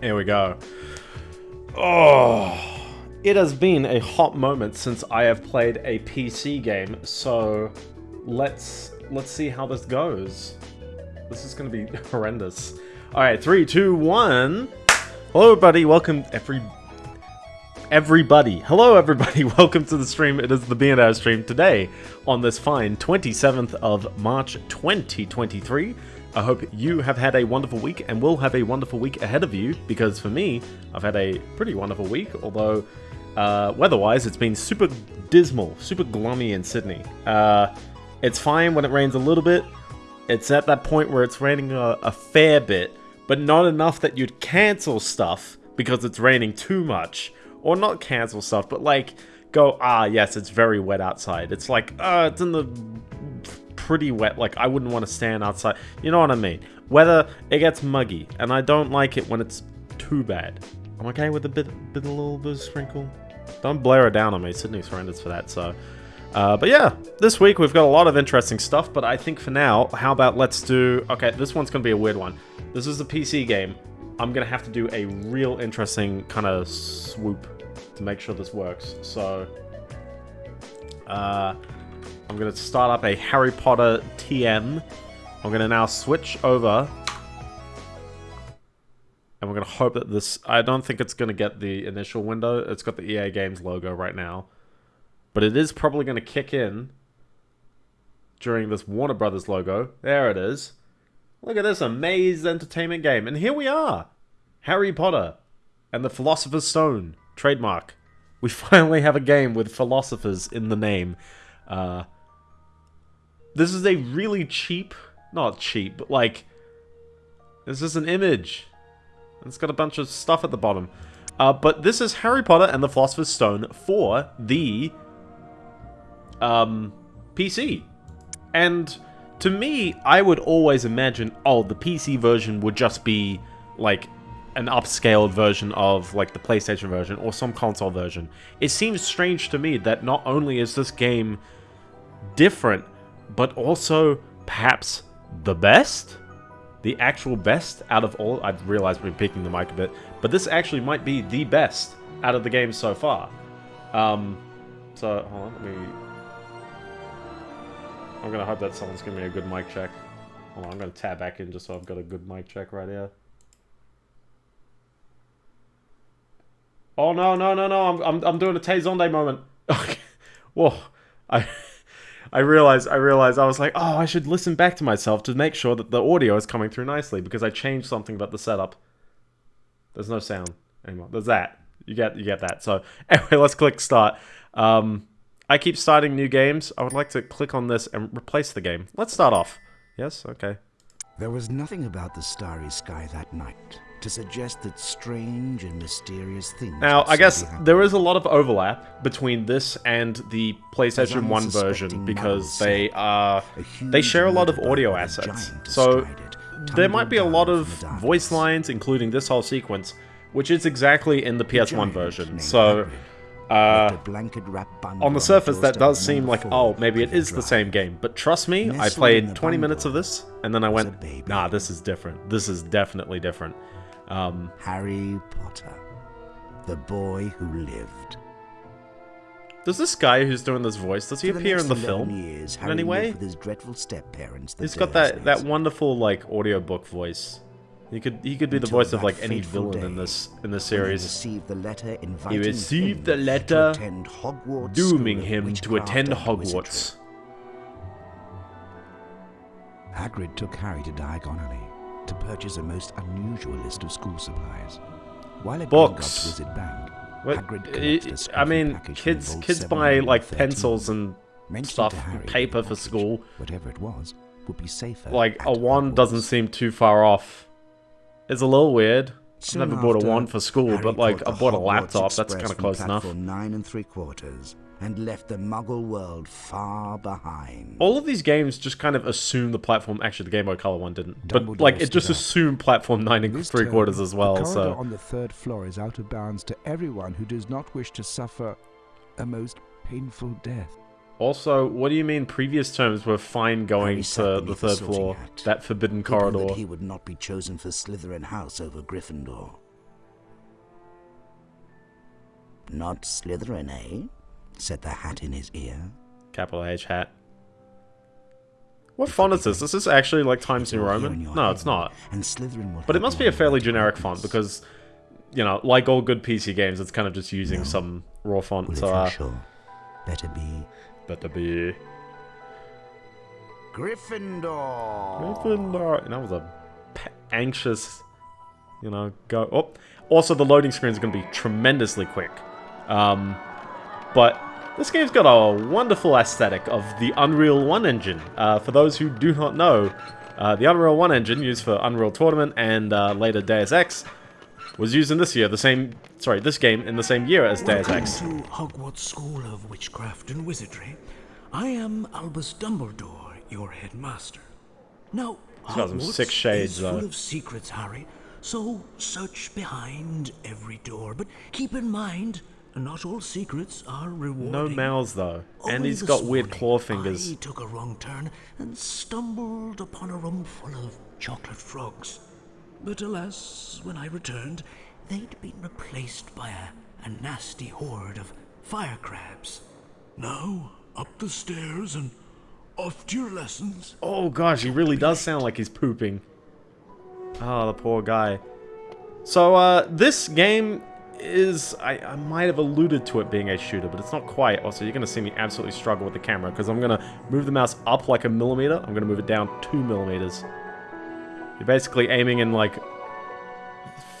Here we go. Oh, it has been a hot moment since I have played a PC game, so let's let's see how this goes. This is gonna be horrendous. All right, three, two, one. Hello, everybody. Welcome, every everybody. Hello, everybody. Welcome to the stream. It is the B&O stream today on this fine 27th of March 2023. I hope you have had a wonderful week and will have a wonderful week ahead of you because for me, I've had a pretty wonderful week, although uh, weather-wise, it's been super dismal, super gloomy in Sydney. Uh, it's fine when it rains a little bit. It's at that point where it's raining a, a fair bit, but not enough that you'd cancel stuff because it's raining too much. Or not cancel stuff, but like go, ah, yes, it's very wet outside. It's like, uh, it's in the pretty wet. Like, I wouldn't want to stand outside. You know what I mean? Weather, it gets muggy, and I don't like it when it's too bad. I'm okay with a bit, bit a little bit of sprinkle. Don't blare it down on me. Sydney's horrendous for that, so... Uh, but yeah, this week we've got a lot of interesting stuff, but I think for now, how about let's do... Okay, this one's going to be a weird one. This is a PC game. I'm going to have to do a real interesting kind of swoop to make sure this works. So, uh, I'm going to start up a Harry Potter TM. I'm going to now switch over. And we're going to hope that this... I don't think it's going to get the initial window. It's got the EA Games logo right now. But it is probably going to kick in during this Warner Brothers logo. There it is. Look at this Amaze Entertainment game. And here we are. Harry Potter and the Philosopher's Stone. Trademark. We finally have a game with philosophers in the name. Uh, this is a really cheap, not cheap, but like, this is an image. It's got a bunch of stuff at the bottom. Uh, but this is Harry Potter and the Philosopher's Stone for the um, PC. And to me, I would always imagine, oh, the PC version would just be like an upscaled version of like the PlayStation version or some console version. It seems strange to me that not only is this game different, but also perhaps the best? The actual best out of all? I've realized we're picking the mic a bit, but this actually might be the best out of the game so far. Um, so, hold on, let me... I'm gonna hope that someone's giving me a good mic check. Hold on, I'm gonna tab back in just so I've got a good mic check right here. Oh no no no no! I'm I'm I'm doing a Tay Zonday moment. Whoa, I I realized I realized I was like, oh, I should listen back to myself to make sure that the audio is coming through nicely because I changed something about the setup. There's no sound anymore. There's that. You get you get that. So anyway, let's click start. Um, I keep starting new games. I would like to click on this and replace the game. Let's start off. Yes. Okay. There was nothing about the starry sky that night to suggest that strange and mysterious things. Now, I guess there is a lot of overlap between this and the PlayStation 1 version because they are they share a lot of audio assets. So there might be a lot of voice lines including this whole sequence, which is exactly in the PS1 version. So uh on the surface, that does seem like, oh, maybe it is the same game. But trust me, I played 20 minutes of this, and then I went, nah, this is different. This is definitely different. Um, Harry Potter, the boy who lived. does this guy who's doing this voice, does he For appear in the film? Years, in any way? with his dreadful step-parents, the He's got that, that wonderful, like, audiobook voice. He could he could be the voice of, like, any villain in this in this series. he received the letter inviting received the him letter to attend Hogwarts Dooming him to attend Hogwarts. Hagrid took Harry to Diagon Alley to purchase a most unusual list of school supplies. While at Books. Gringotts Wizard Bank, What- Hagrid I- collected a I scruffy mean, kids kids buy like 713, pencils and stuff, Harry paper for school. Whatever it was, would be safer. Like a wand doesn't seem too far off. It's a little weird. Soon never bought a wand for school, Harry but like I bought a Hogwarts laptop. That's kind of close enough. Nine and three quarters, and left the Muggle world far behind. All of these games just kind of assume the platform. Actually, the Game Boy Color one didn't, but Dumbledore like it just assumed platform nine and three quarters as well. The corridor So on the third floor is out of bounds to everyone who does not wish to suffer a most painful death. also, what do you mean? Previous terms were fine going to the third floor, hat, that forbidden corridor. That he would not be chosen for Slytherin House over Gryffindor. Not Slytherin, eh? Said the hat in his ear. Capital H hat. What font is this? Is this actually like Times New It's all here in Roman? your No, it's not. And Slytherin will But it must be a fairly generic plans. font because, you know, like all good PC games, it's kind of just using some raw font. Well, So, uh, sure, better be better be. Gryffindor. Gryffindor. And that was a p- anxious, you know, go. Oh, also the loading screen is going to be tremendously quick. Um, but this game's got a wonderful aesthetic of the Unreal 1 engine. Uh, for those who do not know, uh, the Unreal 1 engine used for Unreal Tournament and uh, later Deus Ex was used in this year, the same, sorry, this game in the same year as Deus Ex. Welcome to Hogwarts School of Witchcraft and Wizardry. I am Albus Dumbledore, your headmaster. Now, He's got some Hogwarts sick shades, is though. full of secrets, Harry. So search behind every door, but keep in mind, not all secrets are rewarding. No mouths though, and Only he's this got weird morning, claw fingers. I took a wrong turn and stumbled upon a room full of chocolate frogs. But alas, when I returned, they'd been replaced by a, a nasty horde of fire crabs. Now, up the stairs and off to your lessons. Oh gosh, he really does sound like he's pooping. Oh, the poor guy. So, uh, this game is... I, I might have alluded to it being a shooter, but it's not quite. Also, you're going to see me absolutely struggle with the camera, because I'm going to move the mouse up like a millimeter. I'm going to move it down two millimeters. You're basically aiming in, like,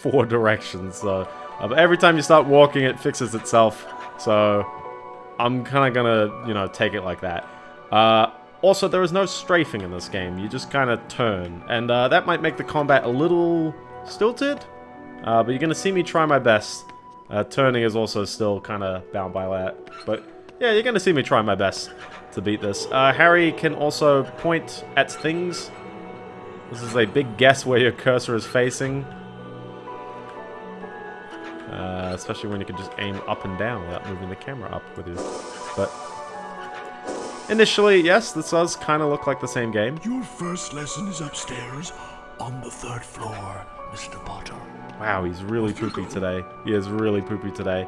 four directions, so... Uh, but every time you start walking, it fixes itself. So, I'm kind of gonna, you know, take it like that. Uh, also, there is no strafing in this game. You just kind of turn. And uh, that might make the combat a little stilted. Uh, but you're going to see me try my best. Uh, turning is also still kind of bound by that. But yeah, you're going to see me try my best to beat this. Uh, Harry can also point at things. This is a big guess where your cursor is facing. Uh, especially when you can just aim up and down without moving the camera up with you. But initially, yes, this does kind of look like the same game. Your first lesson is upstairs on the third floor, Mr. Potter. Wow, he's really poopy today. He is really poopy today.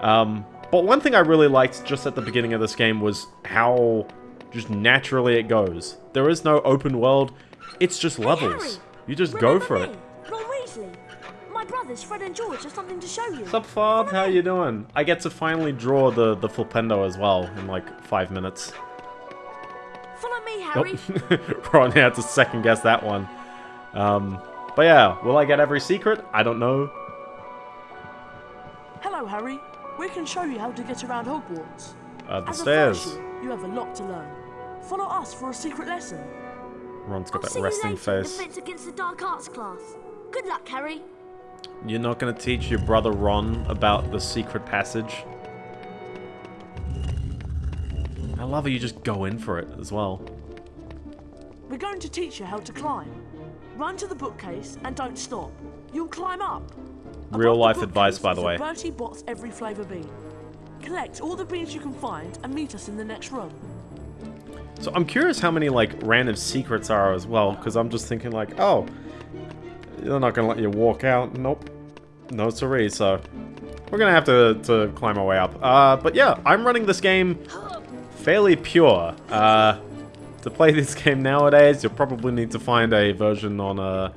Um, but one thing I really liked just at the beginning of this game was how just naturally it goes. There is no open world. It's just levels. Harry, You just go for me? it. Ron Weasley. My brothers, Fred and George, have something to show you. What's up, Fob? How you doing? I get to finally draw the, the Flipendo as well in like five minutes. Follow me, Harry. Ron had to second guess that one. Um, but yeah, will I get every secret? I don't know. Hello, Harry. We can show you how to get around Hogwarts. Uh, the As a stairs. first year, you have a lot to learn. Follow us for a secret lesson. Ron's got I'll that resting face. Defense Against the Dark Arts class. Good luck, Harry. You're not gonna teach your brother Ron about the secret passage? I love how you just go in for it as well. We're going to teach you how to climb. Run to the bookcase and don't stop. You'll climb up. Real the life advice, by the way. Bertie Bott's every flavour bean. Collect all the beans you can find and meet us in the next room. So I'm curious how many like random secrets are as well, because I'm just thinking like, oh, they're not gonna let you walk out. Nope, no siree. So we're gonna have to to climb our way up. Uh, but yeah, I'm running this game fairly pure. Uh, to play this game nowadays, you'll probably need to find a version on a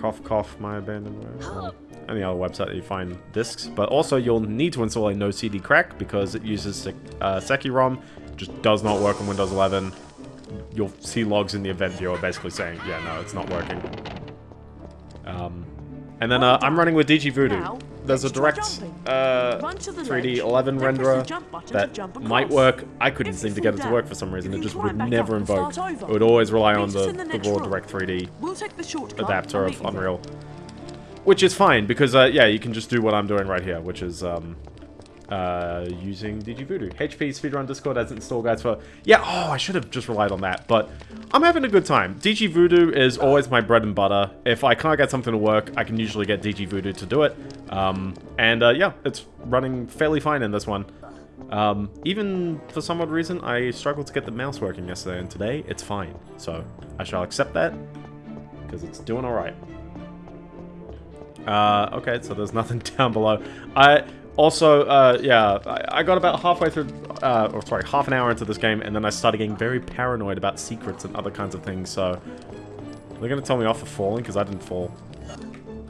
cough cough My Abandonware or any other website that you find discs. But also you'll need to install a no CD crack because it uses uh, SecuROM. Just does not work on Windows 11. You'll see logs in the event viewer basically saying, yeah, no, it's not working. Um, and then uh, I'm running with dgVoodoo. There's a direct uh, Run to the 3D 11 then press the renderer jump button to that might work. I couldn't seem to get it to work for some reason. It just would never invoke. It would always rely on the, the raw. Direct 3D We'll take the shortcut. adapter of meet you there. Unreal. Which is fine, because, uh, yeah, you can just do what I'm doing right here, which is, um, uh, using dgVoodoo. HP Speedrun Discord has install guides for... Yeah, oh, I should have just relied on that, but I'm having a good time. dgVoodoo is always my bread and butter. If I can't get something to work, I can usually get dgVoodoo to do it. Um, and, uh, yeah, it's running fairly fine in this one. Um, even for some odd reason, I struggled to get the mouse working yesterday, and today it's fine. So, I shall accept that, because it's doing alright. Uh, okay, so there's nothing down below. I Also, uh, yeah, I, I got about halfway through, uh, or sorry, half an hour into this game, and then I started getting very paranoid about secrets and other kinds of things, so... They're gonna tell me off for falling, because I didn't fall.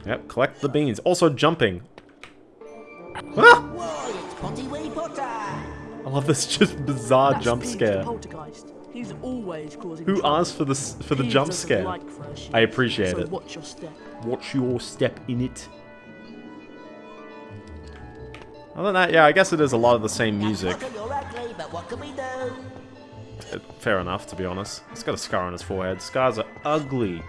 Yep, collect the beans. Also, jumping. Ah! I love this just bizarre That's jump scare. He's always causing Who asked for this for the He jump scare? like I appreciate so it. watch your step. Watch your step in it. Other than that, yeah, I guess it is a lot of the same music. Fair enough, to be honest. He's got a scar on his forehead. Scars are ugly.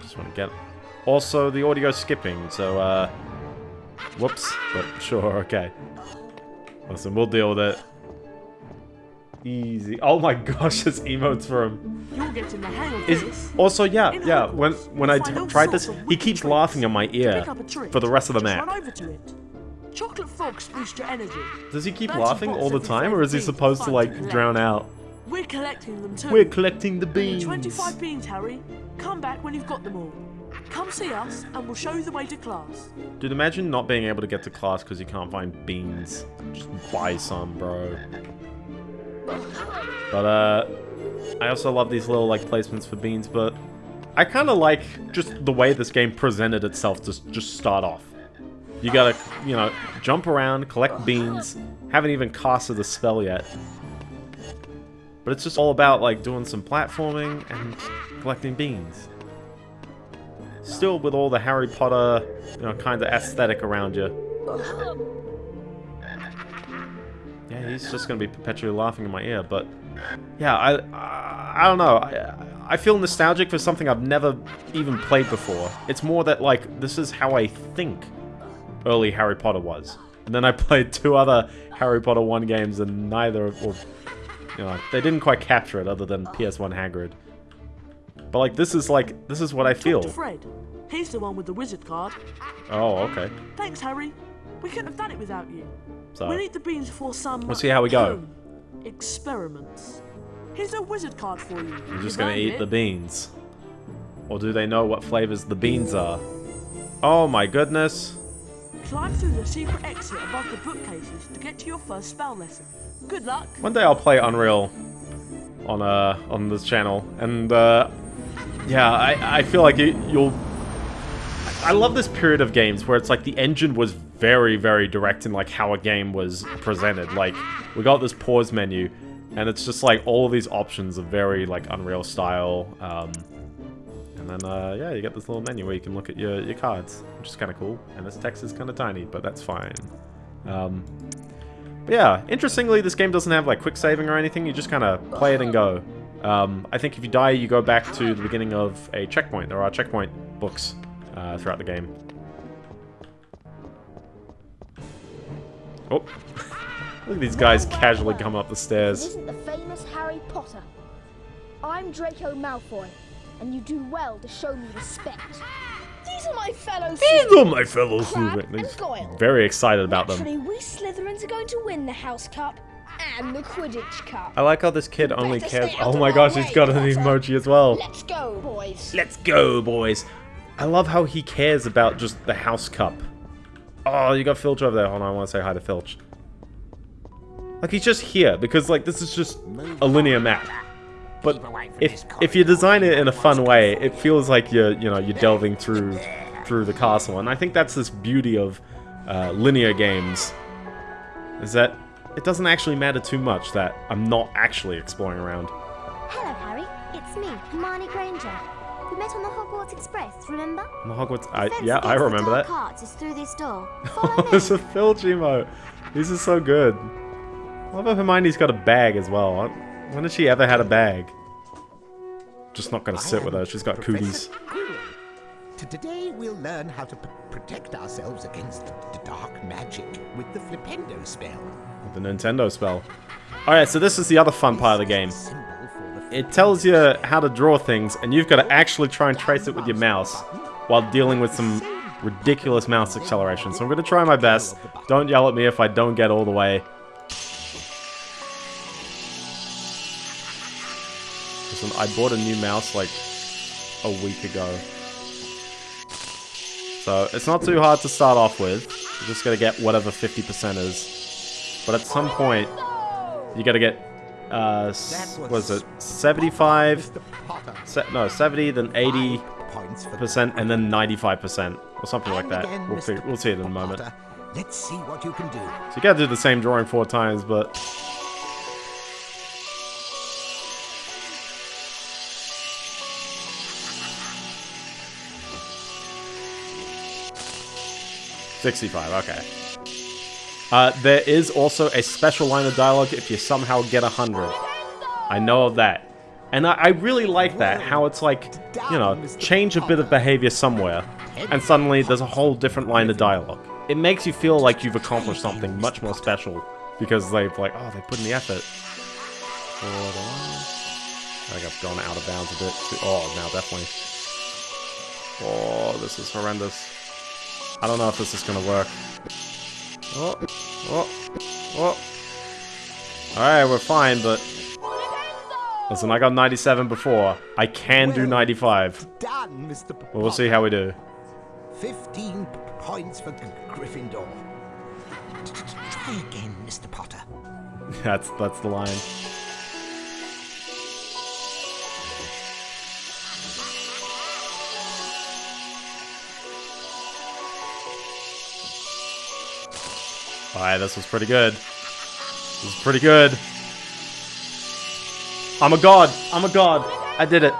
Just want to get... Also, the audio skipping, so, uh... Whoops, but sure, okay. Listen, we'll deal with it. Easy. Oh my gosh, there's emotes for him. You're getting the hang of Is this. also yeah In yeah when when I find t- all tried this he keeps laughing in my ear pick up a trick, for the rest of the map. Run over to it. Chocolate frogs boost your energy. Does he keep laughing all the time or is he supposed to like drown out? We're collecting them too. We're collecting the beans. 25 beans, Harry. Come back when you've got them all. Come see us, and we'll show you the way to class. Dude, imagine not being able to get to class because you can't find beans. Just buy some, bro. But uh, I also love these little like placements for beans, but I kind of like just the way this game presented itself to just start off. You gotta, you know, jump around, collect beans. Haven't even casted the spell yet. But it's just all about like doing some platforming and collecting beans. Still with all the Harry Potter, you know, kind of aesthetic around you. Yeah, he's just gonna be perpetually laughing in my ear, but yeah, I, I, I don't know. I, I feel nostalgic for something I've never even played before. It's more that like this is how I think early Harry Potter was, and then I played two other Harry Potter one games, and neither, or you know, they didn't quite capture it, other than PS1 Hagrid. But like this is like this is what I feel. Fred. He's the one with the wizard card. Oh, okay. Thanks, Harry. We couldn't have done it without you. So We need the beans for some. We'll see how we go. Experiments. Here's a wizard card for you. I'm just gonna eat it. the beans. Or do they know what flavors the beans are? Oh my goodness. Climb through the secret exit above the bookcases to get to your first spell lesson. Good luck. One day I'll play Unreal on uh on this channel, and uh, yeah, I I feel like it, you'll. I love this period of games where it's like the engine was very very direct in like how a game was presented. Like we got this pause menu, and it's just like all of these options are very like Unreal style. Um, and then uh, yeah, you get this little menu where you can look at your your cards, which is kind of cool. And this text is kind of tiny, but that's fine. Um, but yeah, interestingly, this game doesn't have like quick saving or anything. You just kind of play it and go. Um, I think if you die, you go back to the beginning of a checkpoint. There are checkpoint books uh, throughout the game. Oh, look at these guys casually come up the stairs. isn't the famous Harry Potter. I'm Draco Malfoy, and you do well to show me respect. These are my fellow These are my fellow students. Very excited about them. Actually, we Slytherins are going to win the House Cup and the Quidditch Cup. I like how this kid only Better cares. Oh my gosh, he's got an emoji as well. Let's go, boys. Let's go, boys. I love how he cares about just the house cup. Oh, you got Filch over there. Hold on, I want to say hi to Filch. Like, he's just here, because, like, this is just a linear map. But if, if you design it in a fun way, it feels like you're, you know, you're delving through through the castle. And I think that's this beauty of uh, linear games, is that it doesn't actually matter too much that I'm not actually exploring around. Hello, Harry. It's me, Hermione Granger. We met on the Hogwarts Express, remember? On the Hogwarts... I, Fence yeah, I against the remember that. dark arts is through this door. Follow me. There's a Filch emote. These are so good. I love how Hermione's got a bag as well. When has she ever had a bag? Just not gonna sit with her. She's got cooties. Professor Quirrell. Today we'll learn how to protect ourselves against the dark magic with the Flipendo spell. The Nintendo spell. Alright, so this is the other fun part of the game. It tells you how to draw things, and you've got to actually try and trace it with your mouse while dealing with some ridiculous mouse acceleration. So I'm going to try my best. Don't yell at me if I don't get all the way. Listen, I bought a new mouse like a week ago. So it's not too hard to start off with. You're just going to get whatever 50% is. But at some point, you gotta get, uh, was it 75? Se no, 70, then 80 percent, and then 95%, or something like that. We'll, we'll see it in a moment. Let's see what you can do. So you gotta do the same drawing four times, but... Sixty-five. Okay. Uh, there is also a special line of dialogue if you somehow get a hundred. I know of that, and I, I really like that. How it's like, you know, change a bit of behavior somewhere, and suddenly there's a whole different line of dialogue. It makes you feel like you've accomplished something much more special because they've like, oh, they put in the effort. I think I've gone out of bounds a bit. Too oh, now definitely. Oh, this is horrendous. I don't know if this is gonna work. Oh, oh, oh. Alright, we're fine, but... Listen, I got 97 before. I can do 95. Done, Mr. Well, we'll see how we do. 15 points for Gryffindor. Try again, Mr. Potter. that's that's the line. Alright, this was pretty good. This is pretty good. I'm a god! I'm a god! I did it!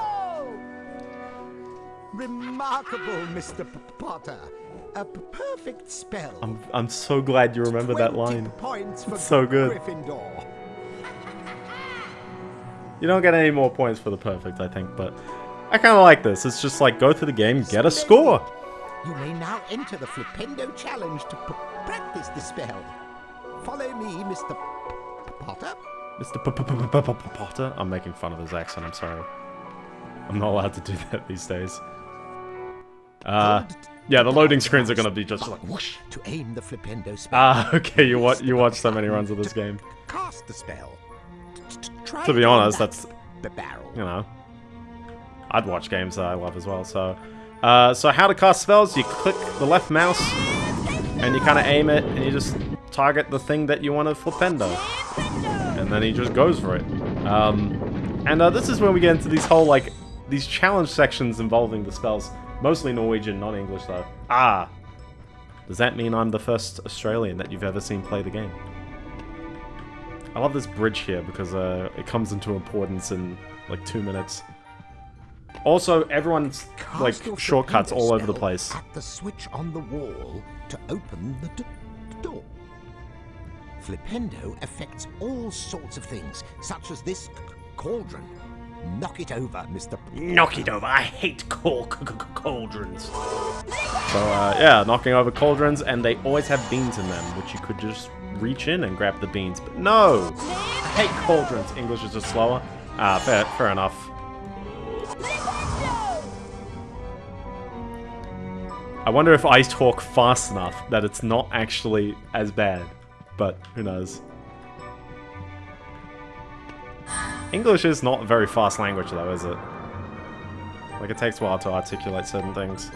Remarkable, Mr. Potter. A perfect spell. I'm I'm so glad you remember that 20 line. Points for It's so good. Gryffindor. You don't get any more points for the perfect, I think, but I kind of like this. It's just like go through the game, get a score. You may now enter the Flipendo Challenge to practice the spell. Follow me, Mr. Potter. Mr. P- P- P- P- P- Potter. I'm making fun of his accent. I'm sorry. I'm not allowed to do that these days. Uh, yeah, the loading screens are gonna be just like whoosh. To aim the Flipendo spell. Ah, okay. You watch you watch so many runs of this game. Cast the spell. T- t- Try To be honest, that's the barrel. you know, I'd watch games that I love as well. So, uh, so how to cast spells? You click the left mouse, and you kind of aim it, and you just target the thing that you want to flipendo, and then he just goes for it. Um, and uh, this is when we get into these whole like these challenge sections involving the spells, mostly Norwegian, not English though. Ah, does that mean I'm the first Australian that you've ever seen play the game? I love this bridge here because uh, it comes into importance in like two minutes. Also, everyone's like Cast shortcuts all over the place. At the switch on the wall to open the d- door. Flipendo affects all sorts of things, such as this c- cauldron. Knock it over, Mr. Knock it over! I hate cau- c- c- cauldrons. So uh, yeah, knocking over cauldrons, and they always have beans in them, which you could just reach in and grab the beans. But no, I hate cauldrons. English is just slower. Ah, fair, fair enough. I wonder if I talk fast enough that it's not actually as bad, but who knows. English is not a very fast language though, is it? Like it takes a while to articulate certain things.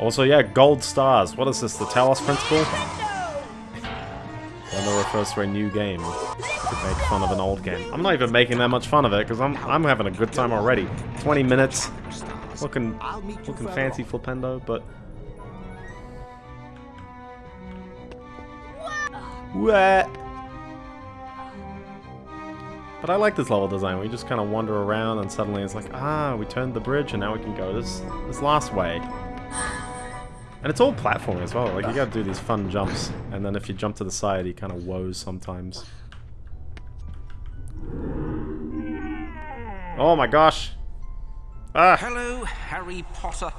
Also, yeah, gold stars. What is this, the Talos Principle? That refers to a new game make fun of an old game. I'm not even making that much fun of it because I'm I'm having a good time already. 20 minutes, looking you looking fancy on. flipendo, but what? But I like this level design. We just kind of wander around and suddenly it's like, ah, we turned the bridge and now we can go this this last way. And it's all platforming as well. Like you gotta do these fun jumps, and then if you jump to the side, he kind of woes sometimes. Oh my gosh! Ah! Hello, Harry Potter.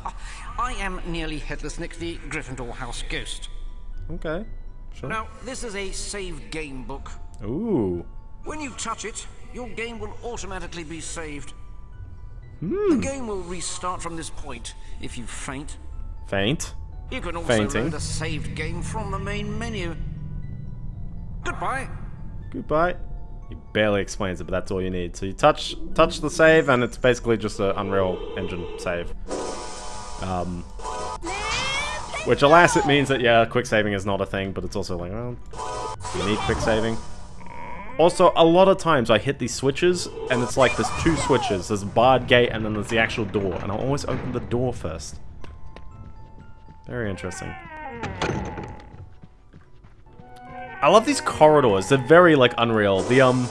I am nearly Headless Nick, the Gryffindor House ghost. Okay, sure. Now, this is a save game book. Ooh. When you touch it, your game will automatically be saved. Hmm. The game will restart from this point if you faint. Faint. You can also Fainting. load a saved game from the main menu. Goodbye. Goodbye. He barely explains it, but that's all you need. So you touch touch the save, and it's basically just an Unreal Engine save. Um, which, alas, it means that, yeah, quick saving is not a thing, but it's also like, well, you need quick saving? Also, a lot of times I hit these switches, and it's like there's two switches. There's a barred gate, and then there's the actual door, and I'll always open the door first. Very interesting. I love these corridors. They're very, like, unreal. The, um,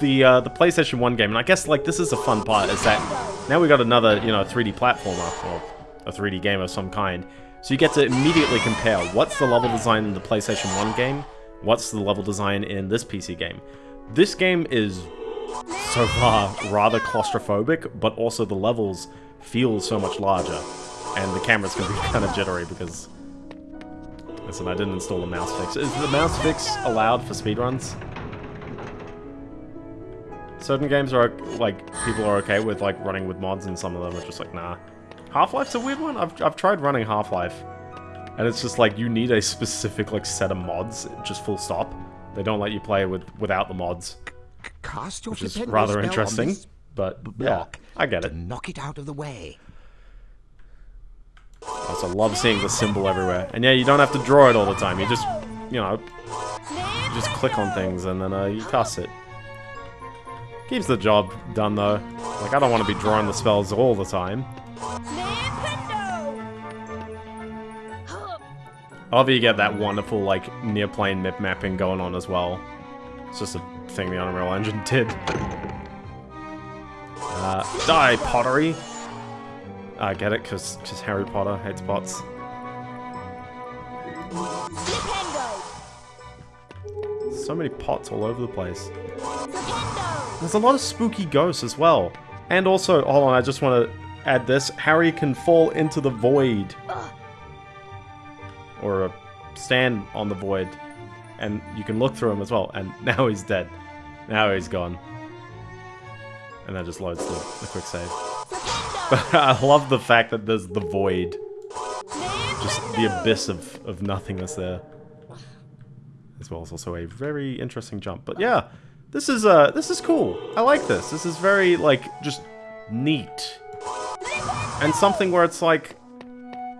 the, uh, the PlayStation 1 game, and I guess, like, this is a fun part, is that now we got another, you know, 3D platformer, or a 3D game of some kind. So you get to immediately compare what's the level design in the PlayStation 1 game, what's the level design in this PC game. This game is, so far, rather claustrophobic, but also the levels feel so much larger. And the camera's to be kind of jittery because Listen, I didn't install the mouse fix. Is the mouse fix allowed for speedruns? Certain games are, like, people are okay with, like, running with mods, and some of them are just like, nah. Half-Life's a weird one. I've, I've tried running Half-Life, and it's just like, you need a specific, like, set of mods, just full stop. They don't let you play with without the mods. Cast your which is rather interesting, but, yeah, I get it. knock it out of the way. I also love seeing the symbol everywhere. And yeah, you don't have to draw it all the time. You just, you know, you just click on things and then uh, you cast it. Keeps the job done though. Like, I don't want to be drawing the spells all the time. I love you get that wonderful, like, near-plane mip mapping going on as well. It's just a thing the Unreal Engine did. Uh, die, pottery! I get it, because just Harry Potter hates bots. So many pots all over the place. There's a lot of spooky ghosts as well. And also, hold on, I just want to add this. Harry can fall into the void. Or uh, stand on the void. And you can look through him as well. And now he's dead. Now he's gone. And that just loads the, the quick save. I love the fact that there's the void. Just the abyss of, of nothingness there. As well as also a very interesting jump. But yeah, this is uh this is cool. I like this. This is very like just neat. And something where it's like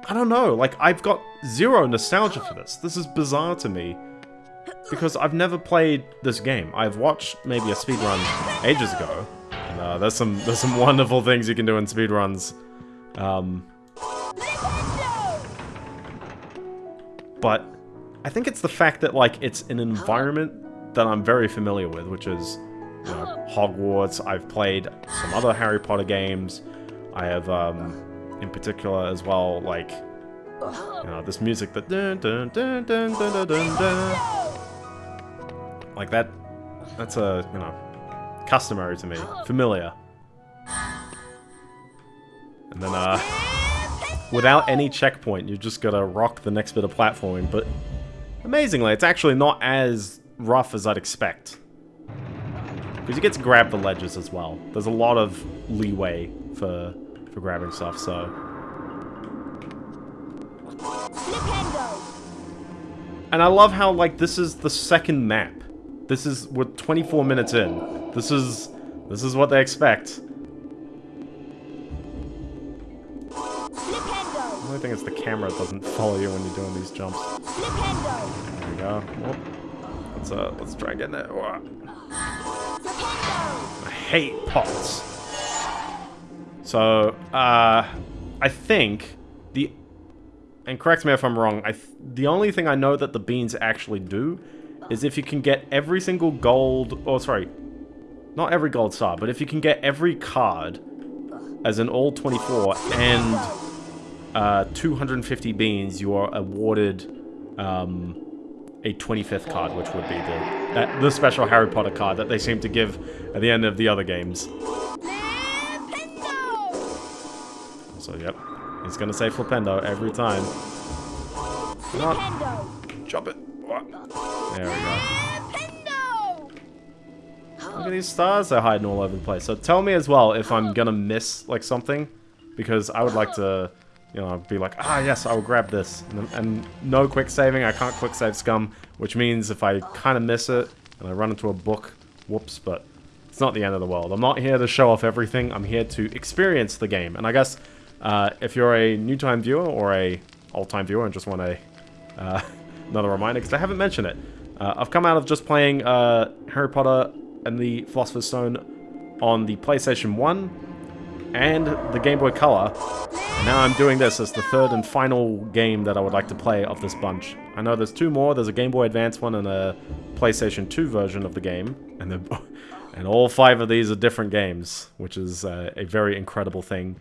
I don't know, like I've got zero nostalgia for this. This is bizarre to me. Because I've never played this game. I've watched maybe a speedrun ages ago. And uh, there's some there's some wonderful things you can do in speedruns. Um, but I think it's the fact that like it's an environment that I'm very familiar with, which is you know, Hogwarts. I've played some other Harry Potter games. I have, um, in particular as well, like you know this music that dun dun dun dun dun dun dun, dun. like that. That's a you know customary to me, familiar. And then uh, without any checkpoint, you've just gotta rock the next bit of platforming. But amazingly, it's actually not as rough as I'd expect. Because you get to grab the ledges as well. There's a lot of leeway for for grabbing stuff, so... And I love how, like, this is the second map. This is, we're 24 minutes in. This is, this is what they expect. The only thing is the camera doesn't follow you when you're doing these jumps. There we go. Whoop. Let's, uh, let's try getting it. I hate pots. So, uh, I think the, and correct me if I'm wrong, I th the only thing I know that the beans actually do is if you can get every single gold, or sorry, not every gold star, but if you can get every card as an all 24 and uh, 250 beans, you are awarded um, a 25th card, which would be the uh, the special Harry Potter card that they seem to give at the end of the other games. So, yep. He's gonna say Flipendo every time. Come on. Jump it. There we go. Look at these stars they're hiding all over the place. So tell me as well if I'm gonna miss, like, something. Because I would like to, you know, be like, ah, yes, I will grab this. And, and no quick saving. I can't quick save scum. Which means if I kind of miss it, and I run into a book Whoops, but it's not the end of the world. I'm not here to show off everything. I'm here to experience the game. And I guess uh, if you're a new time viewer or a old time viewer and just want a uh, another reminder, because I haven't mentioned it, uh, I've come out of just playing uh, Harry Potter and the Philosopher's Stone on the PlayStation 1 and the Game Boy Color. Now I'm doing this as the third and final game that I would like to play of this bunch. I know there's two more. There's a Game Boy Advance one and a PlayStation 2 version of the game. And and all five of these are different games, which is uh, a very incredible thing.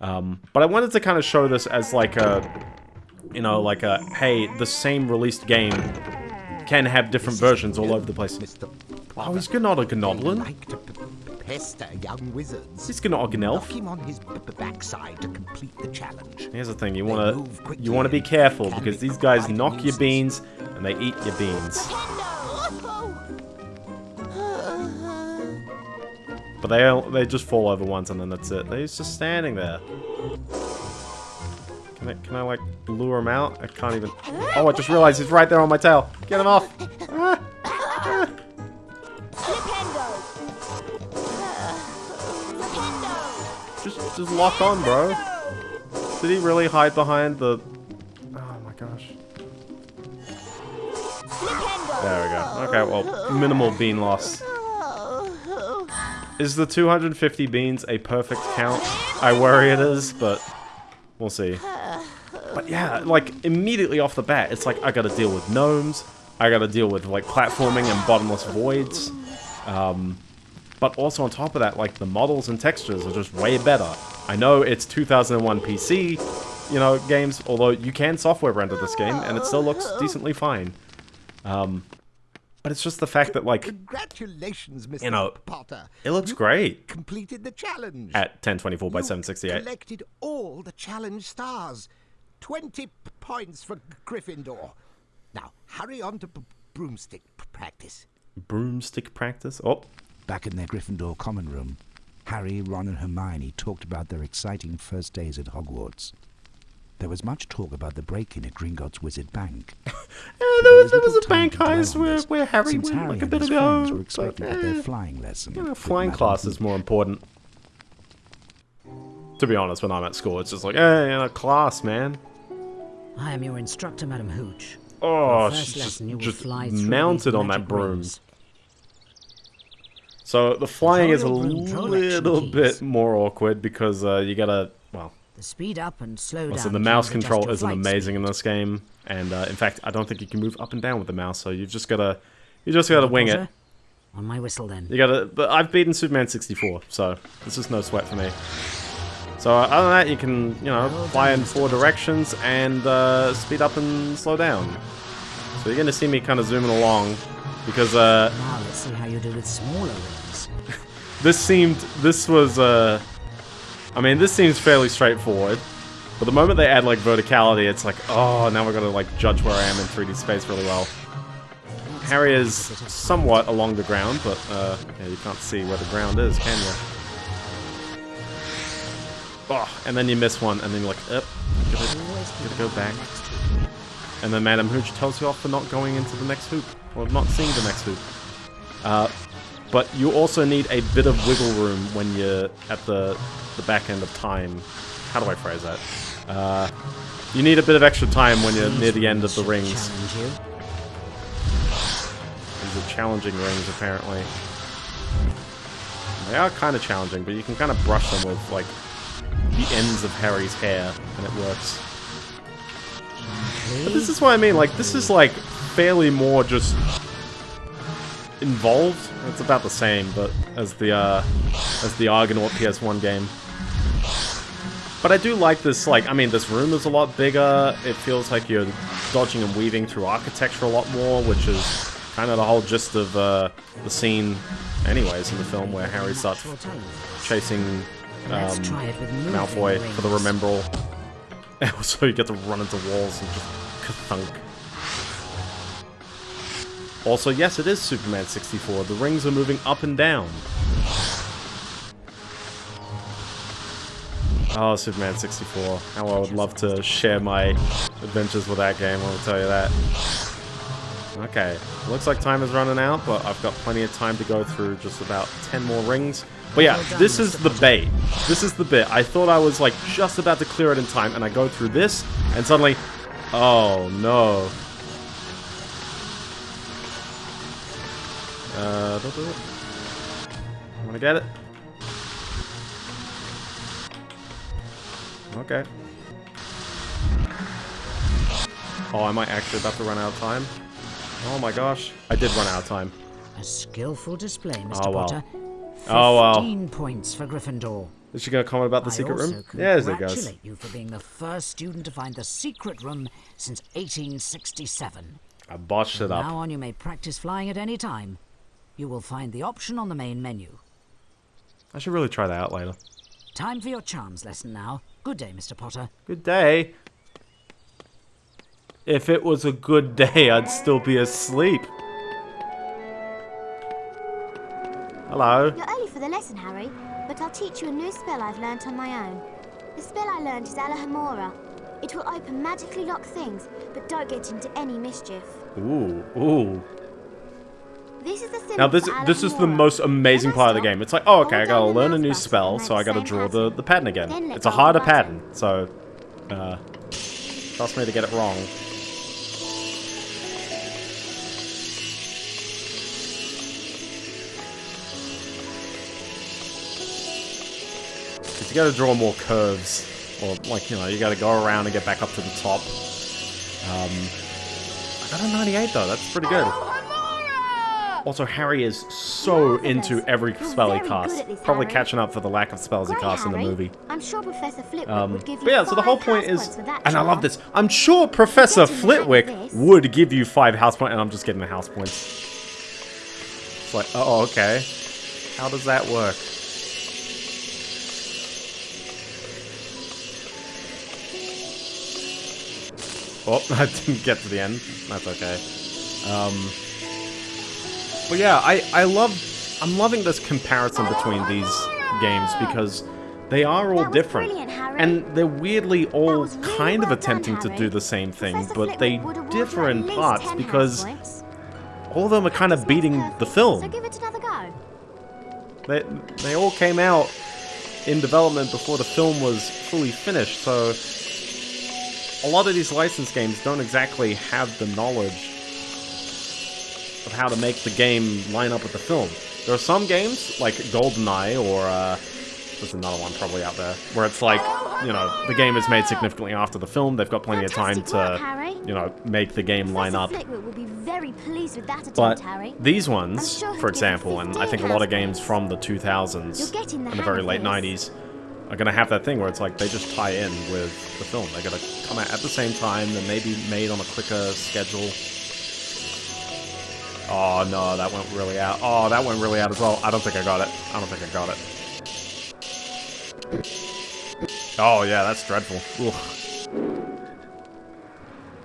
Um, but I wanted to kind of show this as like a, you know, like a, hey, the same released game can have different versions all over the place. Oh, he's not a Gnoblin. Pester young wizards. He's gonna Organelf. him on his backside to complete the challenge. Here's the thing, you wanna you wanna be careful because be these guys knock your beans and they eat your beans. But they they just fall over once and then that's it. They're just standing there. Can I, can I like lure him out? I can't even. Oh, I just realized he's right there on my tail. Get him off. Just just lock on, bro. Did he really hide behind the? Oh my gosh. There we go. Okay, well, minimal bean loss. Is the 250 beans a perfect count? I worry it is, but we'll see. But yeah, like, immediately off the bat, it's like, I gotta deal with gnomes, I gotta deal with, like, platforming and bottomless voids. Um, but also on top of that, like, the models and textures are just way better. I know it's 2001 PC, you know, games, although you can software render this game, and it still looks decently fine. Um, but it's just the fact that, like, Congratulations, Mr. You know, Potter. it looks You great Completed the challenge. at 1024 by You 768. Collected all the challenge stars. 20 p- points for Gryffindor. Now, hurry on to broomstick practice. Broomstick practice? Oh, Back in their Gryffindor common room, Harry, Ron, and Hermione talked about their exciting first days at Hogwarts. There was much talk about the break-in at Gringotts Wizard Bank. Yeah, But there, was, there was a bank to heist where, where Harry since went Harry like a and bit his ago. friends were but, expecting eh, their flying lesson. you know, flying Madame class is more important. To be honest, when I'm at school, it's just like, hey, you know, class, man. I am your instructor, Madam Hooch. Oh, first she's just, lesson, you will just fly mounted on that broom. rings. So the flying is a Control your broom, control action little bit more awkward because uh, you gotta, well, The speed up and slow down. the mouse control isn't amazing in this game, and uh, in fact, I don't think you can move up and down with the mouse. So you've just gotta, you just gotta wing it. On my whistle, then. You gotta. But I've beaten Superman 64, so this is no sweat for me. So uh, other than that, you can, you know, fly in four directions and uh, speed up and slow down. So you're gonna see me kind of zooming along because uh, Now let's see how you do with smaller rings. this seemed, this was, uh, I mean, this seems fairly straightforward. But the moment they add like verticality, it's like, oh, now we're gonna like judge where I am in 3D space really well. Harry is somewhat along the ground, but uh, yeah, you can't see where the ground is, can you? Oh, and then you miss one, and then you're like, up, gotta, gotta go back. And then Madam Hooch tells you off for not going into the next hoop, or not seeing the next hoop. Uh, but you also need a bit of wiggle room when you're at the, the back end of time. How do I phrase that? Uh, you need a bit of extra time when you're near the end of the rings. These are challenging rings, apparently. They are kind of challenging, but you can kind of brush them with, like, the ends of Harry's hair, and it works. But this is what I mean, like, this is, like, fairly more just involved. It's about the same, but as the, uh, as the Argonaut PS1 game. But I do like this, like, I mean, this room is a lot bigger. It feels like you're dodging and weaving through architecture a lot more, which is kind of the whole gist of uh, the scene, anyways, in the film where Harry starts chasing um, Let's try it with moving Malfoy for the. Remembrall. And also you get to run into walls and just kathunk. Also, yes, it is Superman 64. The rings are moving up and down. Oh, Superman 64. How I would love to share my adventures with that game, I'll tell you that. Okay, looks like time is running out, but I've got plenty of time to go through just about 10 more rings. But yeah, this is the bait. This is the bit. I thought I was like just about to clear it in time, and I go through this, and suddenly, oh no. Uh, don't do it. Wanna get it? Okay. Oh, am I might actually about to run out of time. Oh my gosh. I did run out of time. A skillful display, Mr. Oh, well. Potter. Oh, well. 15 points for Gryffindor. Is she gonna comment about the I secret room? Yes, it goes. congratulate you for being the first student to find the secret room since 1867. I botched it up. now on, you may practice flying at any time. You will find the option on the main menu. I should really try that out later. Time for your charms lesson now. Good day, Mr. Potter. Good day. If it was a good day, I'd still be asleep. Hello. You're early for the lesson, Harry, but I'll teach you a new spell I've learnt on my own. The spell I learned is Alohomora. It will open magically locked things, but don't get into any mischief. Ooh, ooh. This is the Now this this is the most amazing part of the game. It's like, oh, okay, I gotta learn a new spell, so I gotta draw the, pattern. the pattern again. It's a go of the harder pattern, so uh, trust me to get it wrong. You gotta draw more curves, or like, you know, you gotta go around and get back up to the top. Um, I got a 98 though, that's pretty good. Also, Harry is so into every spell he casts. this, Probably catching up for the lack of spells he Great, casts in the movie. I'm sure Professor Flitwick Um, would give you but yeah, so the whole point is, points for that and I love this. I'm sure Professor Getting the hang of Flitwick this. would give you five house points, and I'm just getting the house points. It's like, oh, okay. How does that work? Oh, I didn't get to the end. That's okay. Um, but yeah, I, I love, I'm loving this comparison between these games because they are all different. And they're weirdly all really kind of well done, attempting to do the same thing, Professor but they Flitwick would award differ in parts because all of them are kind of beating perfect, the film. So give it another go. They, they all came out in development before the film was fully finished, so a lot of these license games don't exactly have the knowledge of how to make the game line up with the film. There are some games, like GoldenEye or, uh, there's another one probably out there, where it's like, you know, the game is made significantly after the film, they've got plenty of time Fantastic work, to, you know, make the game line up. Will be very pleased with that attempt, But these ones, sure for example, and I think a lot of games from the 2000s You're the and the very late this. 90s are going to have that thing where it's like they just tie in with the film. They're going to come out at the same time, they may be made on a quicker schedule. Oh no, that went really out. Oh, that went really out as well. I don't think I got it. I don't think I got it. Oh yeah, that's dreadful. Ugh.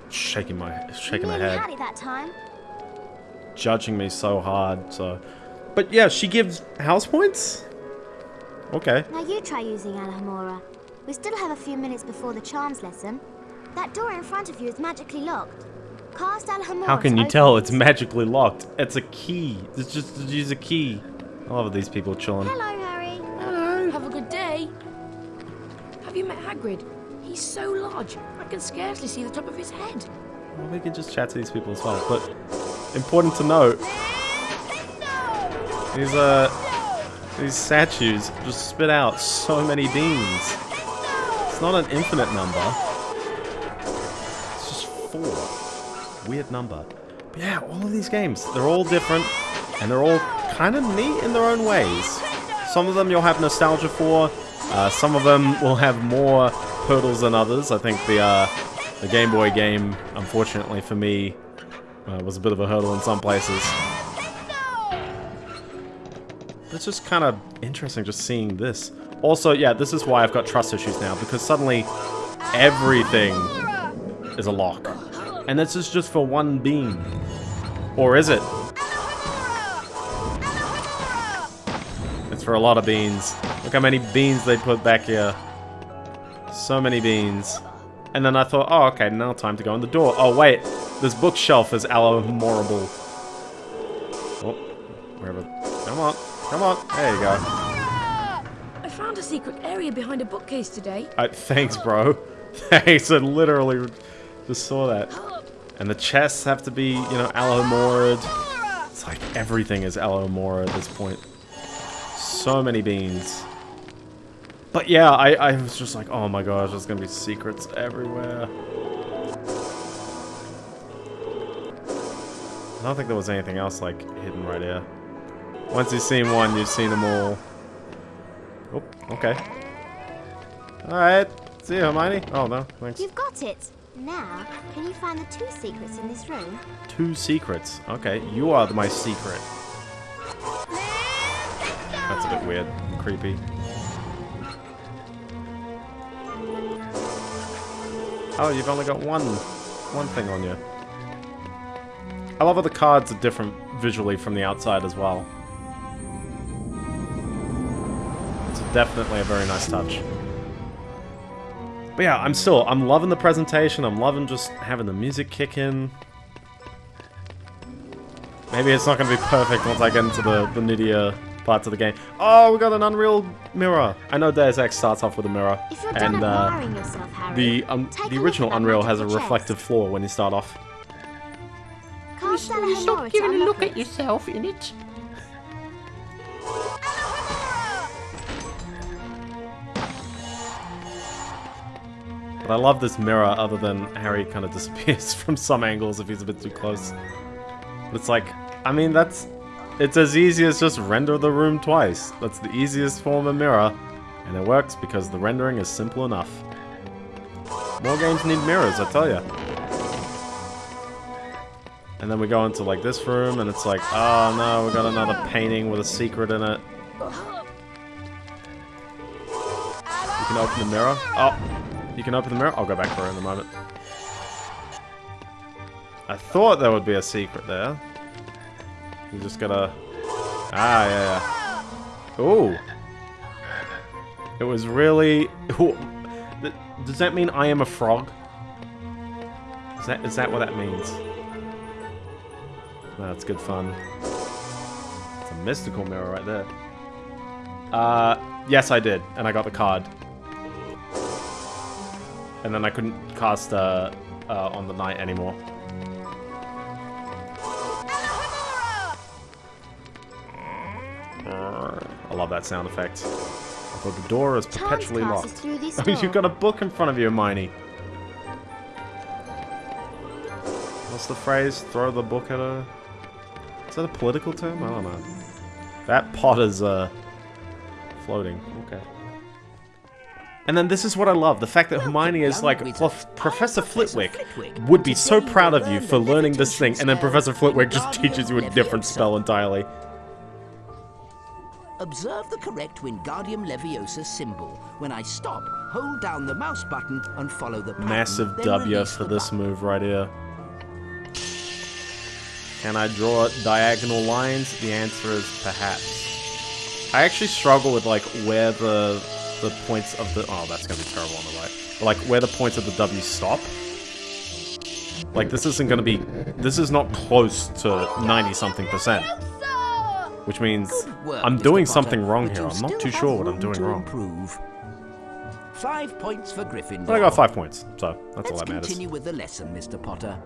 Shaking my shaking my head that time. judging me so hard, so... But yeah, she gives house points? Okay. Now you try using Alohomora. We still have a few minutes before the charms lesson. That door in front of you is magically locked. Cast Alohomora How can you tell it's magically locked? It's a key. It's just to use a key. I love these people chilling. Hello, Harry. Hello. Have a good day. Have you met Hagrid? He's so large, I can scarcely see the top of his head. Well, we can just chat to these people as well. But important to note, these uh, these statues just spit out so many beans. It's not an infinite number. It's just four. Weird number. But yeah, all of these games, they're all different, and they're all kind of neat in their own ways. Some of them you'll have nostalgia for. Uh, some of them will have more hurdles than others. I think the uh, the Game Boy game, unfortunately for me, uh, was a bit of a hurdle in some places. It's just kind of interesting just seeing this. Also, yeah, this is why I've got trust issues now, because suddenly everything is a lock. And this is just for one beam. Or is it? It's for a lot of beans. Look how many beans they put back here. So many beans. And then I thought, oh, okay, now time to go in the door. Oh, wait. this bookshelf is Alohomorable. Oh, wherever. Come on, come on. There you go. I found a secret area behind a bookcase today. Uh, thanks, bro. Thanks. I literally just saw that. And the chests have to be, you know, Alohomorad. It's like everything is Alohomora at this point. So many beans. But yeah, I, I was just like, oh my gosh, there's gonna be secrets everywhere. I don't think there was anything else like hidden right here. Once you've seen one, you've seen them all. Oh, okay. Alright. See you, Hermione. Oh, no. Thanks. You've got it. Now, can you find the two secrets in this room? Two secrets. Okay, you are my secret. That's a bit weird and creepy. Oh, you've only got one, one thing on you. I love how the cards are different visually from the outside as well. It's definitely a very nice touch. But yeah, I'm still, I'm loving the presentation. I'm loving just having the music kick in. Maybe it's not going to be perfect once I get into the, the nittier parts of the game. Oh, we got an Unreal mirror. I know Deus Ex starts off with a mirror. and uh, yourself, Harry, the um, the original Unreal has a reflective floor when you start off. Cast Will you stop giving a look at yourself in it? But I love this mirror other than Harry kind of disappears from some angles if he's a bit too close. But it's like, I mean, that's... It's as easy as just render the room twice. That's the easiest form of mirror. And it works because the rendering is simple enough. More games need mirrors, I tell ya. And then we go into like this room and it's like, oh no, we got another painting with a secret in it. You can open the mirror. Oh, you can open the mirror. I'll go back for it in a moment. I thought there would be a secret there. You just gotta... Ah, yeah, yeah. Ooh. It was really... Ooh. Does that mean I am a frog? Is that, is that what that means? That's good fun. It's a mystical mirror right there. Uh, yes, I did, and I got the card. And then I couldn't cast uh, uh, on the night anymore. I love that sound effect. Although the door is perpetually locked. Oh, you've got a book in front of you, Hermione. What's the phrase? Throw the book at her? Is that a political term? I don't know. That pot is, uh, floating. Okay. And then this is what I love, the fact that Hermione is like, Professor Flitwick would be so proud of you for learning this thing, and then Professor Flitwick just teaches you a different spell entirely. Observe the correct Wingardium Leviosa symbol. When I stop, hold down the mouse button and follow the pattern. Massive W for this move right here. Can I draw diagonal lines? The answer is perhaps. I actually struggle with like where the the points of the oh that's gonna be terrible on the right. But like where the points of the W stop. Like this isn't gonna be this is not close to 90 something percent. Which means work, I'm doing something wrong here. I'm not too sure what I'm doing wrong. Improve. Five points for Gryffindor. But I got five points, so that's all Let's that matters. continue with the lesson, Mr. Potter.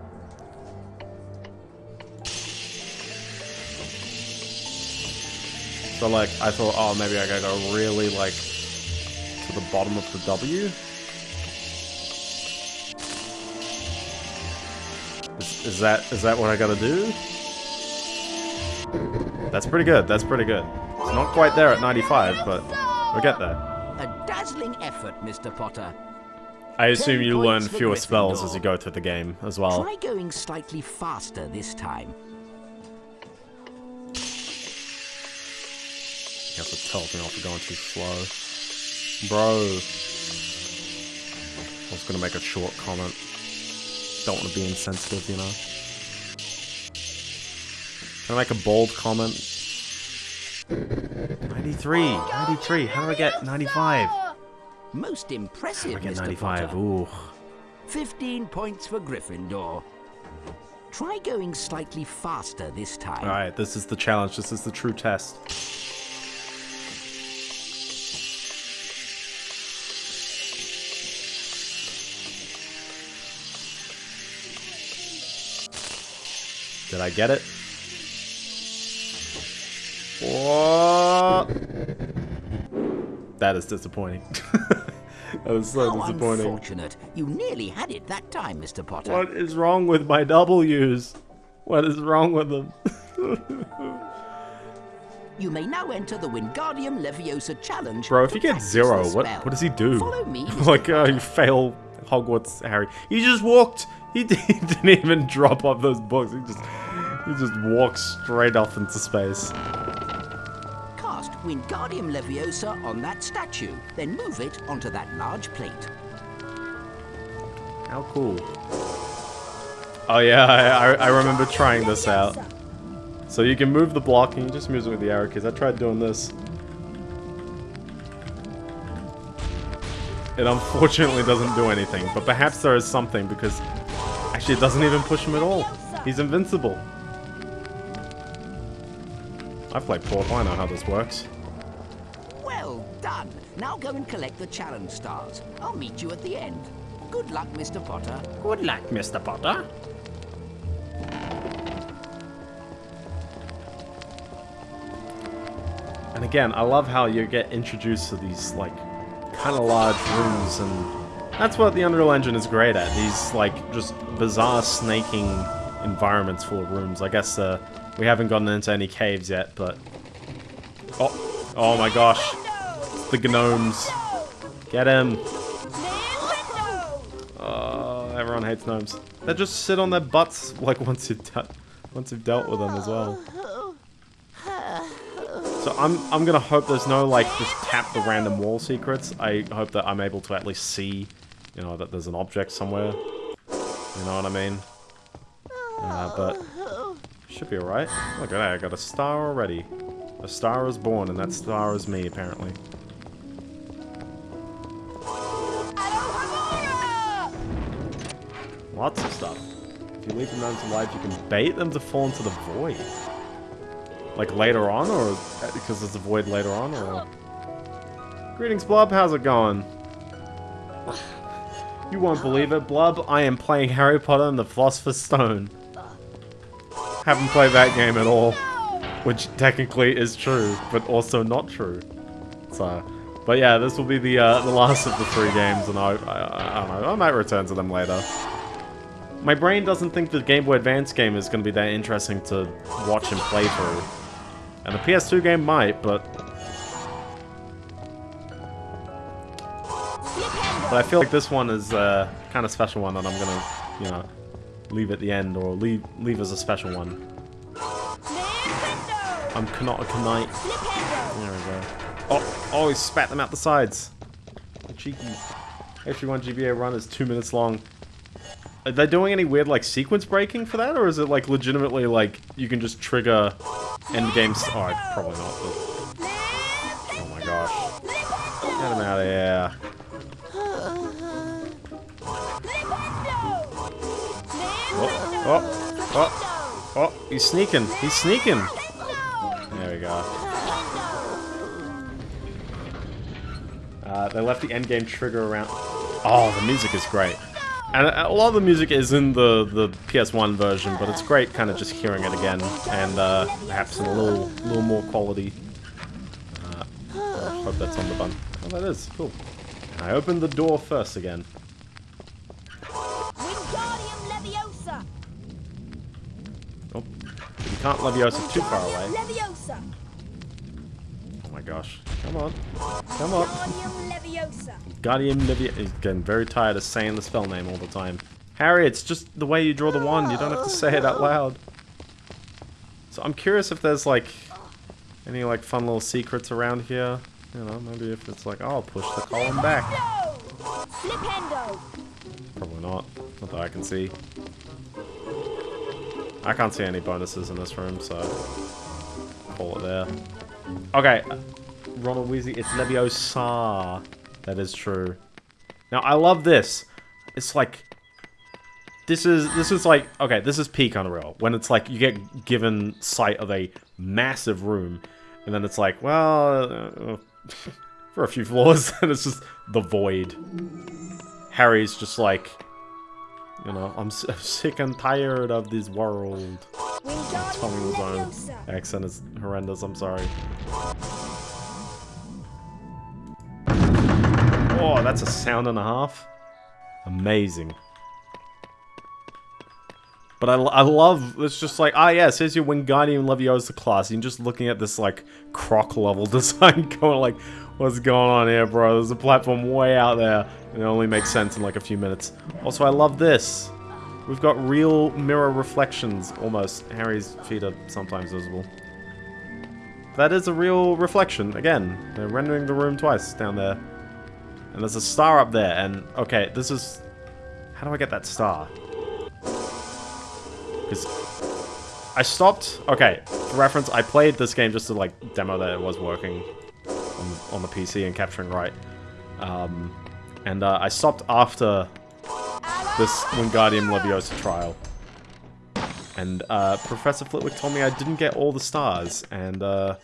So like, I thought, oh, maybe I gotta go really like to the bottom of the W. Is, is that is that what I gotta do? That's pretty good. That's pretty good. It's not quite there at 95, but we'll get there. A dazzling effort, Mr. Potter. I assume you learn fewer spells as you go through the game as well. Try going slightly faster this time. You have to tell me off for going too slow. Bro. I was gonna make a short comment. Don't want to be insensitive, you know? Can I make a bold comment? 93! 93! How do I get 95? Most impressive, I get Mr. 95, Potter. ooh. 15 points for Gryffindor. Try going slightly faster this time. Alright, this is the challenge. This is the true test. Did I get it? What? That is disappointing. that is so How disappointing. unfortunate. You nearly had it that time, Mr. Potter. What is wrong with my W's? What is wrong with them? You may now enter the Wingardium Leviosa challenge. Bro, if to you get zero, what what does he do? Follow me, Mr. like, uh, you fail Hogwarts, Harry. He just walked. He, he didn't even drop off those books. He just he just walked straight off into space. Cast Wingardium Leviosa on that statue, then move it onto that large plate. How cool. Oh yeah, I, I, I remember trying this out. So you can move the block and you just move it with the arrow keys. I tried doing this. It unfortunately doesn't do anything, but perhaps there is something because actually it doesn't even push him at all. He's invincible. I've played Port, I know how this works. Well done. Now go and collect the challenge stars. I'll meet you at the end. Good luck, Mr. Potter. Good luck, Mr. Potter. And again, I love how you get introduced to these, like, kind of large rooms, and that's what the Unreal Engine is great at. These, like, just bizarre snaking environments full of rooms. I guess uh, we haven't gotten into any caves yet, but... Oh, oh my gosh. The gnomes. Get him. Oh, everyone hates gnomes. They just sit on their butts, like, once you've, once you've dealt with them as well. So I'm I'm gonna hope there's no like just tap the random wall secrets. I hope that I'm able to at least see, you know, that there's an object somewhere. You know what I mean? Uh, but should be alright. Look at that, I got a star already. A star is born, and that star is me apparently. Lots of stuff. If you leave them the gnomes alive, you can bait them to fall into the void. Like later on, or because there's a void later on, or... Greetings, Blob. How's it going? You won't believe it, Blub. I am playing Harry Potter and the Philosopher's Stone. Haven't played that game at all. Which technically is true, but also not true. So, but yeah, this will be the uh, the last of the three games, and I, I, I don't know, I might return to them later. My brain doesn't think the Game Boy Advance game is going to be that interesting to watch and play through. And the PS2 game might, but... But I feel like this one is a kind of special one, that I'm to, you know, leave at the end, or leave leave as a special one. I'm Canonical Knight. There we go. Oh, oh, he spat them out the sides. Cheeky. Actually, one GBA run is two minutes long. Are they doing any weird, like, sequence breaking for that? Or is it, like, legitimately, like, you can just trigger end games? Oh, probably not, but... Oh my gosh. Get him out of here. Oh, oh, oh, he's sneaking. He's sneaking. There we go. Uh, they left the endgame trigger around. Oh, the music is great. And a lot of the music is in the, the PS1 version, but it's great kind of just hearing it again, and uh, perhaps in a little little more quality. Uh, I hope that's on the button. Oh, that is. Cool. I opened the door first again. You can't Leviosa too far away. Leviosa! Oh my gosh. Come on. Come on. Wingardium Leviosa! Guardian Livia is getting very tired of saying the spell name all the time. Harry, it's just the way you draw the wand. You don't have to say it out loud. So I'm curious if there's like any like fun little secrets around here. You know, maybe if it's like, oh, I'll push the column back. Probably not. Not that I can see. I can't see any bonuses in this room, so call it there. Okay, Ronald Weasley, it's Leviosa. That is true. Now, I love this. It's like... this is this is like okay, this is peak Unreal when it's like you get given sight of a massive room, and then it's like, well, uh, for a few floors, and it's just the void. Harry's just like, you know, I'm, sick and tired of this world. Tommy Wiseau's accent is horrendous. I'm sorry. Oh, that's a sound and a half. Amazing. But I, I love, it's just like, ah yes, here's your Wingardium Leviosa class. You're just looking at this, like, croc level design going like, what's going on here, bro? There's a platform way out there. It only makes sense in like a few minutes. Also, I love this. We've got real mirror reflections, almost. Harry's feet are sometimes visible. That is a real reflection, again. They're rendering the room twice down there. And there's a star up there, and, okay, this is... How do I get that star? Because I stopped... Okay, for reference, I played this game just to, like, demo that it was working on, on the PC and capturing right. Um, and uh, I stopped after this Wingardium Leviosa trial. And uh, Professor Flitwick told me I didn't get all the stars, and uh,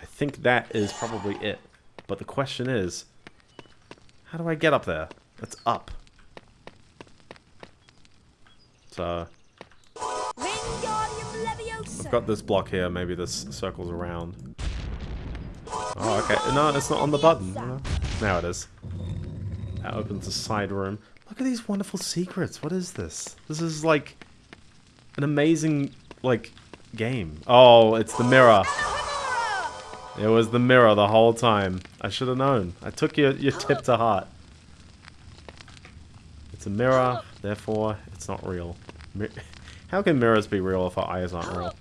I think that is probably it. But the question is, how do I get up there? That's up. So, I've got this block here, maybe this circles around. Oh, okay. No, it's not on the button. Now it is. That opens a side room. Look at these wonderful secrets. What is this? This is like an amazing, like, game. Oh, it's the mirror. It was the mirror the whole time. I should have known. I took your, your tip to heart. It's a mirror, therefore it's not real. Mi How can mirrors be real if our eyes aren't real?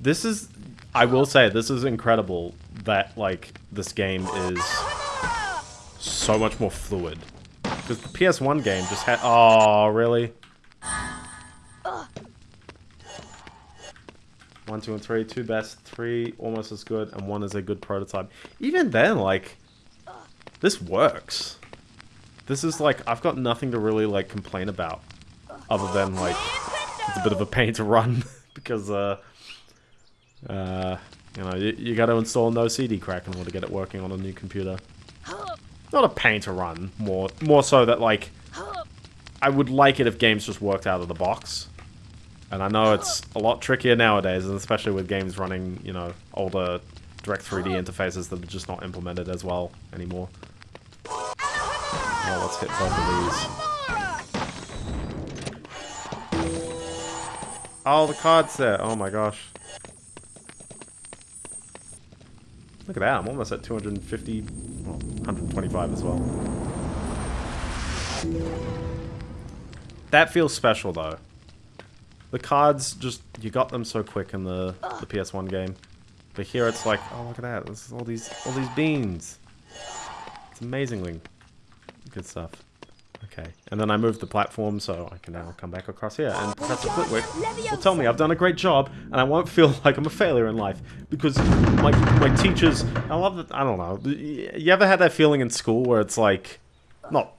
This is, I will say, this is incredible that, like, this game is so much more fluid. Because the PS1 game just had, oh, really? One, two, and three, two best, three almost as good, and one is a good prototype. Even then, like, this works. This is like, I've got nothing to really, like, complain about. Other than, like, it's a bit of a pain to run. because, uh, uh, you know, you, you gotta install no CD crack in order to get it working on a new computer. Not a pain to run, more, more so that, like, I would like it if games just worked out of the box. And I know it's a lot trickier nowadays, and especially with games running, you know, older Direct 3D interfaces that are just not implemented as well anymore. Oh, let's hit both of these. Oh, the card's there. Oh my gosh. Look at that, I'm almost at 250, well, 125 as well. That feels special though. The cards, just, you got them so quick in the, the PS1 game. But here it's like, oh look at that, this is all these, all these beans. It's amazingly good stuff. Okay, and then I moved the platform so I can now come back across here. And Professor Flitwick will tell me I've done a great job and I won't feel like I'm a failure in life. Because my, my teachers, I love that, I don't know. You ever had that feeling in school where it's like, not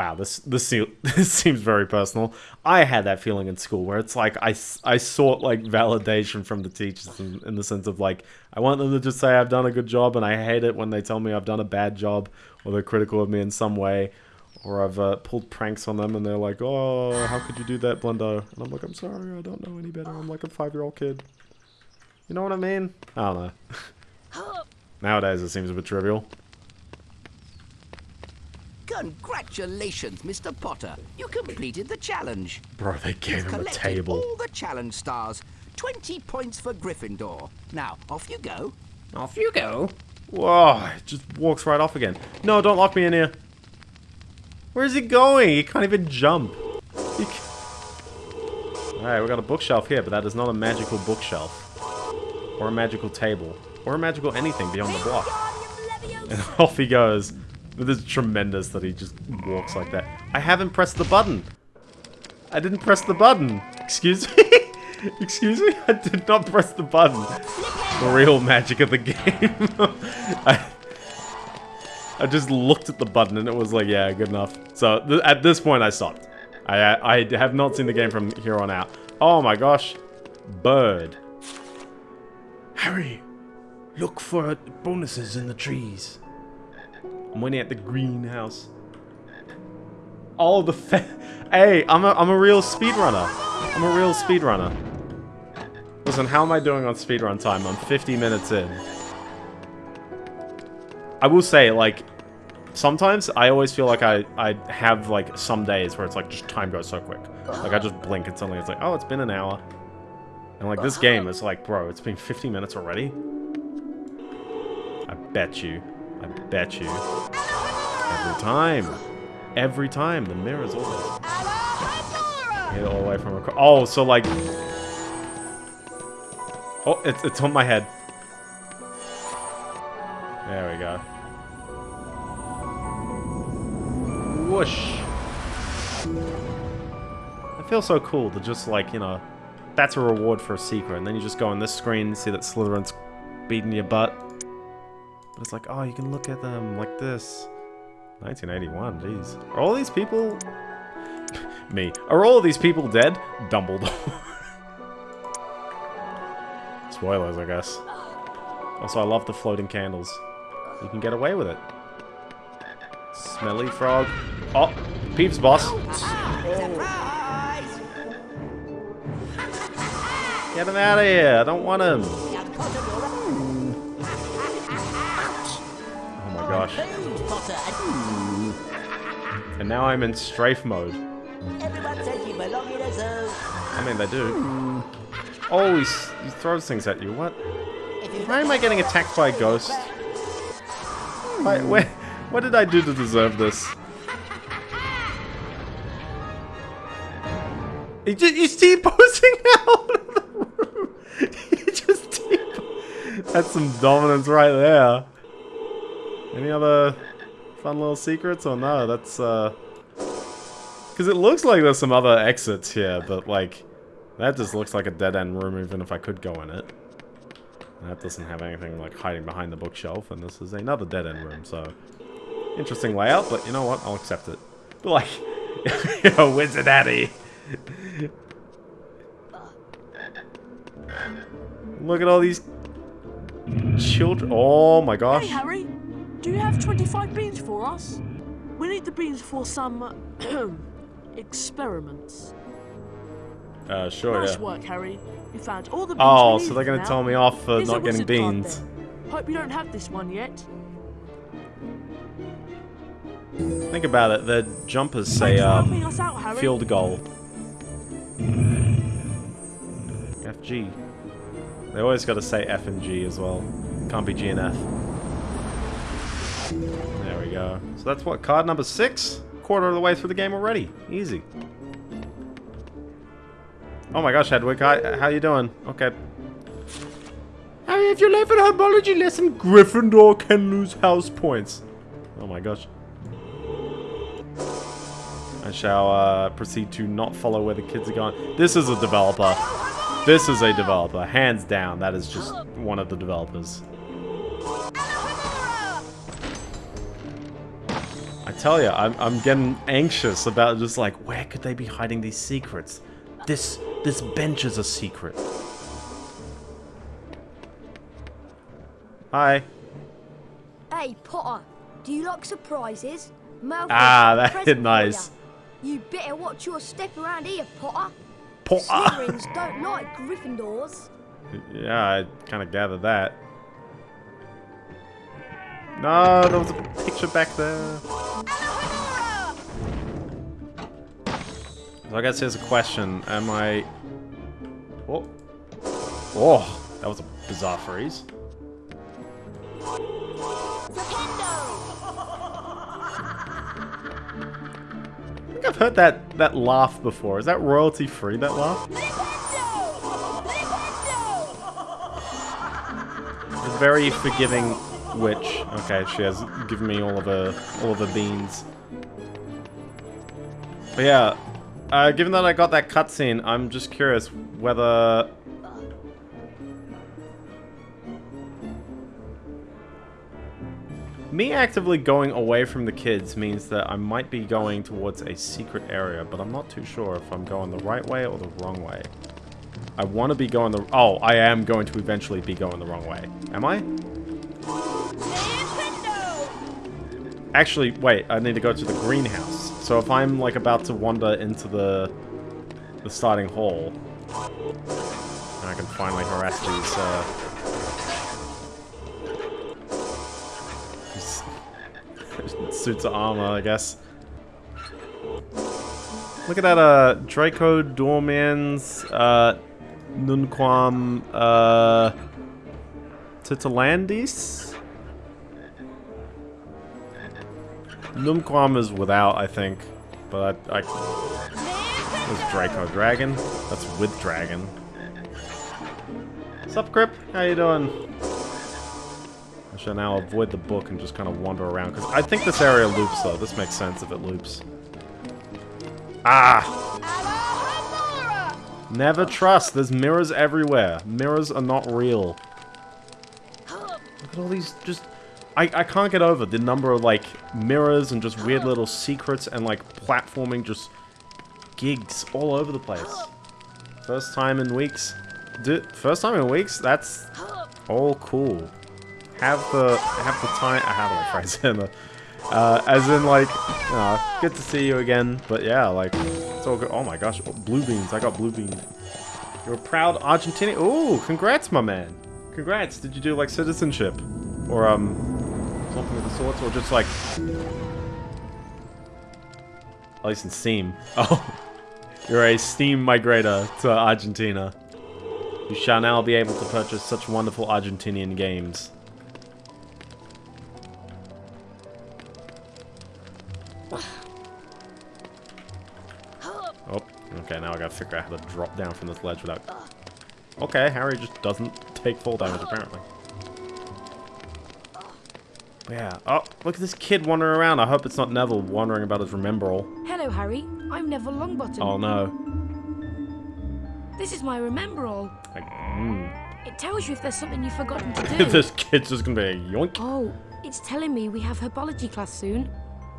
wow, this this this seems very personal. I had that feeling in school where it's like I, I sought like validation from the teachers in, in the sense of like I want them to just say I've done a good job, and I hate it when they tell me I've done a bad job or they're critical of me in some way, or I've uh, pulled pranks on them and they're like, oh, how could you do that, Blendo? And I'm like, I'm sorry, I don't know any better. I'm like a five year old kid. You know what I mean? I don't know. Nowadays it seems a bit trivial. Congratulations, Mr. Potter. You completed the challenge. Bro, they gave You've him a table. all the challenge stars. 20 points for Gryffindor. Now, off you go. Off you go. Whoa, it just walks right off again. No, don't lock me in here. Where's he going? He can't even jump. Alright, we got a bookshelf here, but that is not a magical bookshelf. Or a magical table. Or a magical anything beyond the block. And off he goes. It is tremendous that he just walks like that. I haven't pressed the button. I didn't press the button. Excuse me? Excuse me? I did not press the button. The real magic of the game. I, I just looked at the button and it was like, yeah, good enough. So th at this point, I stopped. I, I have not seen the game from here on out. Oh my gosh. Bird. Harry, look for bonuses in the trees. I'm waiting at the greenhouse. Oh, the Hey, I'm a, I'm a real speedrunner. I'm a real speedrunner. Listen, how am I doing on speedrun time? I'm 50 minutes in. I will say, like, sometimes I always feel like I, I have, like, some days where it's like, just time goes so quick. Like, I just blink and suddenly it's like, oh, it's been an hour. And, like, this game is like, bro, it's been 50 minutes already? I bet you. I bet you. Every time. Every time. The mirror's always... Hit all the way from across. Oh, so, like... Oh, it's, it's on my head. There we go. Whoosh. It feels so cool to just like, you know, that's a reward for a secret. And then you just go on this screen, and see that Slytherin's beating your butt. But it's like, oh, you can look at them like this. 1981, jeez. Are all these people... Me. Are all these people dead? Dumbledore. Spoilers, I guess. Also, I love the floating candles. You can get away with it. Smelly frog. Oh, Peeps boss. Get him out of here. I don't want him. Oh my gosh. And now I'm in strafe mode. I mean, they do. Oh, he, he throws things at you. What? Why am I getting attacked by a ghost? Why, where, what did I do to deserve this? He just, he's T-posing out of the room. he just t That's some dominance right there. Any other fun little secrets or no? That's, uh... Because it looks like there's some other exits here, but, like... That just looks like a dead-end room even if I could go in it. That doesn't have anything, like, hiding behind the bookshelf, and this is another dead-end room, so... Interesting layout, but you know what? I'll accept it. But, like... Yo, Wizard Addy! Look at all these children. Oh my gosh. Hey, Harry. Do you have 25 beans for us? We need the beans for some experiments. Uh, sure, nice yeah. work, Harry. You found all the beans Oh, so they're gonna now. tell me off for Here's not getting wizard card beans. Hope you don't have this one yet. Think about it. The jumpers say um, out, field goal. FG. They always got to say F and G as well. Can't be G and F. There we go. So that's what card number six. Quarter of the way through the game already. Easy. Oh my gosh, Hedwig, hi, how you doing? Okay. Harry, if you left a herbology lesson, Gryffindor can lose house points. Oh my gosh. I shall uh, proceed to not follow where the kids are going. This is a developer. This is a developer. Hands down, that is just one of the developers. I tell you, I'm, I'm getting anxious about just like, where could they be hiding these secrets? This, this bench is a secret. Hi. Hey, Potter, do you like surprises? Malfoy's Ah, that's present nice. ya. You better watch your step around here, Potter. Potter. Slytherins don't like Gryffindors. Yeah, I kind of gathered that. No, there was a picture back there. So I guess here's a question. Am I... Oh. Oh, that was a bizarre freeze. I think I've heard that, that laugh before. Is that royalty free, that laugh? A very forgiving witch. Okay, she has given me all of her all of her beans. But yeah, uh, given that I got that cutscene, I'm just curious whether Me actively going away from the kids means that I might be going towards a secret area, but I'm not too sure if I'm going the right way or the wrong way. I want to be going the... Oh, I am going to eventually be going the wrong way. Am I? Actually, wait, I need to go to the greenhouse. So if I'm, like, about to wander into the the starting hall, and I can finally harass these, uh... suits of armor, I guess. Look at that, uh, Draco Dormiens, uh, Nunquam, uh, Titalandis? Numquam is without, I think. But I... Was Draco Dragon? That's with Dragon. Sup, Grip? How you doing? I shall now avoid the book and just kind of wander around, because I think this area loops, though. This makes sense if it loops. Ah! Never trust. There's mirrors everywhere. Mirrors are not real. Look at all these just... I, I can't get over the number of, like, mirrors and just weird little secrets and, like, platforming just gigs all over the place. First time in weeks. First time in weeks? That's all cool. Have the have the time. I have a phrase the, uh, as in like, you know, good to see you again. But yeah, like, it's all good. Oh my gosh, blue beans. I got blue beans. You're a proud Argentinian. Oh, congrats, my man. Congrats. Did you do like citizenship, or um, something of the sorts, or just like, at least in Steam. Oh, you're a Steam migrator to Argentina. You shall now be able to purchase such wonderful Argentinian games. Oh, okay, now I gotta figure out how to drop down from this ledge without... Okay, Harry just doesn't take fall damage, apparently. Yeah. Oh, look at this kid wandering around. I hope it's not Neville wandering about his remembrall. Hello, Harry. I'm Neville Longbottom. Oh, no. This is my remembrall. Like, mm. It tells you if there's something you've forgotten to do. this kid's just gonna be a yoink. Oh, it's telling me we have herbology class soon.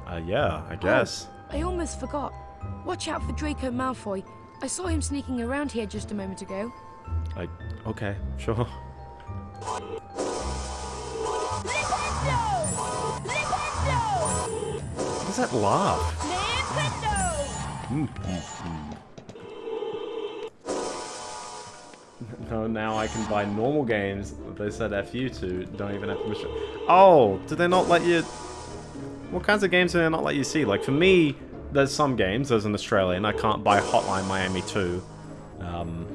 Uh, yeah, I guess. Oh, I almost forgot. Watch out for Draco Malfoy. I saw him sneaking around here just a moment ago. I... Okay, sure. That laugh? No, now I can buy normal games that they said F you to, don't even have permission. Oh, did they not let you... What kinds of games do they not let you see? Like, for me, there's some games, there's an Australian, I can't buy Hotline Miami 2. Um,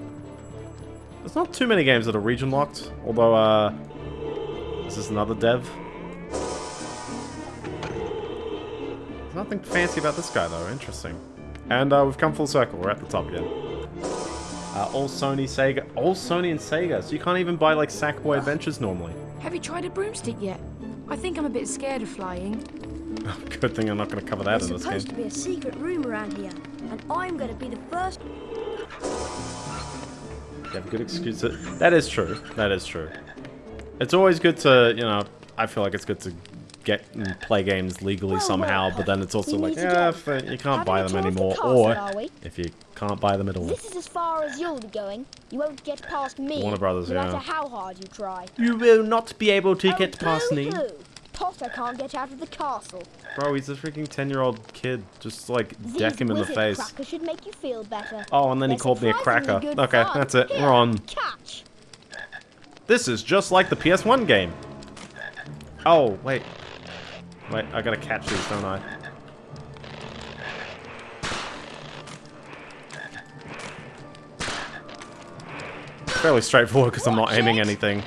there's not too many games that are region locked, although, uh... Is this another dev? Nothing fancy about this guy, though. Interesting. And uh, we've come full circle. We're at the top again. Uh, all Sony, Sega. All Sony and Sega. So you can't even buy, like, Sackboy Adventures normally. Have you tried a broomstick yet? I think I'm a bit scared of flying. Good thing I'm not going to cover that There's in this game. supposed game. to be a secret room around here, and I'm going to be the first. You have a good excuse to... That is true. That is true. It's always good to, you know, I feel like it's good to get and play games legally somehow, but then it's also like, yeah, you can't buy them anymore, or if you can't buy them at all. This is as far as you'll be going. You won't get past me. Warner Brothers, no yeah. matter how hard you try. You will not be able to Oh, get past me. Potter can't get out of the castle. Bro, he's a freaking 10-year-old kid. Just, like, These deck him in the face. should make you feel better. Oh, and then he They're called me a cracker. Okay, fun. that's it. Here, We're on. Catch. This is just like the PS1 game. Oh, wait. Wait, I gotta catch these, don't I? Fairly straightforward because I'm not aiming anything.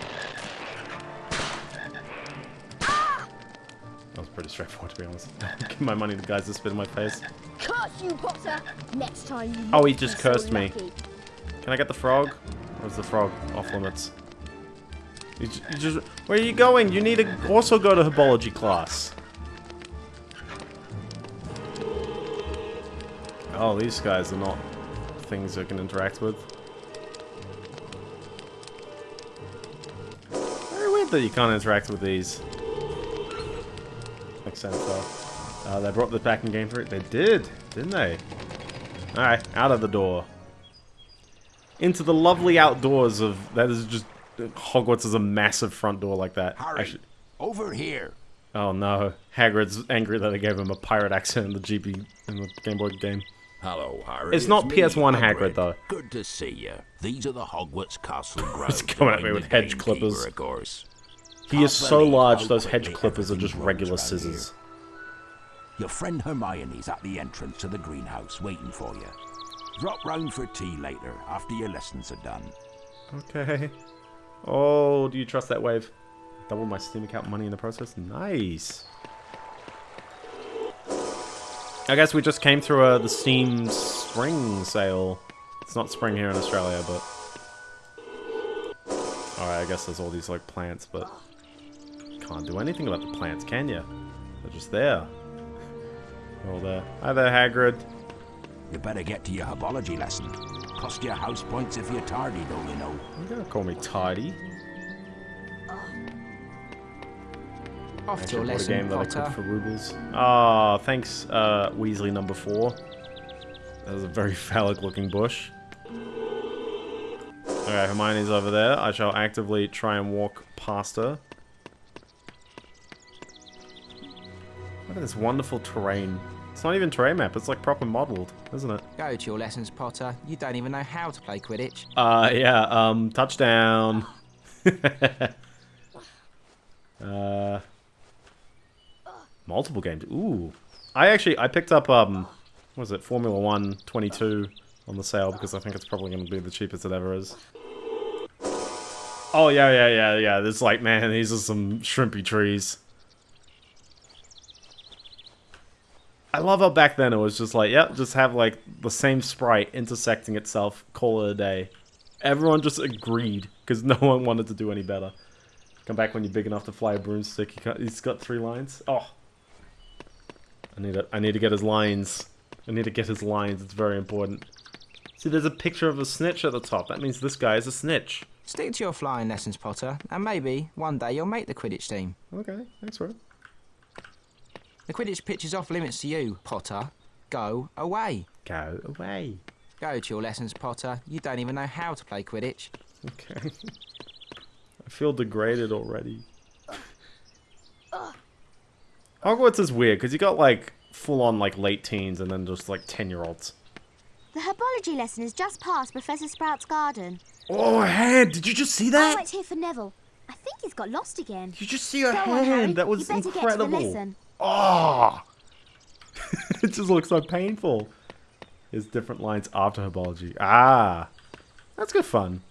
That was pretty straightforward to be honest. Give my money to the guys that spit in my face. Curse you, Potter. Next time you. Oh, he just be so cursed me. Can I get the frog? Or is the frog off limits? You ju- you just, where are you going? You need to also go to herbology class. Oh, these guys are not things I can interact with. Very weird that you can't interact with these. Makes sense, though. Uh, they brought this back in Game 3. They did, didn't they? Alright, out of the door. Into the lovely outdoors of... That is just... Hogwarts is a massive front door like that. Actually- over here. oh no. Hagrid's angry that I gave him a pirate accent in the GB... in the Game Boy game. Hello, Harry. It's not me, PS1 Hagrid, though. Good to see you. These are the Hogwarts Castle grounds. He's coming at me with hedge clippers. Of course. He Can't is so large, those hedge clippers are just regular runs round scissors. Your friend Hermione's at the entrance to the greenhouse waiting for you. Drop round for tea later after your lessons are done. Okay. Oh, do you trust that wave? Double my Steam account money in the process? Nice. I guess we just came through uh, the Steam spring sale. It's not spring here in Australia, but... Alright, I guess there's all these, like, plants, but... Can't do anything about the plants, can you? They're just there. They're all there. Hi there, Hagrid. You better get to your herbology lesson. Cost you house points if you're tardy, though, you know. You gotta call me Tidy. Off to Actually, your bought a lesson, game that I could for rubles. Ah, thanks, uh, Weasley number four. That was a very phallic-looking bush. Okay, Hermione's over there. I shall actively try and walk past her. Look at this wonderful terrain. It's not even terrain map, it's like proper modeled, isn't it? Go to your lessons, Potter. You don't even know how to play Quidditch. Uh, yeah, um, touchdown. uh, multiple games. Ooh. I actually, I picked up, um, what was it, Formula 1 22 on the sale because I think it's probably going to be the cheapest it ever is. Oh, yeah, yeah, yeah, yeah. There's like, man, these are some shrimpy trees. I love how back then it was just like, yep, just have like the same sprite intersecting itself, call it a day. Everyone just agreed because no one wanted to do any better. Come back when you're big enough to fly a broomstick. He's got three lines. Oh, I need to, I need to get his lines. I need to get his lines. It's very important. See, there's a picture of a snitch at the top. That means this guy is a snitch. Stick to your flying lessons, Potter, and maybe one day you'll make the Quidditch team. Okay, thanks, Rob. The Quidditch pitch is off limits to you, Potter. Go away. Go away. Go to your lessons, Potter. You don't even know how to play Quidditch. Okay. I feel degraded already. Hogwarts is weird because you got like full on like late teens and then just like 10 year olds. The herbology lesson is just past Professor Sprout's garden. Oh, her hand! Did you just see that? it's here for Neville. I think he's got lost again. You just see her Go on, hand. Harry. That was you better Get to incredible. the. Oh! it just looks so painful. There's different lines after herbology. Ah! That's good fun.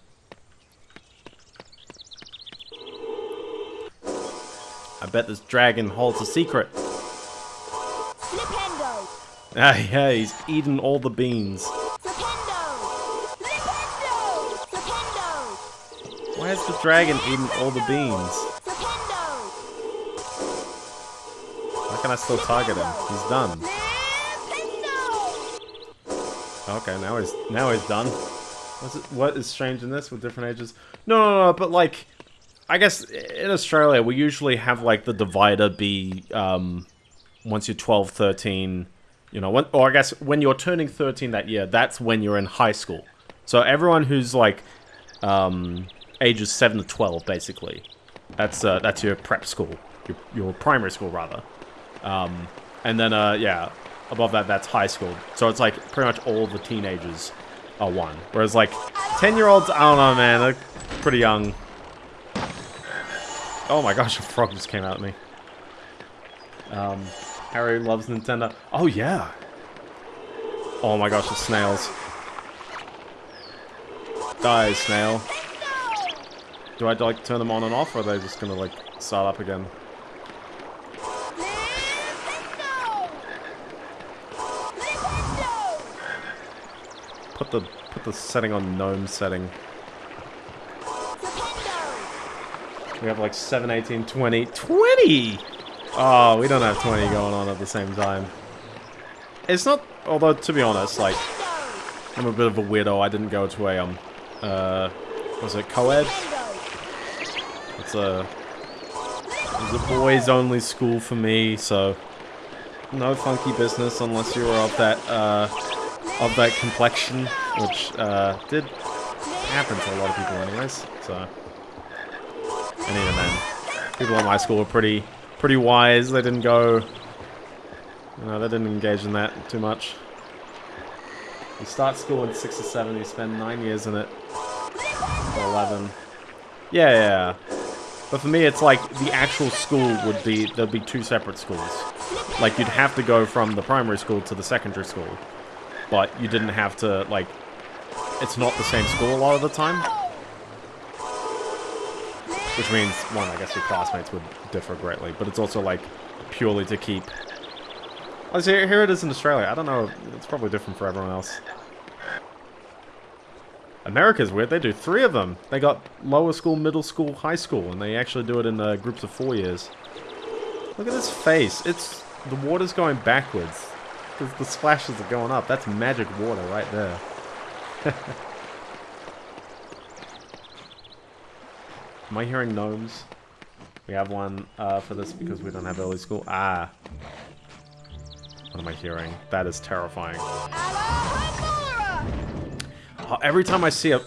I bet this dragon holds a secret. Flipendo! Ah, yeah, he's eaten all the beans. Flipendo! Flipendo! Flipendo! Why has the dragon eaten all the beans? How can I still target him? He's done. Okay, now he's now he's done. What's it, what is strange in this with different ages? No, no, no, but like, I guess in Australia we usually have like the divider be um, once you're 12, 13, you know, when, or I guess when you're turning 13 that year, that's when you're in high school. So everyone who's like um, ages 7 to 12, basically, that's uh, that's your prep school, your, your primary school rather. Um, and then, uh, yeah, above that, that's high school. So it's like pretty much all the teenagers are one. Whereas like 10 year olds, I don't know, man, they're pretty young. Oh my gosh, a frog just came out at me. Um, Harry loves Nintendo. Oh yeah. Oh my gosh, the snails. Die, snail. Do I like turn them on and off, or are they just gonna like start up again? Put the put the setting on gnome setting. We have like 7, 18, 20. 20! Oh, we don't have 20 going on at the same time. It's not, although to be honest, like, I'm a bit of a weirdo. I didn't go to a, um, uh, was it co-ed? It's a, It was a boys-only school for me, so no funky business unless you were of that uh, of that complexion, which uh, did happen to a lot of people, anyways. So, and even then, people at my school were pretty pretty wise. They didn't go, know, they didn't engage in that too much. You start school in six or seven, you spend nine years in it. Or eleven. Yeah, yeah. But for me, it's like the actual school would be, there'd be two separate schools. Like, you'd have to go from the primary school to the secondary school. But you didn't have to, like, it's not the same school a lot of the time. Which means, one, I guess your classmates would differ greatly. But it's also, like, purely to keep... Oh, see, here it is in Australia. I don't know, it's probably different for everyone else. America's weird. They do three of them. They got lower school, middle school, high school, and they actually do it in uh, groups of four years. Look at this face. It's the water's going backwards. The, the splashes are going up. That's magic water right there. Am I hearing gnomes? We have one uh, for this because we don't have early school. Ah. What am I hearing? That is terrifying. Every time I see a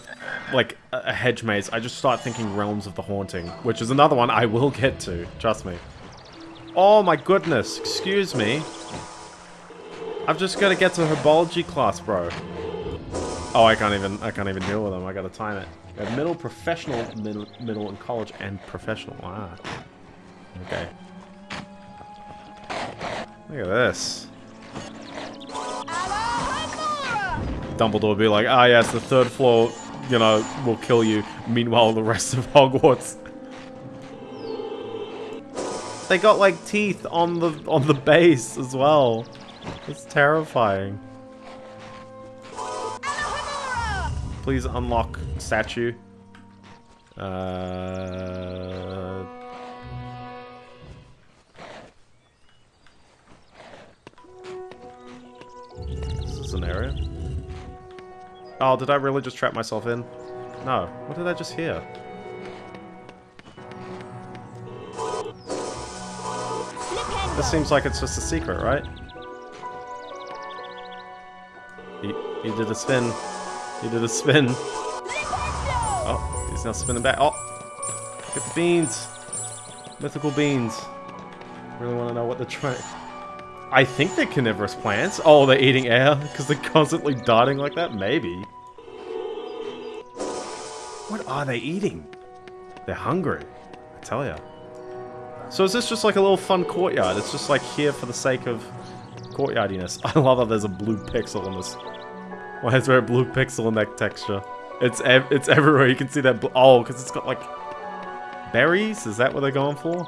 like a hedge maze, I just start thinking Realms of the Haunting, which is another one I will get to. Trust me. Oh my goodness! Excuse me. I've just got to get to herbology class, bro. Oh, I can't even I can't even deal with them. I got to time it. Middle, professional, middle, middle, and college, and professional. Ah. Okay. Look at this. Dumbledore would be like, ah yes, the third floor, you know, will kill you. Meanwhile, the rest of Hogwarts. They got like teeth on the on the base as well. It's terrifying. Please unlock statue. Uh This is an area. Oh, did I really just trap myself in? No. What did I just hear? This seems like it's just a secret, right? He, he did a spin. He did a spin. Oh, he's now spinning back. Oh! Get the beans! Mythical beans. Really want to know what they're trying... I think they're carnivorous plants. Oh, they're eating air because they're constantly darting like that? Maybe. What are they eating? They're hungry. I tell ya. So is this just like a little fun courtyard? It's just like here for the sake of courtyardiness. I love that there's a blue pixel in this. Why is there a blue pixel in that texture? It's ev it's everywhere. You can see that. oh, because it's got like berries. Is that what they're going for?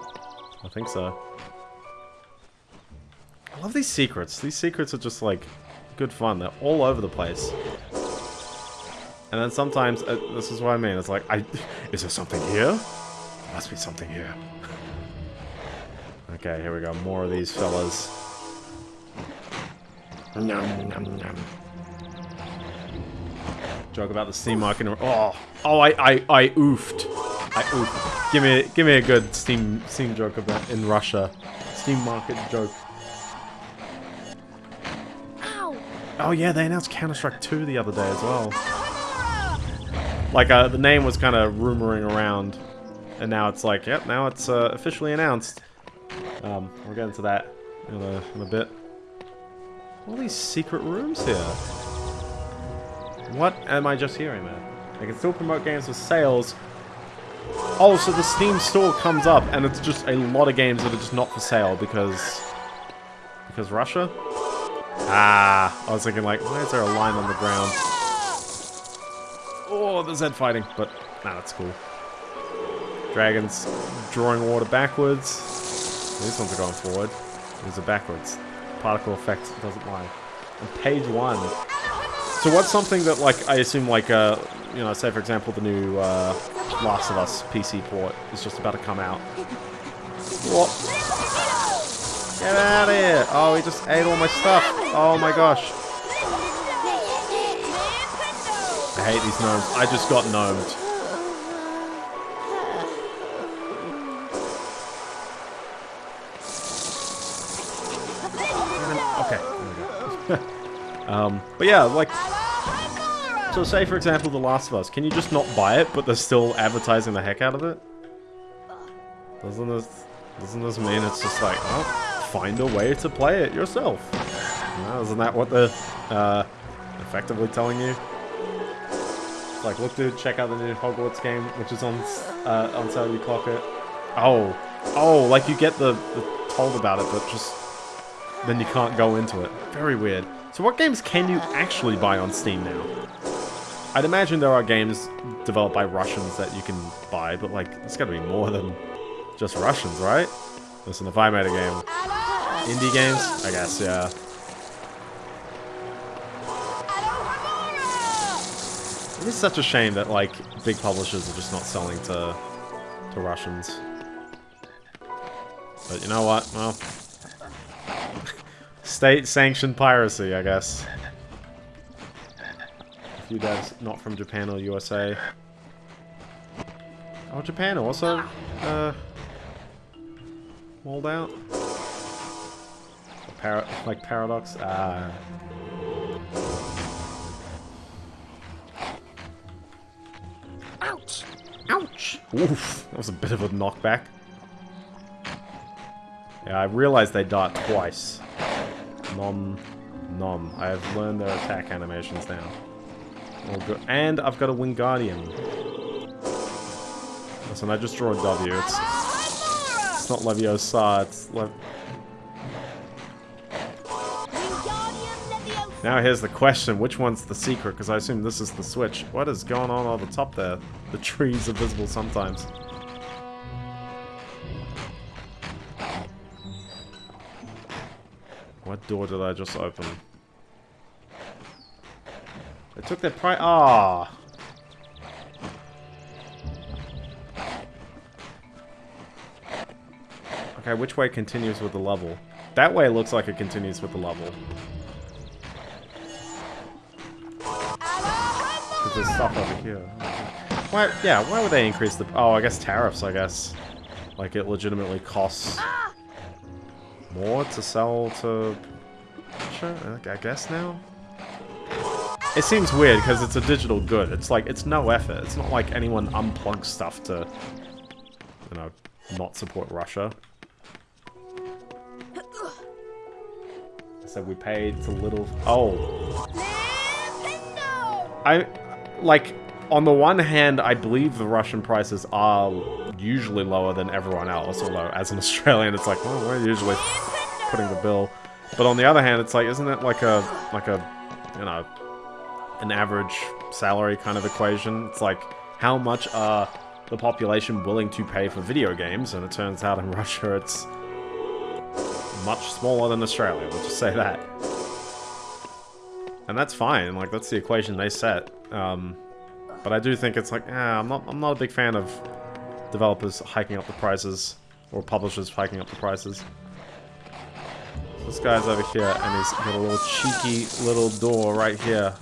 I think so. I love these secrets. These secrets are just like good fun. They're all over the place. And then sometimes, uh, this is what I mean. It's like, I is there something here? There must be something here. okay, here we go. More of these fellas. Nom, nom, nom. Joke about the Steam market. Oh, oh, I, I, I oofed. I oofed. Give me, give me a good Steam, Steam joke about in Russia. Steam market joke. Ow. Oh yeah, they announced Counter-Strike 2 the other day as well. Like, uh, the name was kind of rumoring around, and now it's like, yep, now it's uh, officially announced. Um, we'll get into that in a, in a bit. All these secret rooms here. What am I just hearing there? They can still promote games with sales. Oh, so the Steam store comes up, and it's just a lot of games that are just not for sale because... Because Russia? Ah, I was thinking like, why is there a line on the ground? Oh, there's Zed fighting, but nah, that's cool. Dragons drawing water backwards. These ones are going forward. These are backwards. Particle effect doesn't lie. On page one. So what's something that, like, I assume, like, uh, you know, say for example, the new uh, Last of Us PC port is just about to come out. What? Get out of here! Oh, he just ate all my stuff. Oh my gosh. I hate these gnomes. I just got gnomed. Okay. um, but yeah, like so say for example, The Last of Us. Can you just not buy it, but they're still advertising the heck out of it? Doesn't this doesn't this mean it's just like, oh, find a way to play it yourself? Isn't that what they're uh, effectively telling you? Like, look, dude, check out the new Hogwarts game, which is on uh, on sale. Clock it. Oh, oh, like you get the, the told about it, but just then you can't go into it. Very weird. So what games can you actually buy on Steam now? I'd imagine there are games developed by Russians that you can buy, but like, it's gotta be more than just Russians, right? Listen, if I made a game... Indie games? I guess, yeah. It is such a shame that, like, big publishers are just not selling to, to Russians. But you know what? Well... State-sanctioned piracy, I guess few devs not from Japan or USA. Oh, Japan also, uh, walled out. Par like Paradox, ah. Ouch! Ouch! Oof, that was a bit of a knockback. Yeah, I realized they dart twice. Nom, nom. I have learned their attack animations now. All good. And I've got a Wingardium. Listen, I just draw a W. It's, it's not Leviosa, it's Lev... Now here's the question, which one's the secret? Because I assume this is the switch. What is going on on the top there? The trees are visible sometimes. What door did I just open? They took their price. Ah. Okay, which way continues with the level? That way looks like it continues with the level. Because there's stuff over here. Why, yeah, why would they increase the... Oh, I guess tariffs, I guess. Like, it legitimately costs more to sell to... Sure, I guess now? It seems weird because it's a digital good. It's like, it's no effort. It's not like anyone unplugs stuff to, you know, not support Russia. So we paid to little... Oh. I, like, on the one hand, I believe the Russian prices are usually lower than everyone else, although as an Australian, it's like, well, we're usually putting the bill. But on the other hand, it's like, isn't it like a, like a, you know, an average salary kind of equation. It's like, how much are the population willing to pay for video games? And it turns out in Russia it's much smaller than Australia, we'll just say that. And that's fine, like, that's the equation they set. Um, but I do think it's like, ah, I'm not, I'm not a big fan of developers hiking up the prices, or publishers hiking up the prices. This guy's over here, and he's got a little cheeky little door right here.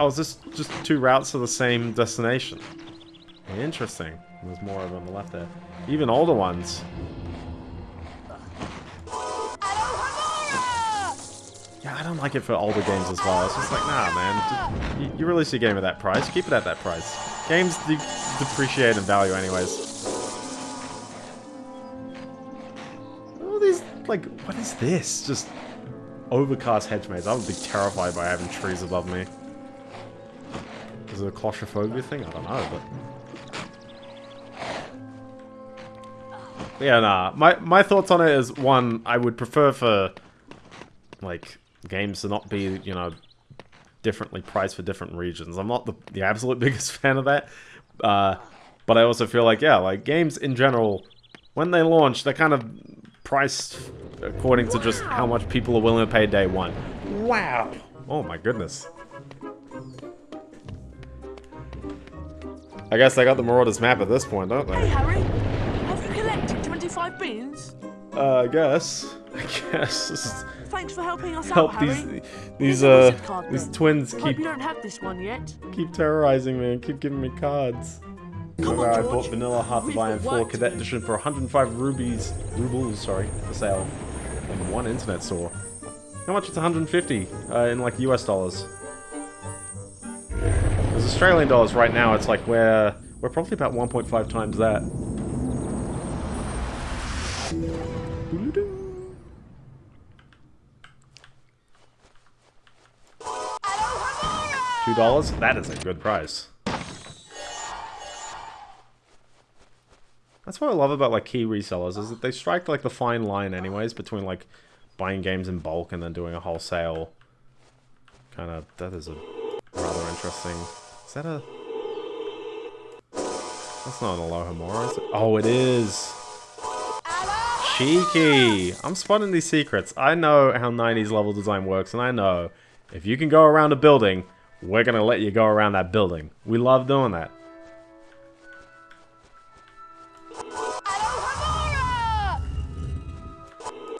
Oh, is this just two routes to the same destination? Interesting. There's more of them on the left there. Even older ones. Yeah, I don't like it for older games as well. It's just like, nah, man. You, release your game at that price. Keep it at that price. Games de depreciate in value anyways. All these, like, what is this? Just overcast hedge maze. I would be terrified by having trees above me. Is it a claustrophobia thing? I don't know, but... Yeah, nah. My, my thoughts on it is, one, I would prefer for, like, games to not be, you know, differently priced for different regions. I'm not the, the absolute biggest fan of that. Uh, but I also feel like, yeah, like, games in general, when they launch, they're kind of priced according to just how much people are willing to pay day one. Wow! Oh my goodness. I guess I got the Marauders map at this point, don't they? Hey, Harry. Have you collected 25 beans? Uh, I guess. I guess. Thanks for helping us help out, these Harry. these uh these twins Hope keep you don't have this one yet. keep terrorizing me and keep giving me cards. Remember I bought Vanilla Hearts of Iron 4 Cadet Edition for 105 rubies, rubles, sorry, for sale. In one internet store. How much? It's 150 uh, in like US dollars. Because Australian dollars right now, it's like we're we're probably about 1.5 times that. Two dollars? That is a good price. That's what I love about like key resellers is that they strike like the fine line anyways between like buying games in bulk and then doing a wholesale kind of that is a rather interesting. Is that a That's not an Alohomora, is it? Oh, it is. Cheeky. I'm spotting these secrets. I know how 90s level design works and I know if you can go around a building, we're to let you go around that building. We love doing that.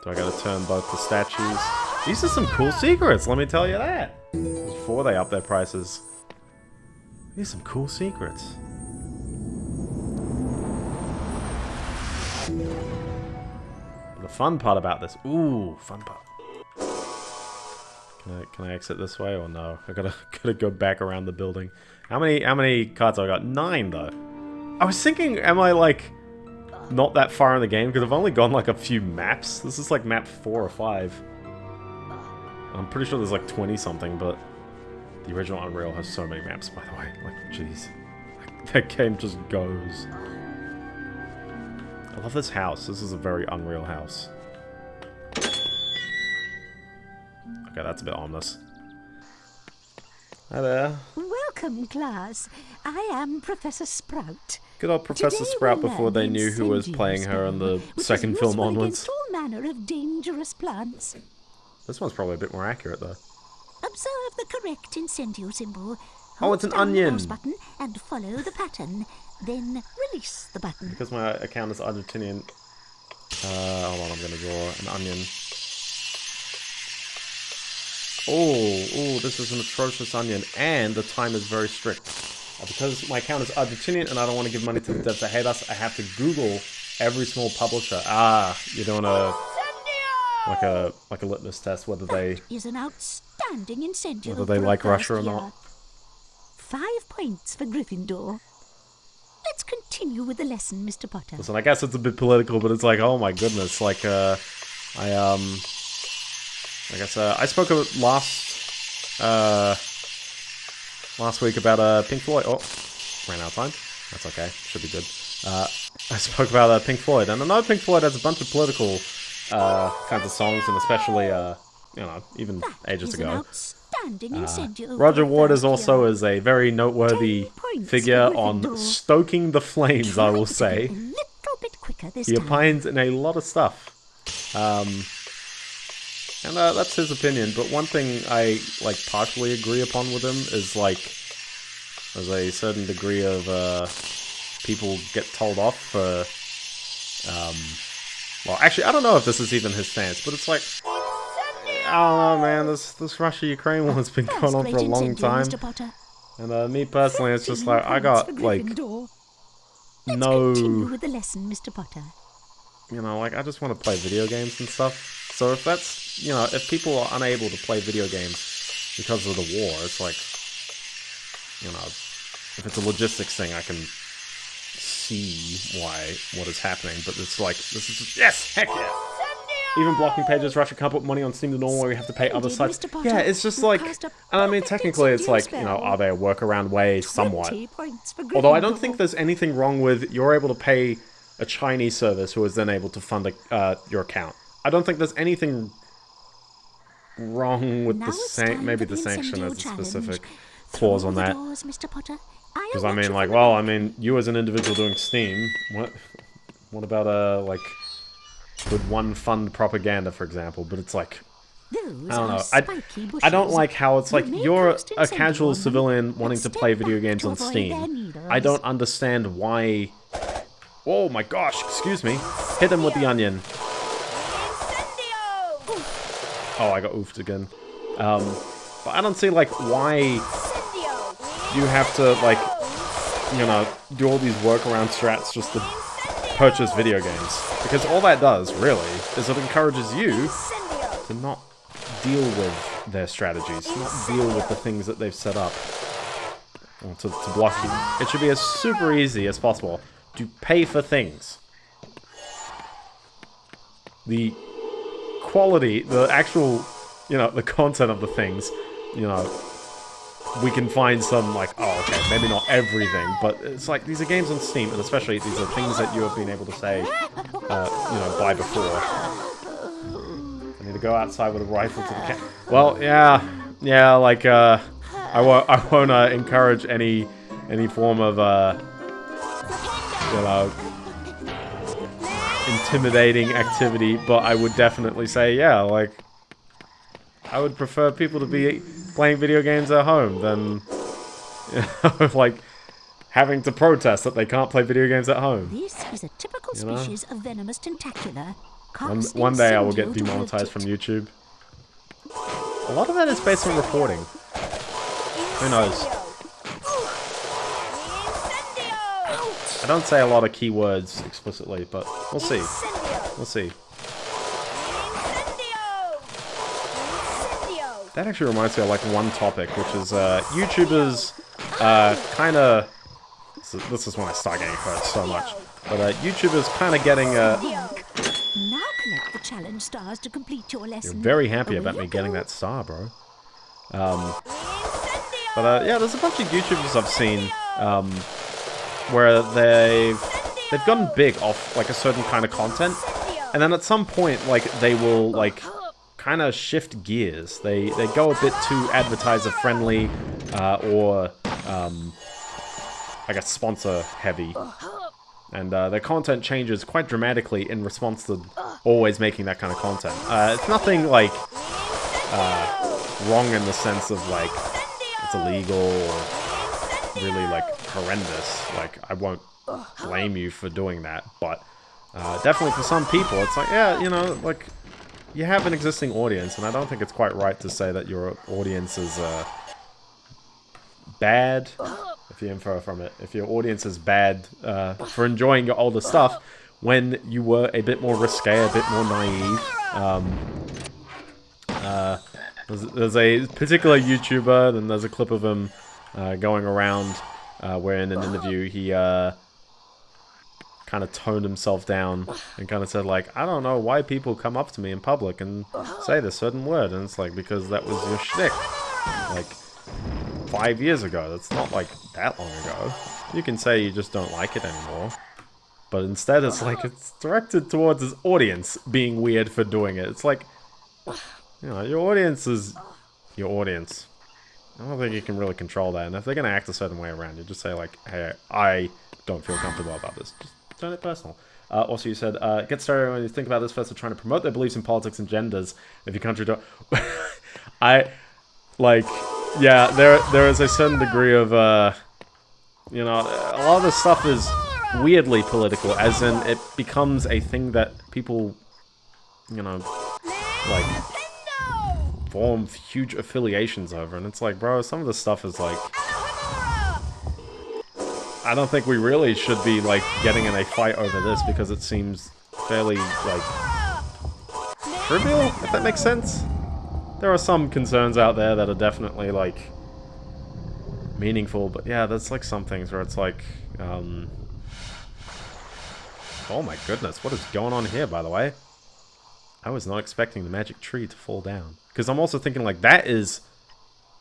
Do I gotta turn both the statues? These are some cool secrets, let me tell you that. Before they up their prices. These some cool secrets. The fun part about this. Ooh, fun part. Can I, can I exit this way or no? I gotta gotta go back around the building. How many how many cards have I got? Nine though. I was thinking, am I like not that far in the game because I've only gone like a few maps. This is like map four or five. I'm pretty sure there's like 20 something, but the original Unreal has so many maps, by the way. Like, jeez. That game just goes. I love this house. This is a very Unreal house. Okay, that's a bit ominous. Hi there. Welcome, class. I am Professor Sprout. Good old Professor Today Sprout before they knew who was playing her in the spray, which is second film onwards. all manner of dangerous plants. This one's probably a bit more accurate though. Observe the correct incendio symbol. Oh, it's an down the onion. mouse button and follow the pattern. Then release the button. Because my account is Argentinian. Uh, hold on, I'm gonna draw an onion. Oh, oh, this is an atrocious onion, and the time is very strict. Uh, because my account is Argentinian and I don't want to give money to the devs that hate us, I have to Google every small publisher. Ah, you're doing a like a like a litmus test whether they Is an outstanding incendio. whether they like Russia or not. Five points for Gryffindor. Let's continue with the lesson, Mr. Potter. Listen, I guess it's a bit political, but it's like, oh my goodness, like, uh, I, um, I guess, uh, I spoke of last, uh, last week about, uh, Pink Floyd, oh, ran out of time, that's okay, should be good, uh, I spoke about, uh, Pink Floyd, and I know Pink Floyd has a bunch of political, uh, kinds of songs, and especially, uh, you know, even ages ago. Uh, Roger Waters is also is a very noteworthy figure on stoking the flames, I will say. A little bit quicker this He opines in a lot of stuff. Um, and uh, that's his opinion, but one thing I, like, partially agree upon with him is, like, there's a certain degree of, uh, people get told off for, um, well, actually, I don't know if this is even his stance, but it's like, don't know, man, this, this Russia-Ukraine one's been going on for a long time. And, uh, me personally, it's just like, I got, like, no... Continue with the lesson, Mr. Potter. you know, like I just want to play video games and stuff. So if that's, you know, if people are unable to play video games because of the war, it's like, you know, if it's a logistics thing, I can see why what is happening. But it's like this is just yes, heck yeah. Even blocking pages, Russia can't put money on Steam to normal where we have to pay other sites. Yeah, it's just like, and I mean, technically, it's like, you know, are there a workaround way somewhat? 20 points for Although I don't think there's anything wrong with you're able to pay a Chinese service who is then able to fund a, uh, your account. I don't think there's anything wrong with Now the it's san- maybe the the sanction incendio has a specific clause Through on that. Mr. Potter. Because I mean, like, well, I mean, you as an individual doing Steam, what, what about uh, like, good one fund propaganda, for example? But it's like, Those I don't know. I, I don't like how it's like you're a casual civilian wanting to play video games on Steam. I don't understand why. Oh my gosh! Excuse me. Hit him with the onion. Oh, I got oofed again. Um, but I don't see like why you have to like you know, do all these workaround strats just to purchase video games. Because all that does, really, is it encourages you to not deal with their strategies, not deal with the things that they've set up to, to block you. It should be as super easy as possible to pay for things. The quality, the actual, you know, the content of the things, you know, we can find some, like, oh, okay, maybe not everything, but it's like, these are games on Steam, and especially these are things that you have been able to say, uh, you know, buy before. I need to go outside with a rifle to the cat. Well, yeah, yeah, like, uh, I won't, I won't uh, encourage any, any form of, uh, you know, intimidating activity, but I would definitely say, yeah, like, I would prefer people to be playing video games at home than, you know, like, having to protest that they can't play video games at home. This is a typical You know? species of venomous tentacula. One, one day I will get demonetized from YouTube. A lot of that is based on reporting. Who knows? I don't say a lot of keywords explicitly, but we'll see. We'll see. That actually reminds me of like one topic, which is uh, YouTubers uh, kind of. This is when I start getting hurt so much. But uh, YouTubers kind of getting uh, Now collect the challenge stars to complete your You're very happy about me getting that star, bro. Um, but uh, yeah, there's a bunch of YouTubers I've seen um, where they've they've gotten big off like a certain kind of content, and then at some point, like they will like kind of shift gears. They they go a bit too advertiser friendly, uh, or um, I guess sponsor heavy and uh, their content changes quite dramatically in response to always making that kind of content. Uh, it's nothing like uh, wrong in the sense of like it's illegal or really like horrendous. Like I won't blame you for doing that, but uh, definitely for some people, it's like yeah, you know, like you have an existing audience, and I don't think it's quite right to say that your audience is uh, bad if you infer from it. If your audience is bad uh, for enjoying your older stuff when you were a bit more risque, a bit more naive. Um, uh, there's, there's a particular YouTuber, and there's a clip of him uh, going around uh, where in an interview he uh, kind of toned himself down and kind of said like, I don't know why people come up to me in public and say this certain word, and it's like because that was your shtick, like five years ago. That's not like that long ago. You can say you just don't like it anymore. But instead it's like it's directed towards his audience being weird for doing it. It's like, you know, your audience is your audience. I don't think you can really control that. And if they're going to act a certain way around you, just say like, hey, I don't feel comfortable about this. Just turn it personal. Uh, also, you said, uh, get started when you think about this first of trying to promote their beliefs in politics and genders. If your country don't... I, like, yeah, there there is a certain degree of, uh, you know, a lot of this stuff is weirdly political, as in it becomes a thing that people, you know, like, form huge affiliations over, and it's like, bro, some of the stuff is like... I don't think we really should be, like, getting in a fight over this, because it seems fairly, like, trivial, if that makes sense. There are some concerns out there that are definitely, like, meaningful, but yeah, there's, like, some things where it's like, um... Oh my goodness, what is going on here, by the way? I was not expecting the magic tree to fall down. Because I'm also thinking, like, that is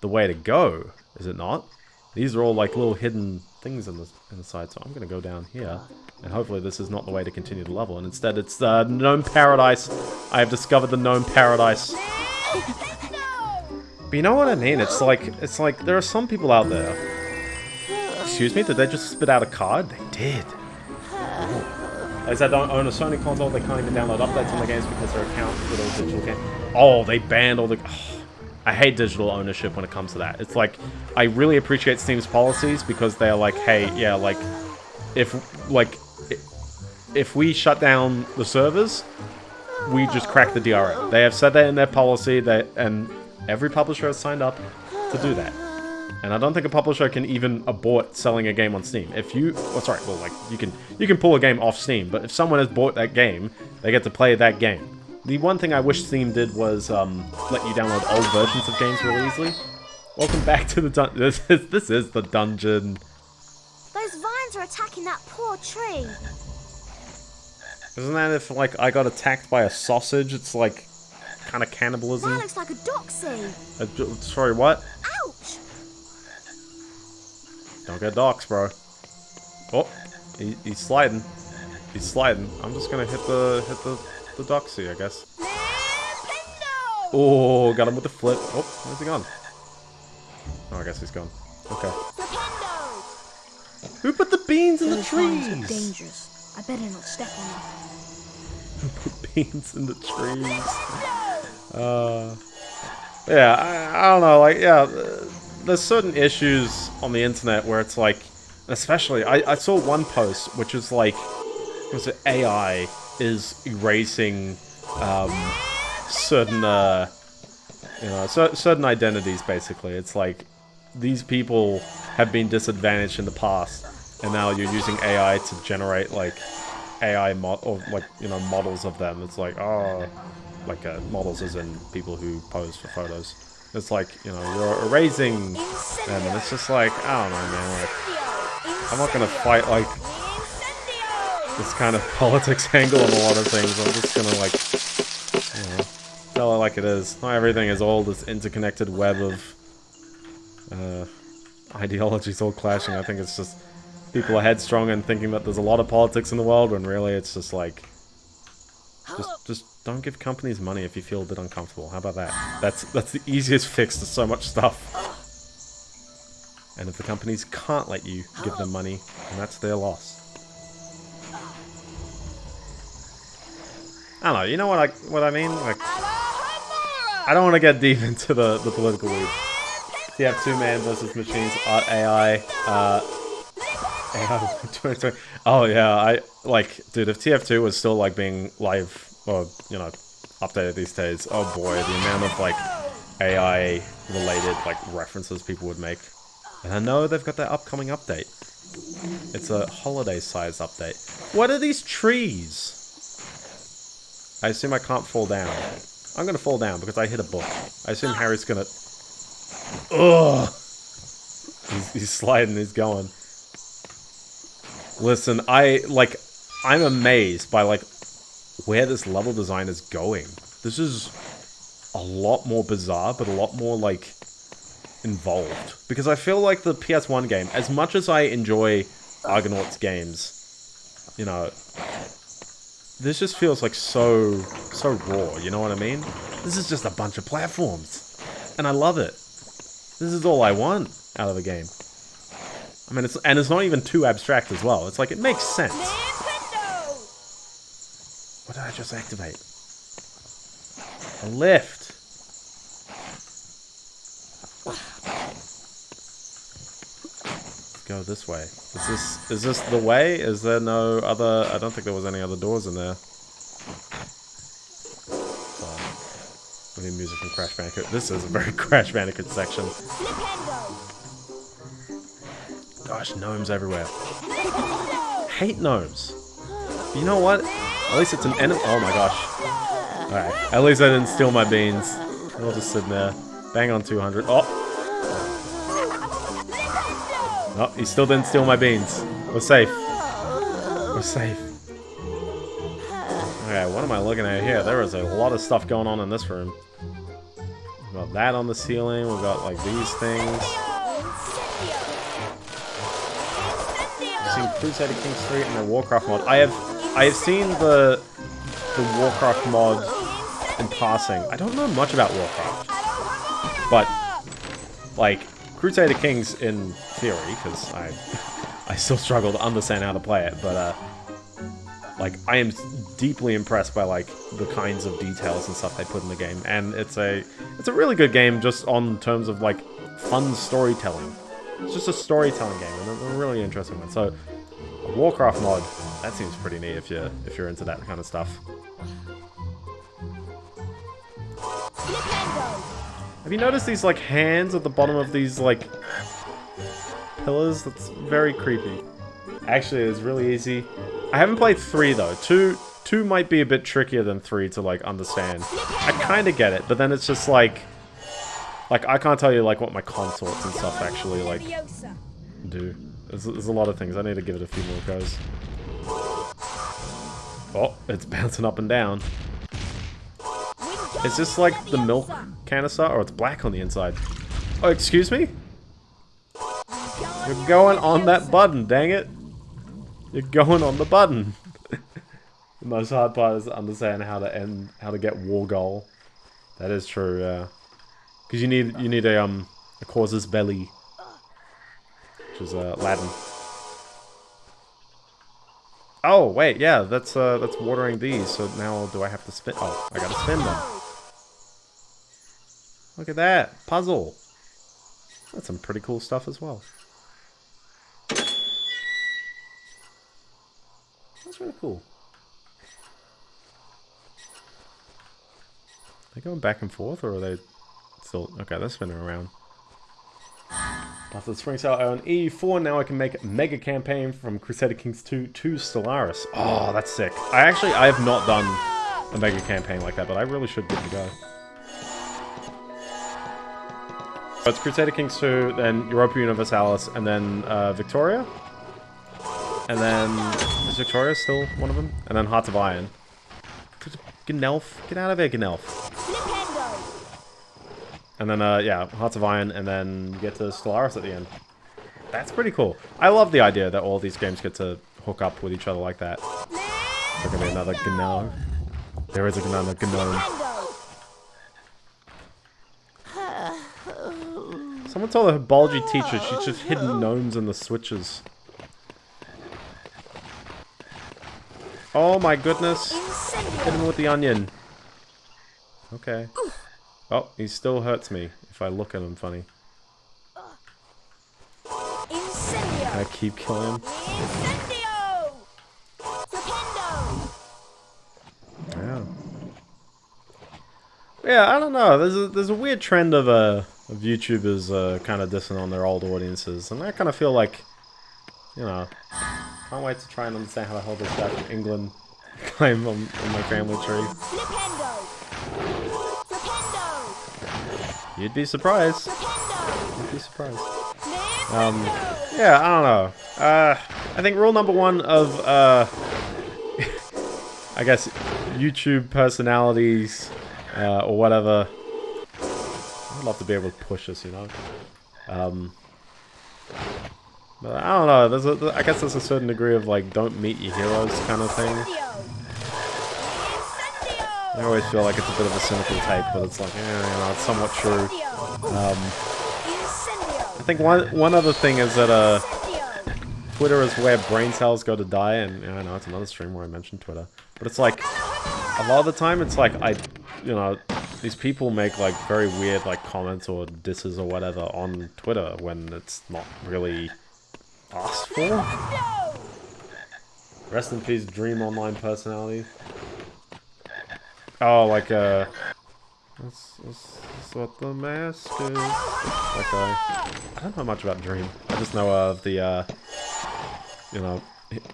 the way to go, is it not? These are all, like, little hidden things in the, in the side, so I'm going to go down here. And hopefully this is not the way to continue the level, and instead it's uh, Gnome Paradise. I have discovered the Gnome Paradise. But you know what I mean? It's like, it's like, there are some people out there. Excuse me, did they just spit out a card? They did. As I don't own a Sony console, they can't even download updates on the games because their account is a digital game. Oh, they banned all the... I hate digital ownership when it comes to that. It's like, I really appreciate Steam's policies because they're like, hey, yeah, like, if, like, if we shut down the servers, we just crack the DRM. They have said that in their policy, that, and every publisher has signed up to do that. And I don't think a publisher can even abort selling a game on Steam. If you, oh sorry, well like you can you can pull a game off Steam, but if someone has bought that game, they get to play that game. The one thing I wish Steam did was um, let you download old versions of games really easily. Welcome back to the dungeon. This is, this is the dungeon. Those vines are attacking that poor tree. Isn't that if like I got attacked by a sausage? It's like kind of cannibalism. That looks like a doxy. Uh, sorry, what? Ouch! Don't get docs, bro. Oh, he, he's sliding. He's sliding. I'm just gonna hit the hit the the doxy, I guess. Oh, got him with the flip. Oh, where's he gone? Oh, I guess he's gone. Okay. Who put the beans in the Those vines trees? are dangerous. I better not step on them. Who put beans in the trees? Uh, yeah, I, I don't know. Like, yeah, uh, there's certain issues on the internet where it's like, especially, I, I saw one post which is like, was it AI is erasing um, certain, uh, you know, certain identities. Basically, it's like these people have been disadvantaged in the past, and now you're using AI to generate like AI mod or like you know models of them. It's like oh, like uh, models as in people who pose for photos. It's like you know you're erasing them, and it's just like I don't know, man. Like I'm not gonna fight like this kind of politics angle on a lot of things. I'm just gonna like you know, tell it like it is. Not everything is all this interconnected web of uh, ideologies all clashing. I think it's just people are headstrong and thinking that there's a lot of politics in the world when really it's just like just just don't give companies money if you feel a bit uncomfortable. How about that? That's that's the easiest fix to so much stuff. And if the companies can't let you give them money, then that's their loss. I don't know, you know what I what I mean? Like I don't want to get deep into the, the political weeds. You have two man versus machines, art AI, uh AI Oh yeah, I like dude if TF2 was still like being live or you know updated these days, oh boy, the amount of like AI related like references people would make. And I know they've got that upcoming update. It's a holiday size update. What are these trees? I assume I can't fall down. I'm gonna fall down because I hit a book. I assume ah. Harry's gonna... Ugh! He's, he's sliding, he's going. Listen, I, like, I'm amazed by, like, where this level design is going. This is a lot more bizarre, but a lot more, like, involved. Because I feel like the PS1 game, as much as I enjoy Argonaut's games, you know, this just feels like so, so raw, you know what I mean? This is just a bunch of platforms. And I love it. This is all I want out of a game. I mean, it's and it's not even too abstract as well. It's like, it makes sense. What did I just activate? A lift. Let's go this way. Is this is this the way? Is there no other? I don't think there was any other doors in there. We need music from Crash Bandicoot. This is a very Crash Bandicoot section. Gosh, gnomes everywhere. Hate gnomes. You know what? At least it's an enemy. Oh my gosh. Alright, at least I didn't steal my beans. I'll just sit there. Bang on 200. Oh! No, he still didn't steal my beans. We're safe. We're safe. Okay, what am I looking at here? There is a lot of stuff going on in this room. We've got that on the ceiling. We've got, like, these things. I've seen Crusader Kings 3 and the Warcraft mod. I have I have seen the the Warcraft mod in passing. I don't know much about Warcraft. But, like, Crusader Kings in theory, because I I still struggle to understand how to play it, but, uh, like, I am deeply impressed by, like, the kinds of details and stuff they put in the game. And it's a, it's a really good game just on terms of, like, fun storytelling. It's just a storytelling game, and a, really interesting one. So, a Warcraft mod, that seems pretty neat if you're, if you're into that kind of stuff. Have you noticed these, like, hands at the bottom of these, like, pillars. That's very creepy. Actually, it's really easy. I haven't played 3 though. 2 2 might be a bit trickier than 3 to like understand. I kind of get it, but then it's just like like I can't tell you like what my consorts and stuff actually like do. There's, there's a lot of things. I need to give it a few more goes. Oh, it's bouncing up and down. Is this like the milk canister? Or it's black on the inside. Oh, excuse me? You're going on that button, dang it. You're going on the button. the most hard part is understand how to end, how to get war goal. That is true, yeah. Because you need, you need a, um, a casus belli. Which is, uh, Latin. Oh, wait, yeah, that's, uh, that's watering these, so now do I have to spin- oh, I gotta spin them. Look at that, puzzle. That's some pretty cool stuff as well. That's really cool. Are they going back and forth, or are they still... Okay, they're spinning around. After the Spring Sale on E4, now I can make a mega campaign from Crusader Kings 2 to Stellaris. Oh, that's sick. I actually, I have not done a mega campaign like that, but I really should give it a go. So it's Crusader Kings 2, then Europa Universalis, and then uh, Victoria. And then... Is Victoria still one of them? And then Hearts of Iron. Gnelf? Get out of here, Gnelf. And then, uh, yeah, Hearts of Iron, and then you get to Stellaris at the end. That's pretty cool. I love the idea that all these games get to hook up with each other like that. There's gonna be another Gnome. There is another Gnome. Someone told her biology teacher she's just hidden gnomes in the switches. Oh my goodness. Hit him with the onion. Okay. Oh, he still hurts me if I look at him funny. Can I keep killing him? Yeah. Yeah, I don't know. There's a there's a weird trend of uh of YouTubers uh, kind of dissing on their old audiences, and I kind of feel like, you know, can't wait to try and understand how the hell this guy from England claim on, on my family tree. You'd be surprised. You'd be surprised. Um, yeah, I don't know. Uh, I think rule number one of, uh, I guess, YouTube personalities, uh, or whatever. I'd love to be able to push this, you know? Um, but I don't know, there's a, I guess there's a certain degree of, like, don't meet your heroes kind of thing. I always feel like it's a bit of a cynical take, but it's like, eh, you know, it's somewhat true. Um, I think one one other thing is that uh, Twitter is where brain cells go to die, and yeah, I know it's another stream where I mentioned Twitter, but it's like a lot of the time it's like I, you know, these people make like very weird like comments or disses or whatever on Twitter when it's not really asked for. Rest in peace, Dream Online personality. Oh, like, uh... That's, that's, that's what the mask is. That guy. I don't know much about Dream. I just know of the, uh... You know,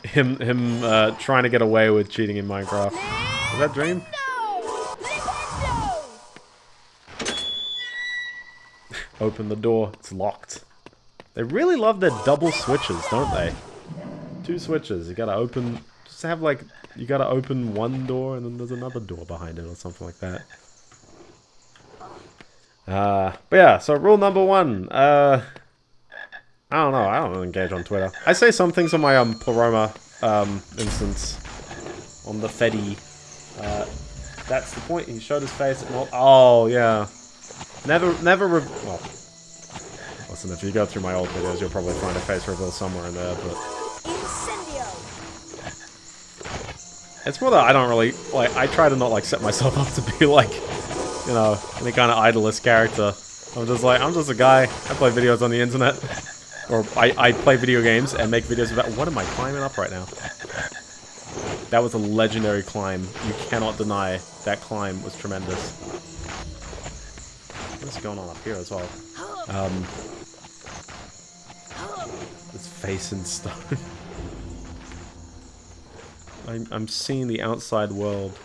him, him, uh, trying to get away with cheating in Minecraft. Is that Dream? Open the door. It's locked. They really love their double switches, don't they? Two switches. You gotta open... Just have, like, you gotta open one door and then there's another door behind it or something like that. Uh, but yeah, so rule number one. Uh, I don't know, I don't engage on Twitter. I say some things on my um, Pleroma um, instance. On the Fedi. Uh, that's the point, he showed his face Oh, yeah. Never, never well, listen, if you go through my old videos, you'll probably find a face reveal somewhere in there, but... It's more that I don't really, like, I try to not, like, set myself up to be, like, you know, any kind of idolist character. I'm just like, I'm just a guy, I play videos on the internet. Or I, I play video games and make videos about, what am I climbing up right now? That was a legendary climb. You cannot deny that climb was tremendous. What's going on up here as well? Um, face in stone. I'm, I'm seeing the outside world.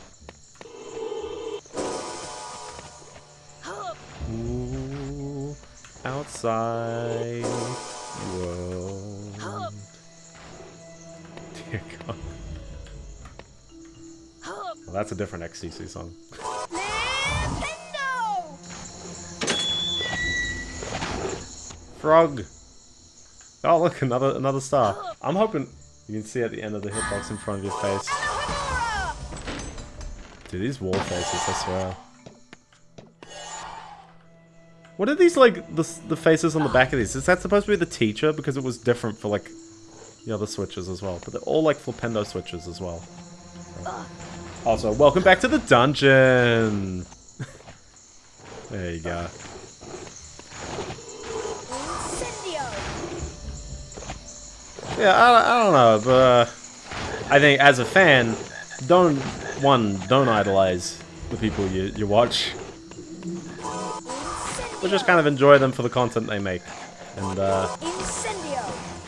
Ooh, outside world. Dear God. Well, that's a different XTC song. Frog. Oh look, another another star. I'm hoping you can see at the end of the hitbox in front of your face. Dude, these wall faces, I swear. What are these like the the faces on the back of these? Is that supposed to be the teacher because it was different for like the other switches as well? But they're all like flipendo switches as well. Also, welcome back to the dungeon. there you go. Yeah, I, I don't know, but uh, I think as a fan, don't one don't idolize the people you you watch. But just kind of enjoy them for the content they make, and uh,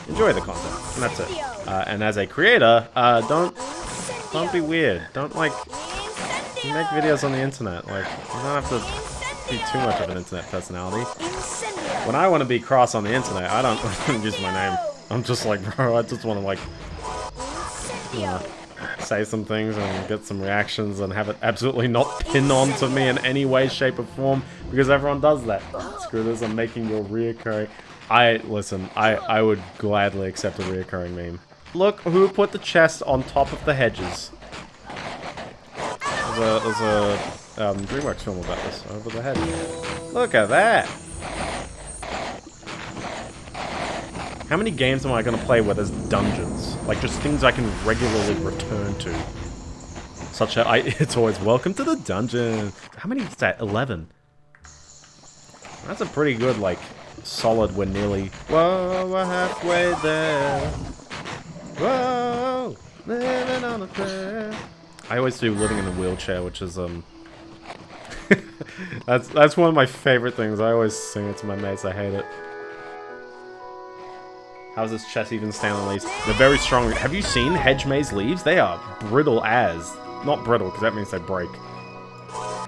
enjoy the content, and that's it. Uh, and as a creator, uh, don't don't be weird. Don't like make videos on the internet. Like you don't have to be too much of an internet personality. When I want to be cross on the internet, I don't use my name. I'm just like, bro, I just want to like, you know, say some things and get some reactions and have it absolutely not pin on to me in any way, shape, or form because everyone does that. Screw this, I'm making your reoccurring. I, listen, I, I would gladly accept a reoccurring meme. Look who put the chest on top of the hedges. There's a, there's a um, DreamWorks film about this, over the hedge. Look at that! How many games am I going to play where there's dungeons? Like, just things I can regularly return to. Such a... I, it's always, welcome to the dungeon. How many is that? 11. That's a pretty good, like, solid, we're nearly... Whoa, we're halfway there. Whoa, living on a prayer. I always do living in a wheelchair, which is, um... that's, that's one of my favorite things. I always sing it to my mates. I hate it. How's this chest even stand on leaves? They're very strong. Have you seen hedge maze leaves? They are brittle as. Not brittle, because that means they break.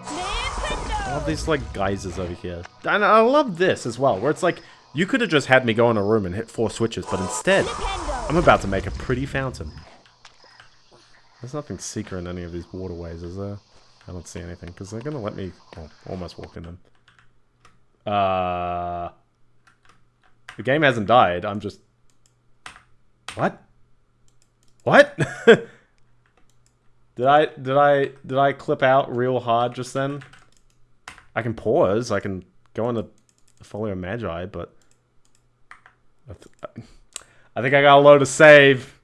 I love these, like, geysers over here. And I love this as well, where it's like, you could have just had me go in a room and hit four switches, but instead, I'm about to make a pretty fountain. There's nothing secret in any of these waterways, is there? I don't see anything, because they're going to let me... Oh, almost walk in them. Uh... The game hasn't died, I'm just what? What? did I did I did I clip out real hard just then? I can pause. I can go into Folio Magi, but I, th I think I got a load of save.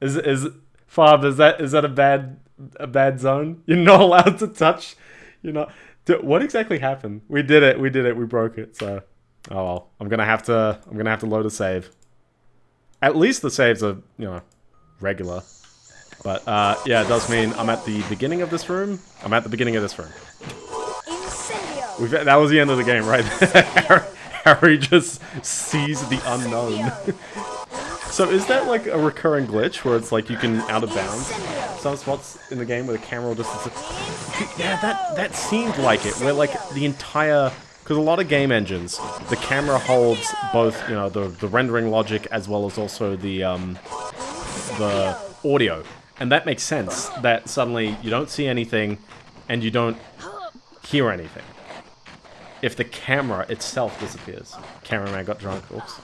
Is is Fab? Is that is that a bad a bad zone? You're not allowed to touch. You're not. What exactly happened? We did it. We did it. We broke it. So, oh well. I'm gonna have to. I'm gonna have to load a save. At least the saves are, you know, regular. But, uh, yeah, it does mean I'm at the beginning of this room. I'm at the beginning of this room. We've, that was the end of the game, right? Harry just sees the unknown. so is that like a recurring glitch where it's like you can out of bounds some spots in the game where the camera will just... Yeah, that, that seemed like it, where like the entire because a lot of game engines, the camera holds both, you know, the, the rendering logic as well as also the, um, the audio. And that makes sense, that suddenly you don't see anything and you don't hear anything. If the camera itself disappears. Cameraman got drunk, oops.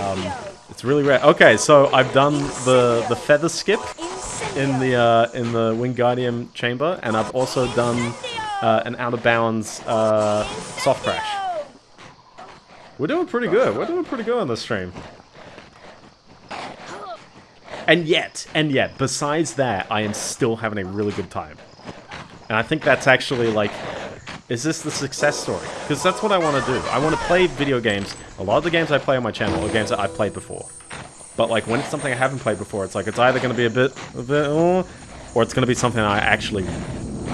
Um, it's really rare. Okay, so I've done the, the feather skip in the uh, in the Wingardium chamber, and I've also done uh, an out of bounds uh, soft crash. We're doing pretty good. We're doing pretty good on this stream. And yet, and yet, besides that, I am still having a really good time. And I think that's actually like, is this the success story? Because that's what I want to do. I want to play video games. A lot of the games I play on my channel are games that I've played before. But like when it's something I haven't played before, it's like it's either going to be a bit, a bit, uh, or it's going to be something I actually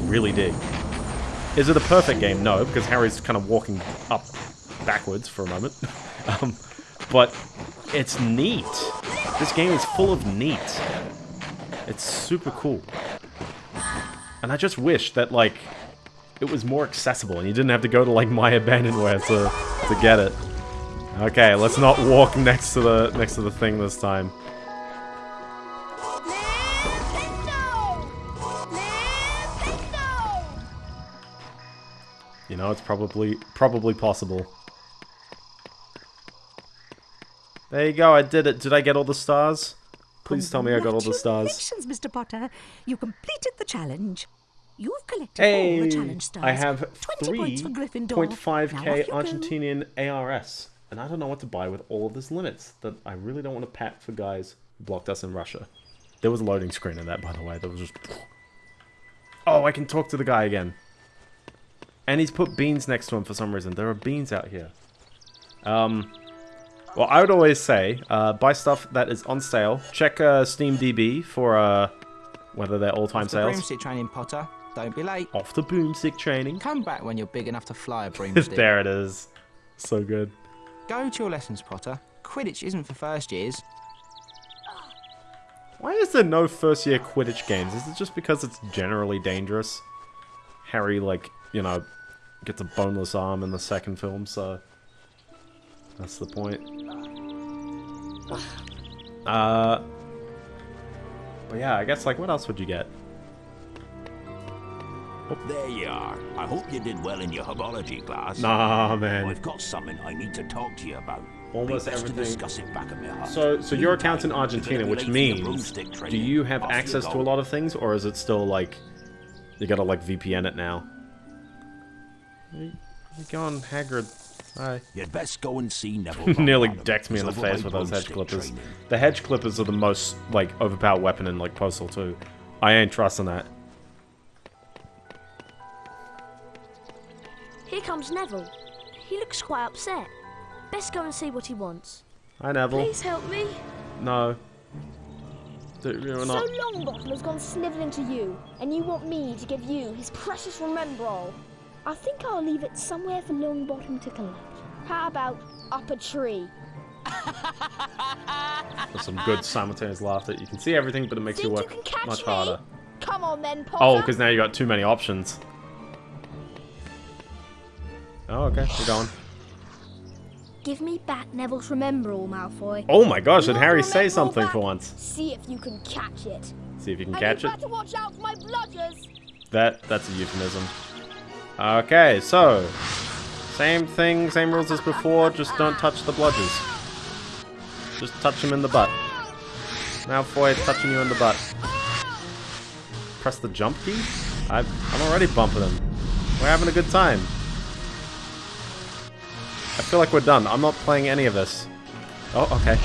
really dig. Is it a perfect game? No, because Harry's kind of walking up backwards for a moment. um, but it's neat. This game is full of neat. It's super cool. And I just wish that, like, it was more accessible and you didn't have to go to, like, My Abandonware to, to get it. Okay, let's not walk next to the next to the thing this time. You know, it's probably probably possible. There you go, I did it. Did I get all the stars? Please tell me I got all the stars. Congratulations, Mr. Potter. You completed the challenge. You've collected Hey, all the challenge stars. I have 20 points for Gryffindor. Now 3.5k off go. Argentinian ARS, and I don't know what to buy with all of this limits that I really don't want to pat for guys who blocked us in Russia. There was a loading screen in that, by the way. That was just. Oh, I can talk to the guy again. And he's put beans next to him for some reason. There are beans out here. Um, well, I would always say, uh, buy stuff that is on sale. Check uh, SteamDB for uh, whether they're all-time Off the sales. broomstick training, Potter. Don't be late. Off the boomstick training. Come back when you're big enough to fly a broomstick. there it is. So good. Go to your lessons, Potter. Quidditch isn't for first years. Why is there no first year Quidditch games? Is it just because it's generally dangerous? Harry, like, you know, gets a boneless arm in the second film, so that's the point. Uh, but yeah, I guess, like, what else would you get? There you are. I hope you did well in your herbology class. Nah, man. I've got something I need to talk to you about. Almost Be best everything- To discuss it back at my hut. So, so your account's in Argentina, which late for the means, broomstick do you have off you access to a lot of things, or is it still like you gotta like VPN it now? You go on, Hagrid. Hi. You'd best go and see Neville. Nearly decked me in the face with those hedge clippers. training. The hedge clippers are the most like overpowered weapon in like Postal 2. I ain't trusting that. Here comes Neville. He looks quite upset. Best go and see what he wants. Hi Neville. Please help me. No. Do- You're So not. Longbottom has gone snivelling to you, and you want me to give you his precious Remembrall. I think I'll leave it somewhere for Longbottom to collect. How about up a tree? There's some good simultaneous laughter. You can see everything, but it makes you Think work you can catch much me? harder. Come on then, oh, Potter. Oh, because now you've got too many options. Oh, okay. We're going. Give me back Neville's Remembrall, Malfoy. Oh my gosh, did Harry say something for once? See if you can catch it. See if you can and catch you it. watch out for my bludgers. That that's a euphemism. Okay, so same thing, same rules as before. Just don't touch the bludgers. Just touch him in the butt. Malfoy touching you in the butt. Press the jump key. I, I'm already bumping him. We're having a good time. I feel like we're done. I'm not playing any of this. Oh, okay.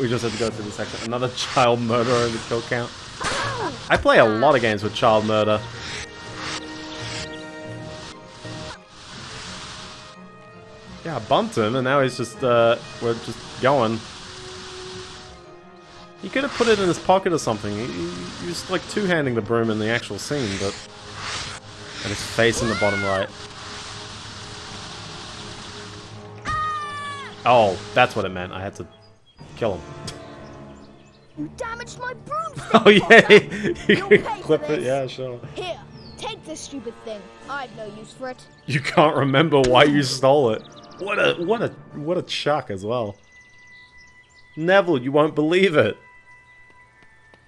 We just have to go through the section. Another child murderer in the kill count. I play a lot of games with child murder. Yeah, I bumped him, and now he's just, uh, we're just going. He could have put it in his pocket or something. He, he, he was like two-handing the broom in the actual scene, but... And his face in the bottom right. Oh, that's what it meant. I had to kill him. You damaged my broomstick. Oh yeah, you can clip it. Yeah, sure. Here, take this stupid thing. I've no use for it. You can't remember why you stole it. What a what a what a chuck as well. Neville, you won't believe it.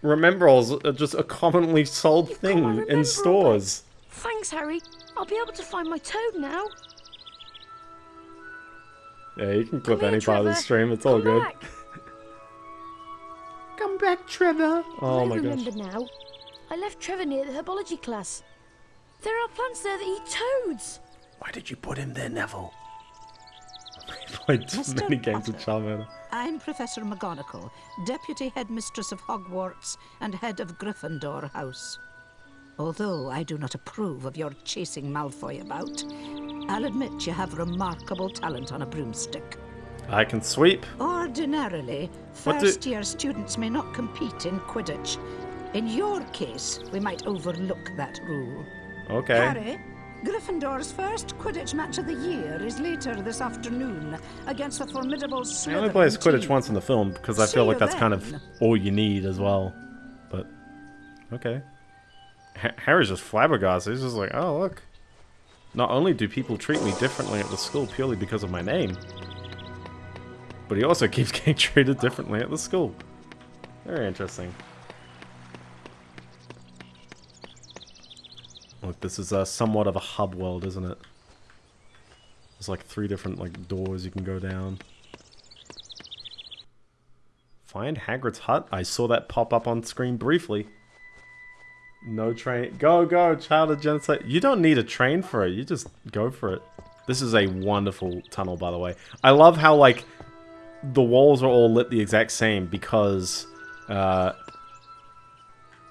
Remembralls are just a commonly sold thing in stores. Thanks, Harry. I'll be able to find my toad now. Yeah, you can clip Come here, any part of the stream. It's all good. back. Come back, Trevor. Oh I my gosh. remember now. I left Trevor near the herbology class. There are plants there that eat toads. Why did you put him there, Neville? Played too Mr. many games with Potter. child murder. I'm Professor McGonagall, Deputy Headmistress of Hogwarts and Head of Gryffindor House. Although I do not approve of your chasing Malfoy about, I'll admit you have remarkable talent on a broomstick. I can sweep. Ordinarily, What do- first year students may not compete in Quidditch. In your case, we might overlook that rule. Okay. Harry, Gryffindor's first Quidditch match of the year is later this afternoon against the formidable He Slytherin only plays Quidditch team. once in the film because I See feel like that's kind of all you need as well. But okay, Harry's just flabbergasted. He's just like, oh look. Not only do people treat me differently at the school purely because of my name, but he also keeps getting treated differently at the school. Very interesting. Look, this is uh, somewhat of a hub world, isn't it? There's like three different like doors you can go down. Find Hagrid's hut. I saw that pop up on screen briefly. No train. Go, go, child of genocide. You don't need a train for it. You just go for it. This is a wonderful tunnel, by the way. I love how, like, the walls are all lit the exact same because, uh,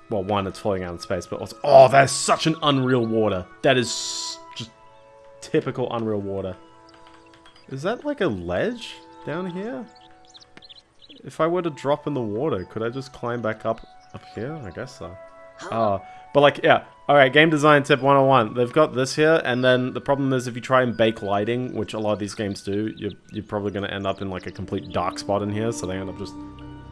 well, one, it's floating out in space, but also, oh, that is such an unreal water. That is just typical unreal water. Is that like a ledge down here? If I were to drop in the water, could I just climb back up up here? I guess so. Oh, but like, yeah. All right, game design tip 101. They've got this here, and then the problem is if you try and bake lighting, which a lot of these games do, you're, you're probably going to end up in like a complete dark spot in here, so they end up just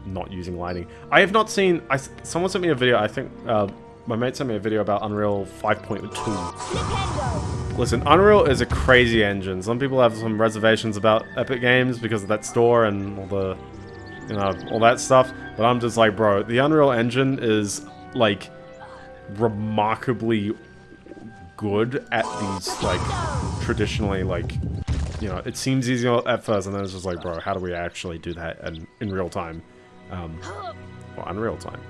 not using lighting. I have not seen... I, someone sent me a video, I think... Uh, my mate sent me a video about Unreal 5.2. Listen, Unreal is a crazy engine. Some people have some reservations about Epic Games because of that store and all the, you know, all that stuff. But I'm just like, bro, the Unreal Engine is like remarkably good at these like traditionally like, you know, it seems easy at first, and then it's just like, bro, how do we actually do that in, in real time? Um, well, unreal time.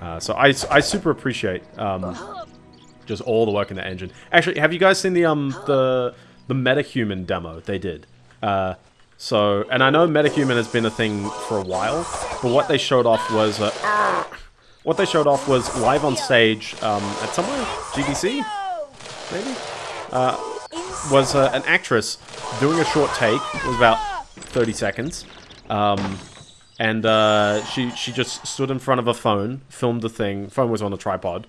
Uh, so I, I super appreciate um, just all the work in the engine. Actually, have you guys seen the um the the MetaHuman demo they did? Uh, so, and I know MetaHuman has been a thing for a while, but what they showed off was what they showed off was live on stage um, at somewhere GDC, maybe. Uh, was uh, an actress doing a short take. It was about 30 seconds. Um, and uh, she she just stood in front of a phone, filmed the thing. Phone was on a tripod.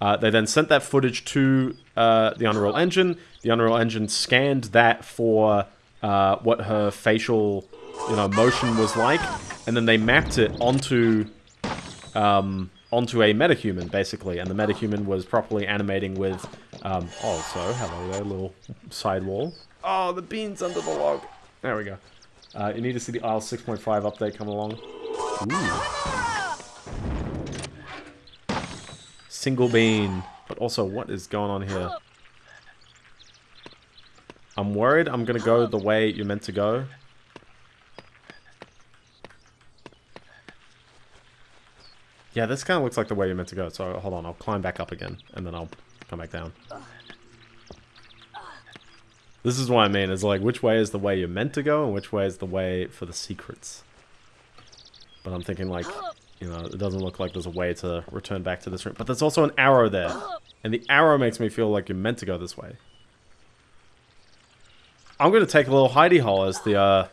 Uh, they then sent that footage to uh, the Unreal Engine. The Unreal Engine scanned that for uh, what her facial, you know, motion was like, and then they mapped it onto um, onto a metahuman, basically. And the metahuman was properly animating with. Um, oh, so hello there, little side wall. Oh, the beans under the log. There we go. Uh, you need to see the Isle 6.5 update come along. Ooh. Single bean. But also, what is going on here? I'm worried I'm going to go the way you're meant to go. Yeah, this kind of looks like the way you're meant to go. So hold on, I'll climb back up again, and then I'll come back down. This is what I mean, is like, which way is the way you're meant to go, and which way is the way for the secrets? But I'm thinking, like, you know, it doesn't look like there's a way to return back to this room. But there's also an arrow there. And the arrow makes me feel like you're meant to go this way. I'm going to take a little hidey hole as the, uh,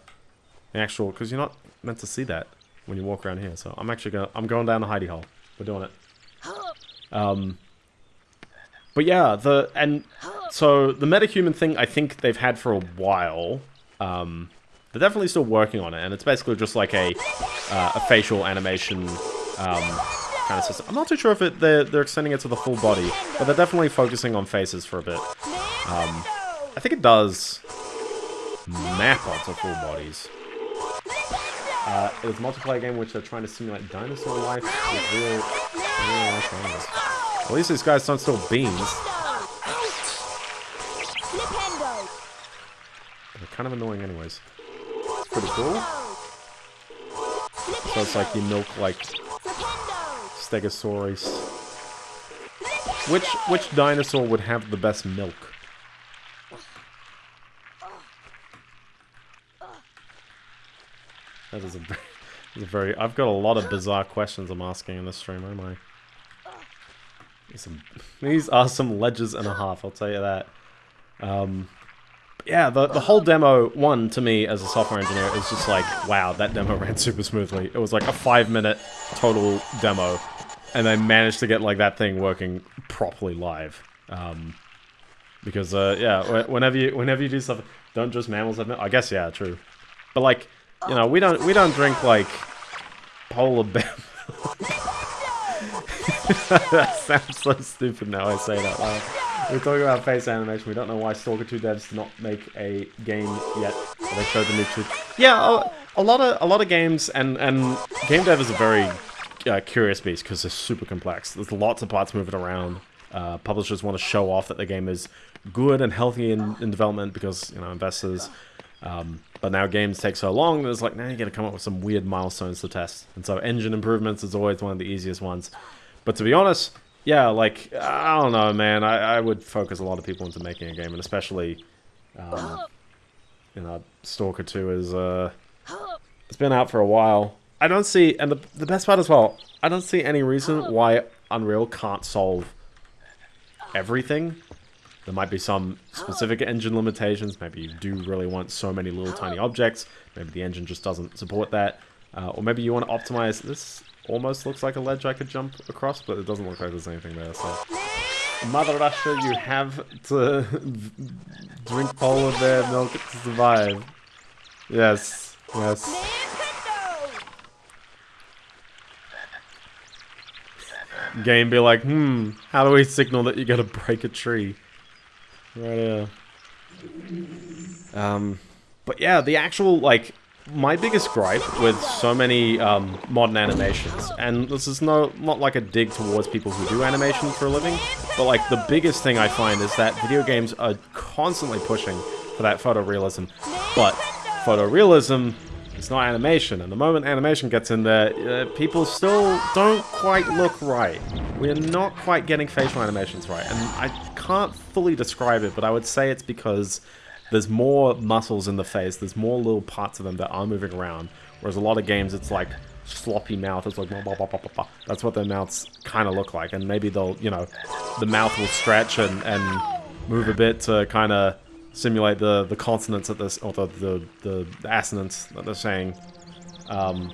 the actual... Because you're not meant to see that when you walk around here. So I'm actually going. I'm going down the hidey hole. We're doing it. Um... But yeah, the... And... So, the metahuman thing, I think they've had for a while. Um, they're definitely still working on it, and it's basically just like a, uh, a facial animation um, kind of system. I'm not too sure if it, they're, they're extending it to the full body, but they're definitely focusing on faces for a bit. Um, I think it does map onto full bodies. Uh, it's a multiplayer game which they're trying to simulate dinosaur life with real, real life animals. At least these guys don't steal beans. They're kind of annoying anyways. It's pretty cool. So it's like you milk like Stegosaurus. Which which dinosaur would have the best milk? That is a, a very. I've got a lot of bizarre questions I'm asking in this stream, am I? These, are some ledges and a half, I'll tell you that. Um, yeah, the, the whole demo, one, to me, as a software engineer, is just like, wow, that demo ran super smoothly. It was like a five minute total demo, and they managed to get like that thing working properly live. Um, Because uh, yeah, whenever you whenever you do something, don't just mammals. I guess yeah, true. But like, you know, we don't we don't drink like polar bear. that sounds so stupid now. I say that. We're talking about face animation. We don't know why Stalker 2 devs did not make a game yet. They showed the new truth. Yeah, a, a lot of a lot of games and and game dev is a very uh, curious beast because it's super complex. There's lots of parts moving around. Uh, publishers want to show off that the game is good and healthy in, in development because you know investors. Um, but now games take so long that it's like now you got to come up with some weird milestones to test. And so engine improvements is always one of the easiest ones. But to be honest, yeah, like I don't know, man. I, I would focus a lot of people into making a game, and especially, um, you know, Stalker Two is uh, it's been out for a while. I don't see, and the the best part as well, I don't see any reason why Unreal can't solve everything. There might be some specific engine limitations. Maybe you do really want so many little tiny objects. Maybe the engine just doesn't support that. Uh, or maybe you want to optimize this almost looks like a ledge I could jump across, but it doesn't look like there's anything there, so... Mother Russia, you have to drink all of their milk to survive. Yes, yes. Game be like, hmm, how do we signal that you gotta break a tree? Right. Um, but yeah, the actual, like, my biggest gripe with so many um, modern animations, and this is no not like a dig towards people who do animation for a living, but like the biggest thing I find is that video games are constantly pushing for that photorealism, but photorealism is not animation, and the moment animation gets in there, uh, people still don't quite look right. We're not quite getting facial animations right, and I can't fully describe it, but I would say it's because there's more muscles in the face, there's more little parts of them that are moving around, whereas a lot of games it's like sloppy mouth, it's like blah, blah, blah. that's what their mouths kind of look like, and maybe they'll, you know, the mouth will stretch and, and move a bit to kind of simulate the, the consonants at this, or the, the, the, assonants that they're saying. Um,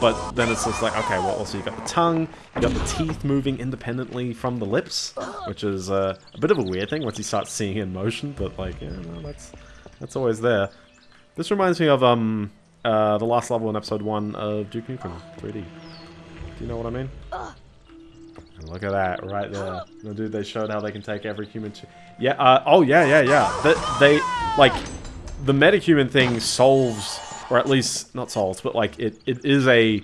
but then it's just like, okay, well, also you got the tongue, you got the teeth moving independently from the lips, which is uh, a bit of a weird thing once you start seeing in motion, but like, yeah, no, that's that's always there. This reminds me of um uh, the last level in episode 1 of Duke Nukem 3D. Do you know what I mean? And look at that, right there. No, dude, they showed how they can take every human... Yeah, uh, oh, yeah, yeah, yeah. The, they, like, the metahuman thing solves or at least not solves, but like it, it is a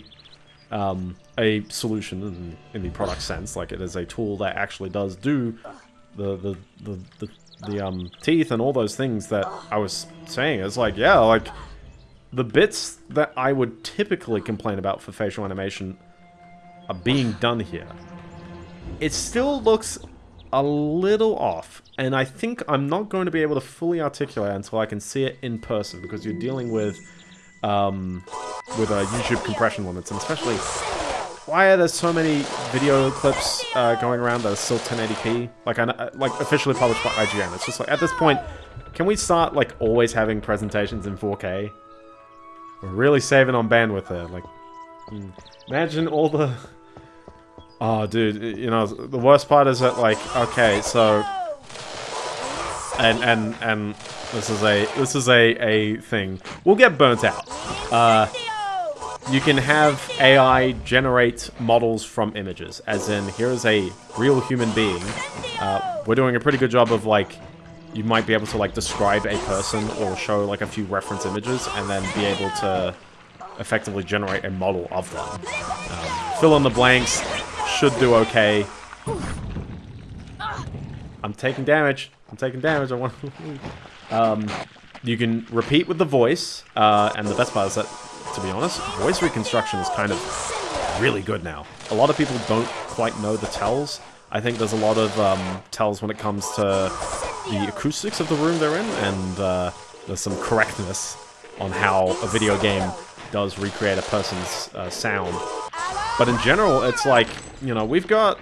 um, a solution in, in the product sense. Like it is a tool that actually does do the the the, the, the um, teeth and all those things that I was saying. It's like yeah, like the bits that I would typically complain about for facial animation are being done here. It still looks a little off, and I think I'm not going to be able to fully articulate until I can see it in person because you're dealing with um, with uh, YouTube compression limits, and especially why are there so many video clips uh, going around that are still 1080p? Like, uh, like officially published by IGN. It's just like at this point, can we start like always having presentations in 4K? We're really saving on bandwidth there. Like, mm, imagine all the. Oh, dude, you know the worst part is that like, okay, so. And and and this is a this is a a thing. We'll get burnt out. Uh, you can have AI generate models from images, as in here's a real human being. Uh, we're doing a pretty good job of like you might be able to like describe a person or show like a few reference images and then be able to effectively generate a model of them. Um, fill in the blanks, should do okay. I'm taking damage. I'm taking damage. I want um, you can repeat with the voice, uh, and the best part is that, to be honest, voice reconstruction is kind of really good now. A lot of people don't quite know the tells. I think there's a lot of um, tells when it comes to the acoustics of the room they're in, and uh, there's some correctness on how a video game does recreate a person's uh, sound. But in general, it's like, you know, we've got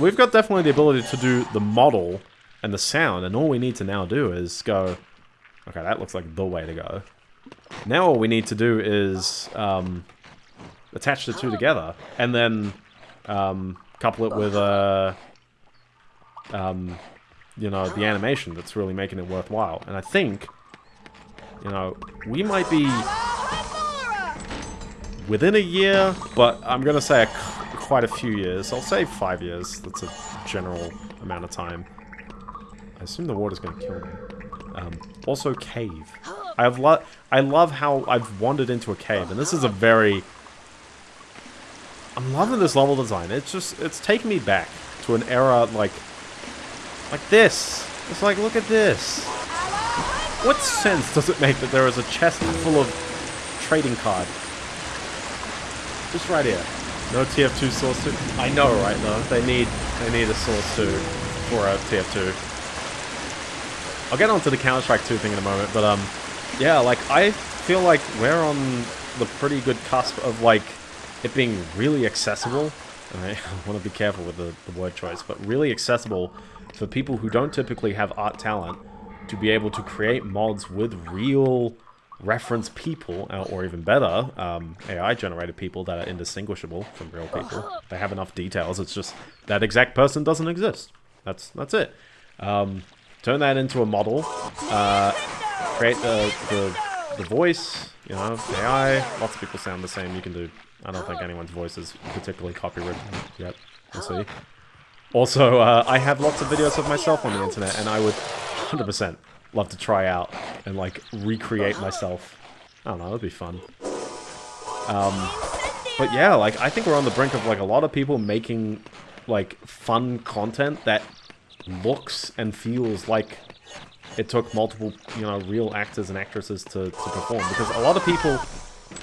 we've got definitely the ability to do the model and the sound, and all we need to now do is go, okay, that looks like the way to go. Now all we need to do is um, attach the two together, and then um, couple it with a... Um, you know, the animation that's really making it worthwhile. And I think, you know, we might be within a year, but I'm going to say a, quite a few years. I'll say five years. That's a general amount of time. I assume the water's going to kill me. Um, also, cave. I have lo I love how I've wandered into a cave, and this is a very... I'm loving this level design. It's just, it's taking me back to an era like, like this. It's like, look at this. What sense does it make that there is a chest full of trading card? Just right here. No TF2 source 2. I know, right? though. they need they need a source 2 for a TF2. I'll get onto the Counter Strike 2 thing in a moment, but um, yeah, like I feel like we're on the pretty good cusp of like it being really accessible. I want to be careful with the, the word choice, but really accessible for people who don't typically have art talent to be able to create mods with real reference people, or even better, um, AI-generated people that are indistinguishable from real people. They have enough details. It's just that exact person doesn't exist. That's that's it. Um, turn that into a model. Uh, create the, the the voice. You know, AI. Lots of people sound the same. You can do. I don't think anyone's voice is particularly copyrighted yet. We'll see. Also, uh, I have lots of videos of myself on the internet, and I would 100% love to try out and like recreate myself. I don't know, that'd be fun. Um, but yeah, like I think we're on the brink of like a lot of people making like fun content that looks and feels like it took multiple, you know, real actors and actresses to, to perform. Because a lot of people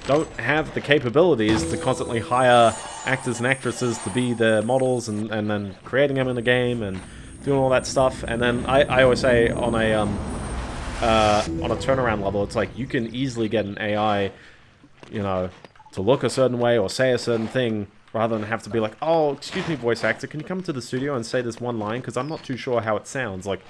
don't have the capabilities to constantly hire actors and actresses to be their models and, and then creating them in the game and doing all that stuff. And then I, I always say on a um, uh, on a turnaround level, it's like you can easily get an AI, you know, to look a certain way or say a certain thing rather than have to be like, oh, excuse me, voice actor, can you come to the studio and say this one line? Because I'm not too sure how it sounds. Like,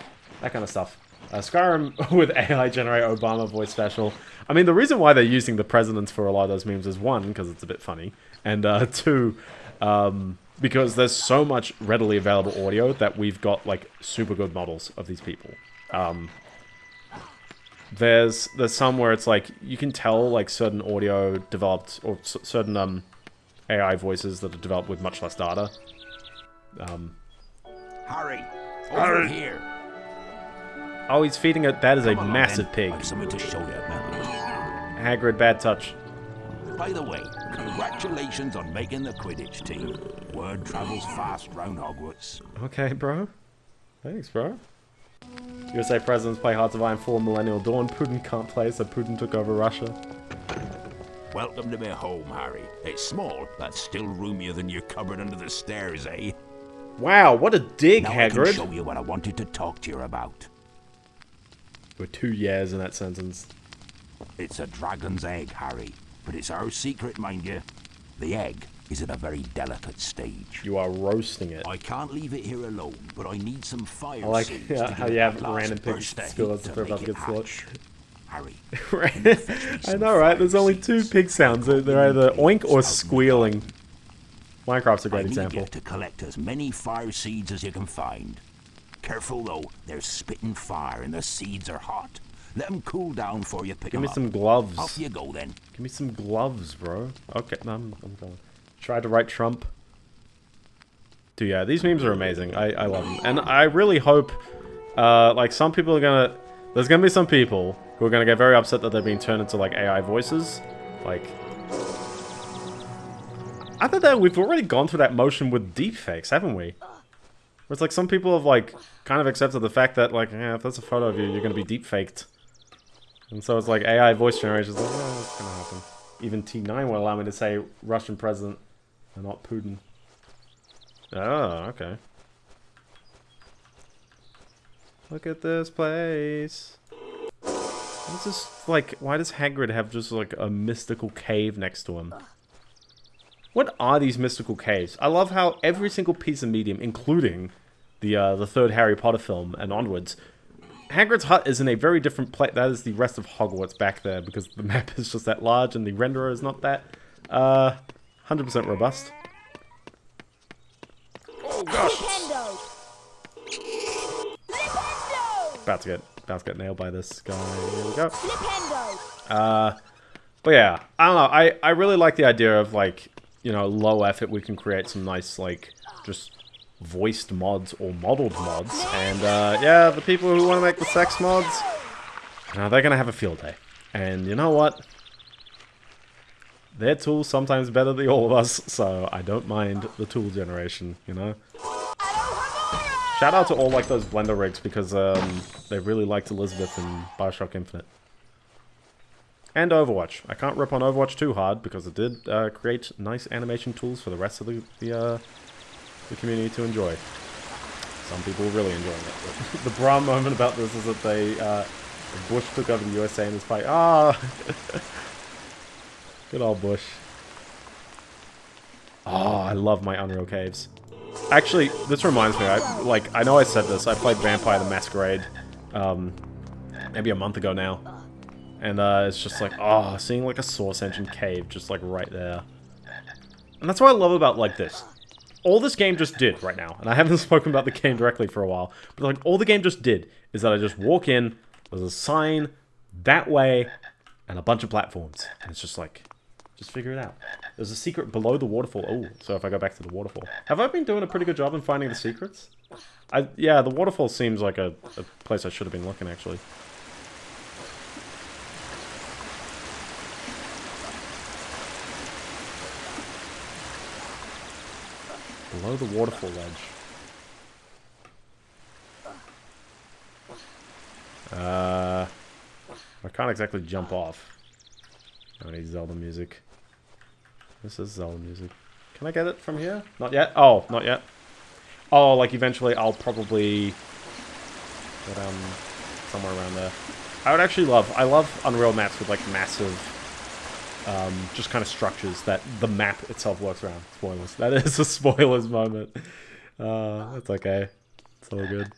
that kind of stuff. Uh, Skyrim with AI generate Obama voice special. I mean, the reason why they're using the presidents for a lot of those memes is one, because it's a bit funny, and uh, two, um, because there's so much readily available audio that we've got like super good models of these people. Um, there's there's some where it's like you can tell like certain audio developed or certain um AI voices that are developed with much less data. Um, Harry, over Harry. here. oh, he's feeding it. That is a Come along, massive then. pig. I've something to show you, Hagrid, bad touch. By the way, congratulations on making the Quidditch team. Word travels fast round Hogwarts. Okay, bro. Thanks, bro. USA presidents play Hearts of Iron 4 Millennium Dawn. Putin can't play, so Putin took over Russia. Welcome to my home, Harry. It's small, but still roomier than your cupboard under the stairs, eh? Wow, what a dig, now I can show you what I wanted to talk to you about. There were two years in that sentence. It's a dragon's egg, Harry. But it's our secret, mind you. The egg is at a very delicate stage. You are roasting it. I can't leave it here alone, but I need some fire I like seeds yeah, to how you have random pigs burst at of school heat as if to they're about make to it get slaughtered. hatch. Harry, I know, right? There's only two pig sounds. They're they're either oink or squealing. Minecraft's a great I need example. you to collect as many fire seeds as you can find. Careful though, they're spitting fire and the seeds are hot. Let them cool down for you pick Give me up. some gloves. Off you go then. Give me some gloves, bro. Okay, no, I'm, I'm going. Tried to write Trump. Dude, yeah, these memes are amazing. I, I love them. And I really hope, uh, like, some people are gonna... There's gonna be some people who are gonna get very upset that they're being turned into, like, AI voices. Like... Other than we've already gone through that motion with deepfakes, haven't we? Where it's like some people have, like, kind of accepted the fact that, like, yeah, if that's a photo of you, you're gonna be deepfaked. And so it's like AI voice generation like, yeah, that's gonna happen. Even T9 will allow me to say Russian president and not Putin. Oh, okay. Look at this place. What is this, like, why does Hagrid have just, like, a mystical cave next to him? What are these mystical caves? I love how every single piece of medium, including the, uh, the third Harry Potter film and onwards, Hagrid's hut is in a very different place. That is the rest of Hogwarts back there because the map is just that large and the renderer is not that, uh, 100% robust. Oh gosh! Nintendo! about to get about to get nailed by this guy. Here we go. Uh, but yeah, I don't know. I I really like the idea of like you know low effort. We can create some nice like just voiced mods or modeled mods. And uh, yeah, the people who want to make the sex mods, now they're gonna have a field day. And you know what? Their tool's sometimes better than all of us, so I don't mind the tool generation, you know? Shout out to all like those Blender rigs because um, they really liked Elizabeth in Bioshock Infinite. And Overwatch. I can't rip on Overwatch too hard because it did uh, create nice animation tools for the rest of the, the, uh, the community to enjoy. Some people are really enjoying it. The bra moment about this is that they, uh, Bush took over the USA in this fight. Ah! Good old Bush. Oh, I love my Unreal Caves. Actually, this reminds me, I, like, I know I said this, I played Vampire the Masquerade, um, maybe a month ago now. And, uh, it's just like, oh, seeing, like, a Source Engine cave just, like, right there. And that's what I love about, like, this. All this game just did right now, and I haven't spoken about the game directly for a while, but, like, all the game just did is that I just walk in, there's a sign that way, and a bunch of platforms. And it's just like, just figure it out. There's a secret below the waterfall. Oh, so if I go back to the waterfall. Have I been doing a pretty good job in finding the secrets? I Yeah, the waterfall seems like a, a place I should have been looking, actually. Below the waterfall ledge. Uh, I can't exactly jump off. I need Zelda music. This is Zelda music. Can I get it from here? Not yet? Oh, not yet. Oh, like eventually I'll probably get um somewhere around there. I would actually love, I love Unreal maps with like massive, um, just kind of structures that the map itself works around. Spoilers. That is a spoilers moment. Uh, that's okay. It's all good.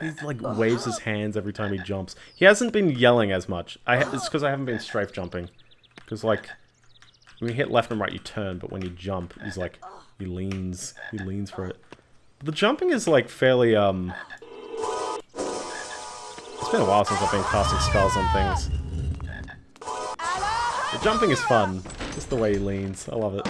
He like waves his hands every time he jumps. He hasn't been yelling as much. I it's because I haven't been strafe jumping. Because like when you hit left and right, you turn, but when you jump, he's like he leans. He leans for it. The jumping is like fairly um. It's been a while since I've been casting spells on things. The jumping is fun. Just the way he leans. I love it.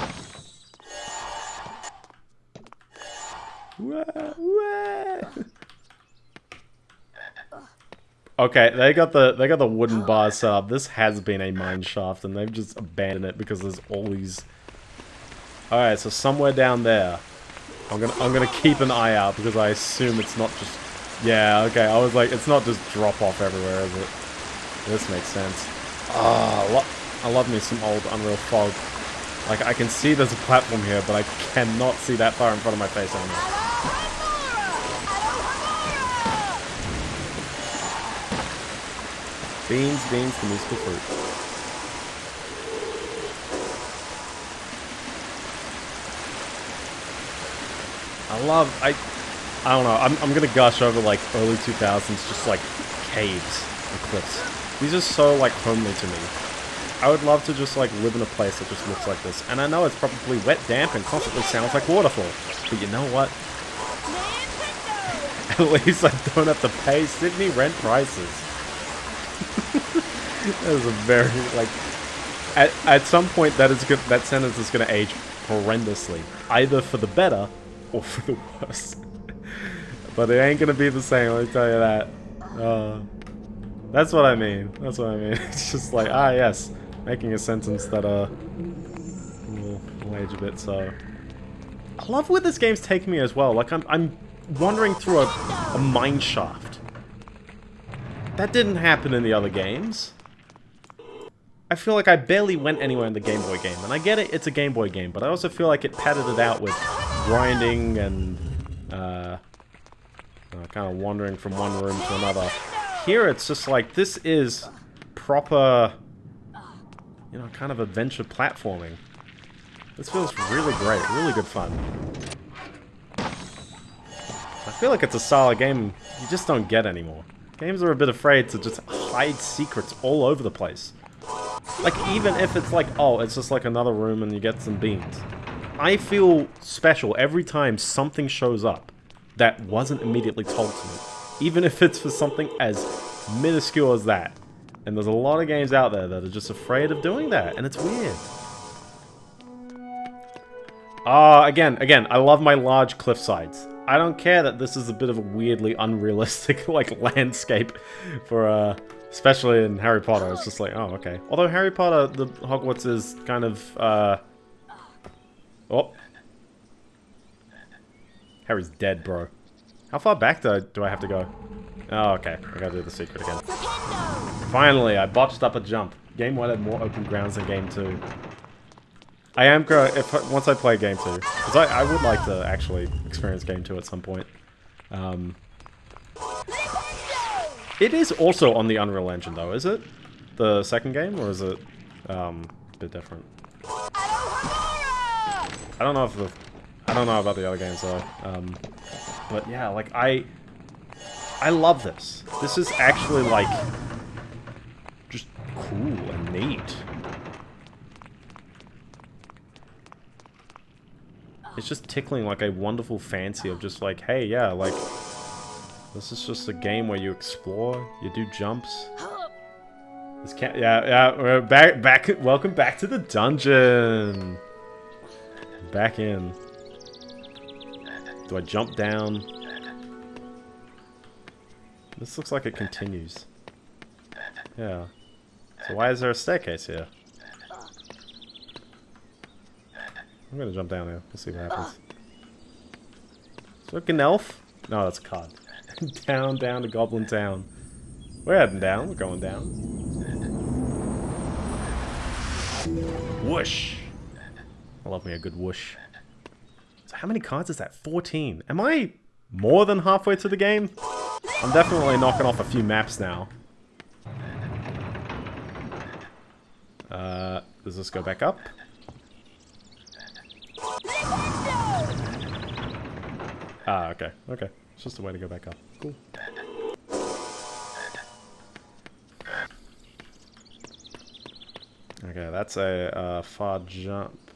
Okay, they got the they got the wooden bar set up. This has been a mine shaft, and they've just abandoned it because there's all these. All right, so somewhere down there, I'm gonna I'm gonna keep an eye out because I assume it's not just. Yeah, okay. I was like, it's not just drop off everywhere, is it? This makes sense. Ah, oh, I, I love me some old Unreal Fog. Like I can see there's a platform here, but I cannot see that far in front of my face anymore. Beans, beans, the musical fruit. I love, I, I don't know, I'm, I'm gonna gush over like early 2000s, just like caves and cliffs. These are so like homely to me. I would love to just like live in a place that just looks like this. And I know it's probably wet, damp, and constantly sounds like waterfall. But you know what? At least I don't have to pay Sydney rent prices. that is a very like at, at some point that is good that sentence is going to age horrendously either for the better or for the worse but it ain't to be the same let me tell you that uh, that's what I mean that's what I mean it's just like ah yes making a sentence that uh will age a bit so I love where this game's taking me as well like I'm, I'm wandering through a, a mine shaft that didn't happen in the other games. I feel like I barely went anywhere in the Game Boy game. And I get it, it's a Game Boy game, but I also feel like it padded it out with grinding and uh, uh, kind of wandering from one room to another. Here it's just like, this is proper, you know, kind of adventure platforming. This feels really great, really good fun. I feel like it's a solid game you just don't get anymore. Games are a bit afraid to just hide secrets all over the place. Like, even if it's like, oh, it's just like another room and you get some beans. I feel special every time something shows up that wasn't immediately told to me. Even if it's for something as minuscule as that. And there's a lot of games out there that are just afraid of doing that, and it's weird. Ah, uh, again, again, I love my large cliff sides. I don't care that this is a bit of a weirdly unrealistic, like, landscape for, uh, especially in Harry Potter. It's just like, oh, okay. Although Harry Potter, the Hogwarts is kind of, uh... Oh. Harry's dead, bro. How far back do I, do I have to go? Oh, okay. I gotta do the secret again. Finally, I botched up a jump. Game 1 had more open grounds than Game 2. I am going if once I play Game 2. Because I, I would like to actually experience Game 2 at some point. Um, it is also on the Unreal Engine, though, is it? The second game, or is it um, a bit different? I don't know if the... I don't know about the other games, though. Um, but yeah, like, I... I love this. This is actually, like, just cool and neat. It's just tickling, like, a wonderful fancy of just, like, hey, yeah, like, this is just a game where you explore, you do jumps. This can't, yeah, yeah, we're back, back, welcome back to the dungeon. Back in. Do I jump down? This looks like it continues. Yeah. So why is there a staircase here? I'm gonna jump down here. We'll see what happens. Is that an elf? No, that's a cod. down, down to Goblin Town. We're heading down. We're going down. Whoosh! I love me a good whoosh. How many cards is that? 14. Am I more than halfway to the game? I'm definitely knocking off a few maps now. Uh, does this go back up? Ah, okay, okay. It's just a way to go back up. Cool. Okay, that's a uh, far jump.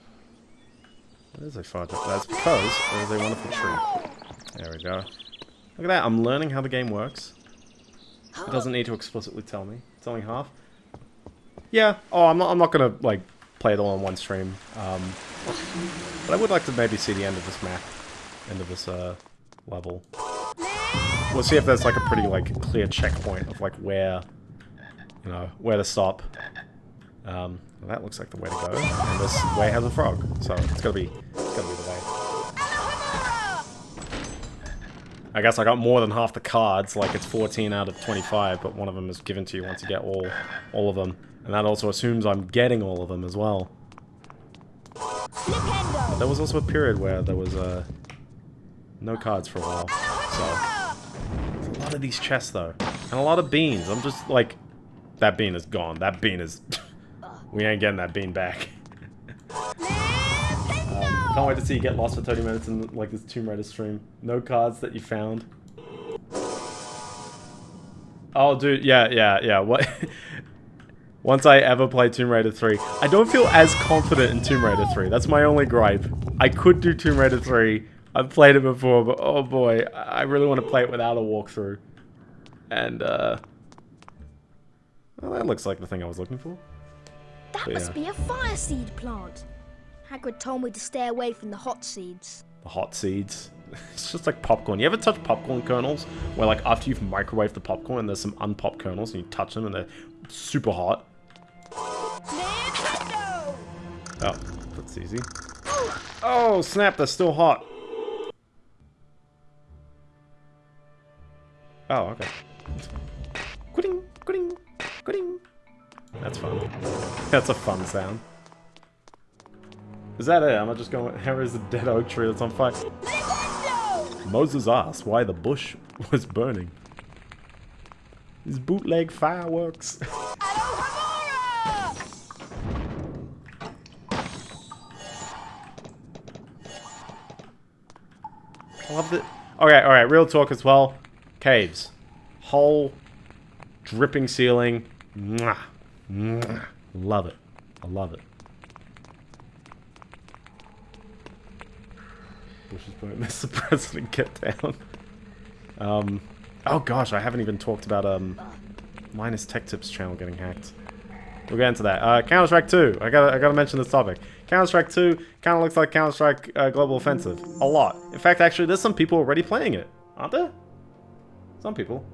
Is a far jump? That's because there's a wonderful tree. There we go. Look at that, I'm learning how the game works. It doesn't need to explicitly tell me. It's only half. Yeah, oh, I'm not, I'm not gonna, like, play it all in one stream. Um, but I would like to maybe see the end of this map. End of this, uh, level. We'll see if there's, like, a pretty, like, clear checkpoint of, like, where, you know, where to stop. Um, well, that looks like the way to go. And this way has a frog, so it's gotta be, it's gotta be the way. I guess I got more than half the cards, like it's 14 out of 25, but one of them is given to you once you get all, all of them. And that also assumes I'm getting all of them as well. But there was also a period where there was, uh, no cards for a while, so... a lot of these chests, though. And a lot of beans. I'm just, like... That bean is gone. That bean is... we ain't getting that bean back. Um, can't wait to see you get lost for 30 minutes in like this Tomb Raider stream. No cards that you found. Oh, dude, yeah, yeah, yeah. What? Once I ever play Tomb Raider 3, I don't feel as confident in Tomb Raider 3. That's my only gripe. I could do Tomb Raider 3. I've played it before, but oh boy, I really want to play it without a walkthrough. And, uh... Well, that looks like the thing I was looking for. That but, must yeah. be a fire seed plant. Hagrid told me to stay away from the hot seeds. The hot seeds? It's just like popcorn. You ever touch popcorn kernels? Where like after you've microwaved the popcorn and there's some unpopped kernels and you touch them and they're super hot? Oh, that's easy. Oh, snap, they're still hot. Oh, okay. Quitting, quitting, quitting. That's fun. That's a fun sound. Is that it? Am I just going, here is the dead oak tree that's on fire? Moses asked why the bush was burning. These bootleg fireworks. I love it. Okay, alright, real talk as well. Caves. Whole dripping ceiling. Mwah. Mwah. Love it. I love it. Bush is. Mr. President, get down. Um, oh gosh, I haven't even talked about um, Linus Tech Tips channel getting hacked. We'll get into that. Uh, Counter Strike 2. I gotta, I gotta mention this topic. Counter Strike 2 kind of looks like Counter Strike uh, Global Offensive a lot. In fact, actually, there's some people already playing it, aren't there? Some people.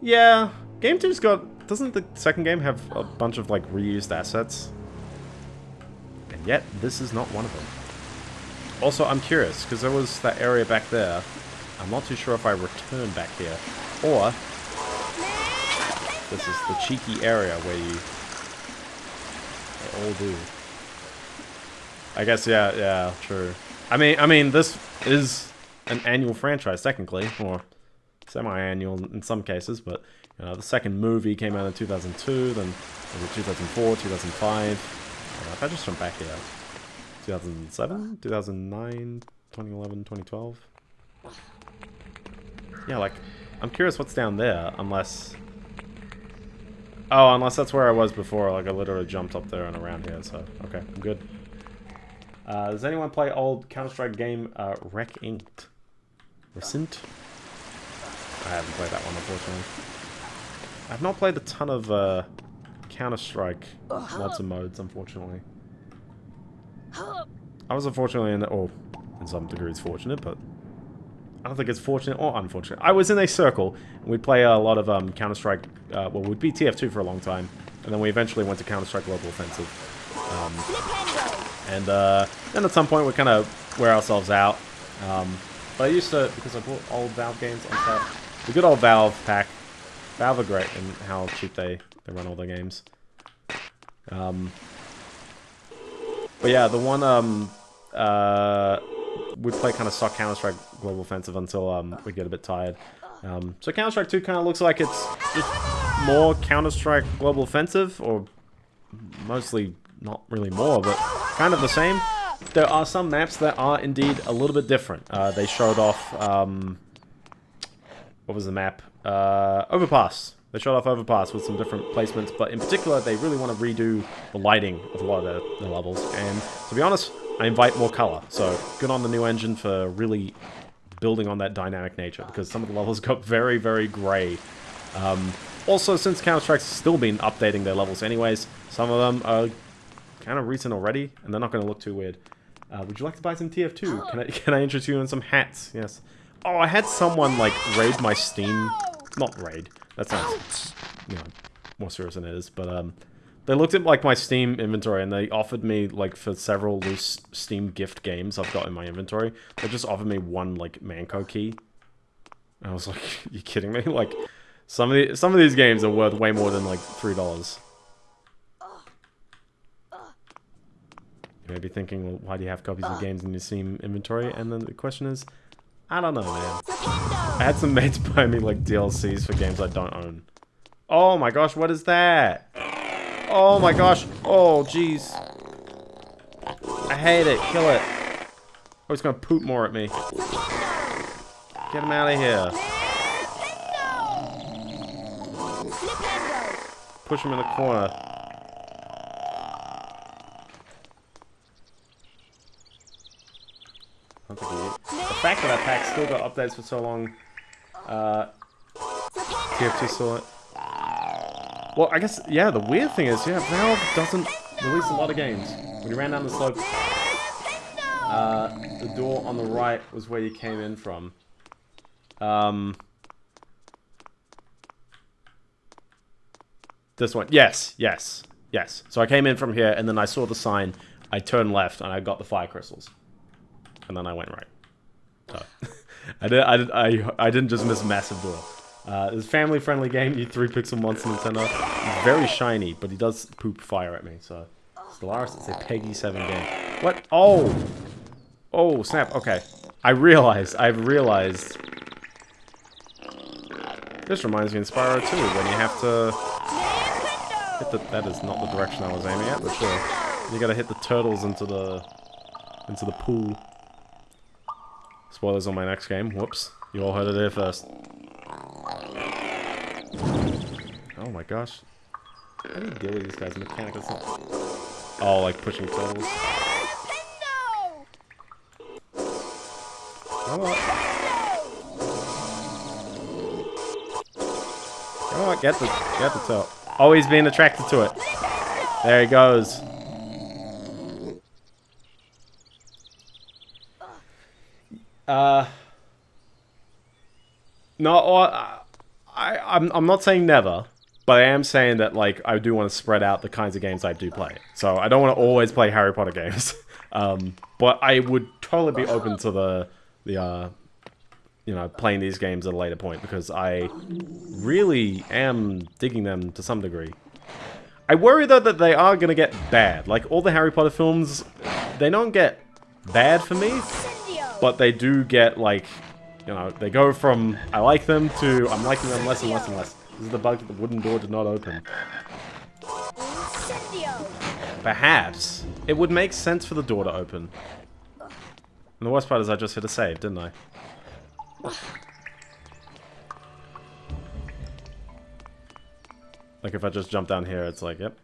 Yeah, Game 2's got. Doesn't the second game have a bunch of like reused assets? And yet, this is not one of them. Also, I'm curious because there was that area back there. I'm not too sure if I return back here or this is the cheeky area where you they all do. I guess yeah, yeah, true. I mean, I mean, this is an annual franchise technically, or semi-annual in some cases, but know, the second movie came out in 2002, then was it 2004, 2005. Uh, if I just jump back here, 2007, 2009, 2011, 2012. Yeah, like, I'm curious what's down there, unless... Oh, unless that's where I was before, like I literally jumped up there and around here, so, okay, I'm good. Uh, does anyone play old Counter-Strike game, uh, Wreck Inked? Recent? I haven't played that one, unfortunately. I've not played a ton of, uh, Counter-Strike, lots of modes, unfortunately. I was unfortunately in, or in some degrees fortunate, but I don't think it's fortunate or unfortunate. I was in a circle, and we'd play a lot of um, Counter-Strike, uh, well, we'd be TF2 for a long time, and then we eventually went to Counter-Strike Global Offensive. Um, and uh, then at some point we kind of wear ourselves out. Um, but I used to, because I bought old Valve games on tap, the good old Valve pack. Valve are great in how cheap they, they run all their games. Um, but yeah, the one um, uh, we'd play kind of stock Counter-Strike Global Offensive until um, we get a bit tired. Um, so Counter-Strike 2 kind of looks like it's just more Counter-Strike Global Offensive, or mostly not really more, but kind of the same. There are some maps that are indeed a little bit different. Uh, they showed off, um, what was the map? Uh, Overpass. They showed off Overpass with some different placements, but in particular, they really want to redo the lighting of a lot of the, their levels. And to be honest, I invite more color. So good on the new engine for really building on that dynamic nature, because some of the levels got very, very gray. Um, also, since Counter-Strike's still been updating their levels anyways, some of them are kind of recent already, and they're not going to look too weird. Uh, would you like to buy some TF2? Can I, can I interest you in some hats? Yes. Oh, I had someone, like, raid my Steam... Not raid. That sounds, you know, more serious than it is, but, um... They looked at, like, my Steam inventory, and they offered me, like, for several loose Steam gift games I've got in my inventory, they just offered me one, like, Mann Co. key. I was like, you kidding me? Like, some of, the, some of these games are worth way more than, like, $3. You may be thinking, well, why do you have copies of games in your Steam inventory? And then the question is, I don't know, man. I had some mates buy me, like, DLCs for games I don't own. Oh my gosh, what is that? Oh my gosh. Oh, jeez. I hate it. Kill it. Oh, he's gonna poop more at me. Get him out of here. Push him in the corner. The fact that that pack still got updates for so long, uh, TF2 saw it. Well, I guess, yeah, the weird thing is, yeah, Valve doesn't release a lot of games. When you ran down the slope, uh, the door on the right was where you came in from. Um, this one. Yes, yes, yes. So I came in from here, and then I saw the sign. I turned left, and I got the fire crystals. And then I went right. I, did, I, did, I, I didn't just miss massive door. Uh, it's a family-friendly game. You three pixel monster Nintendo. He's very shiny, but he does poop fire at me. So, Stellaris, it's a PEGI 7 game. What? Oh! Oh, snap. Okay. I realized. I've realized. This reminds me of Spyro 2, when you have to... Hit the, that is not the direction I was aiming at, but sure. You gotta hit the turtles into the... into the pool. Spoilers on my next game. Whoops. You all heard it there first. Oh my gosh. How do you deal with these guys? Mechanical stuff. Oh, like pushing turtles. Come on. Come on, get the, get the turtle. Oh, Always being attracted to it. There he goes. Uh. No, I, I'm, I'm not saying never, but I am saying that, like, I do want to spread out the kinds of games I do play. So I don't want to always play Harry Potter games. um, but I would totally be open to the, the, uh, you know, playing these games at a later point because I really am digging them to some degree. I worry, though, that they are going to get bad. Like, all the Harry Potter films, they don't get bad for me, but they do get, like, you know, they go from I like them to I'm liking them less and less and less. This is the bug that the wooden door did not open. Perhaps it would make sense for the door to open. And the worst part is I just hit a save, didn't I? Like if I just jump down here, it's like, yep.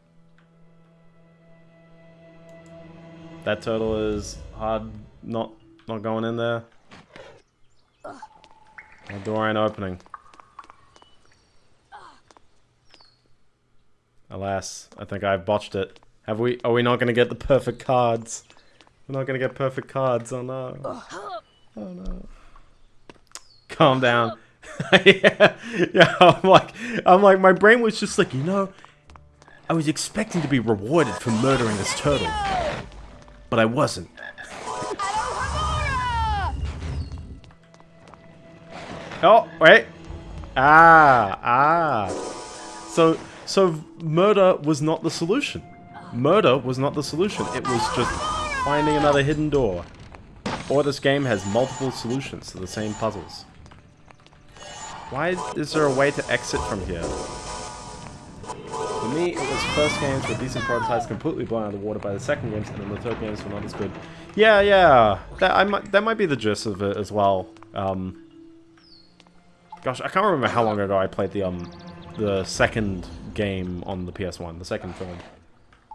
That turtle is hard not not going in there. The door ain't opening. Alas, I think I've botched it. Have we? Are we not going to get the perfect cards? We're not going to get perfect cards. Oh no. Oh no. Calm down. yeah, yeah. I'm like, I'm like, my brain was just like, you know, I was expecting to be rewarded for murdering this turtle, but I wasn't. Oh, wait. Ah, ah. So, so murder was not the solution. Murder was not the solution. It was just finding another hidden door. Or this game has multiple solutions to the same puzzles. Why is there a way to exit from here? For me, it was first games with decent prototypes completely blown out of the water by the second games, and then the third games were not as good. Yeah, yeah, that I might that might be the gist of it as well. Um, Gosh, I can't remember how long ago I played the um the second game on the PS1, the second film.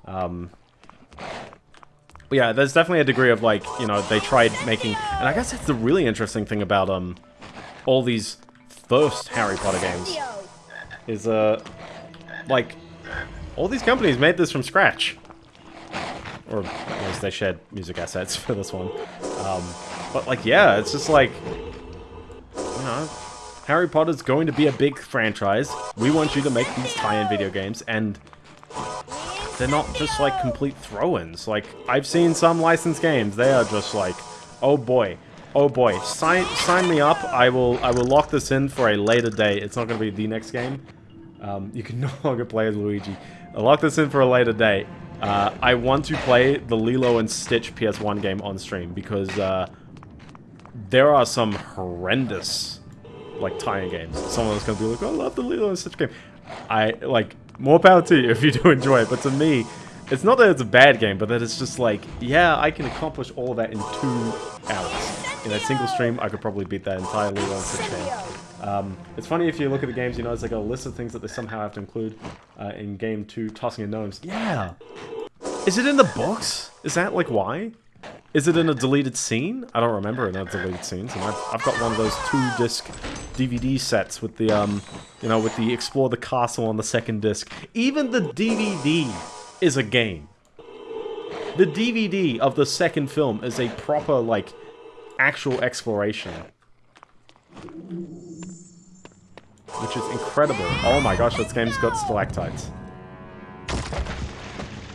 Um, but yeah, there's definitely a degree of like, you know, they tried making, and I guess that's the really interesting thing about um all these first Harry Potter games is uh like all these companies made this from scratch, or at least they shared music assets for this one. Um, but like, yeah, it's just like, you know. Harry Potter's going to be a big franchise. We want you to make these tie-in video games, and they're not just like complete throw-ins. Like, I've seen some licensed games. They are just like, oh boy, oh boy, sign sign me up. I will I will lock this in for a later date. It's not going to be the next game. Um, you can no longer play as Luigi. I'll lock this in for a later date. Uh, I want to play the Lilo and Stitch PS1 game on stream because uh, there are some horrendous like tie-in games. Someone's gonna be like, oh, I love the Lilo and Stitch game. I like more power to you if you do enjoy it, but to me, it's not that it's a bad game, but that it's just like, yeah, I can accomplish all that in two hours. In a single stream, I could probably beat that entire Lilo and Stitch game. Um, it's funny if you look at the games, you it's like a list of things that they somehow have to include uh, in game two, tossing in gnomes. Yeah! Is it in the books? Is that like why? Is it in a deleted scene? I don't remember in a deleted scene. And I've, I've got one of those two-disc DVD sets with the, um, you know, with the Explore the Castle on the second disc. Even the DVD is a game. The DVD of the second film is a proper, like, actual exploration. Which is incredible. Oh my gosh, this game's got stalactites.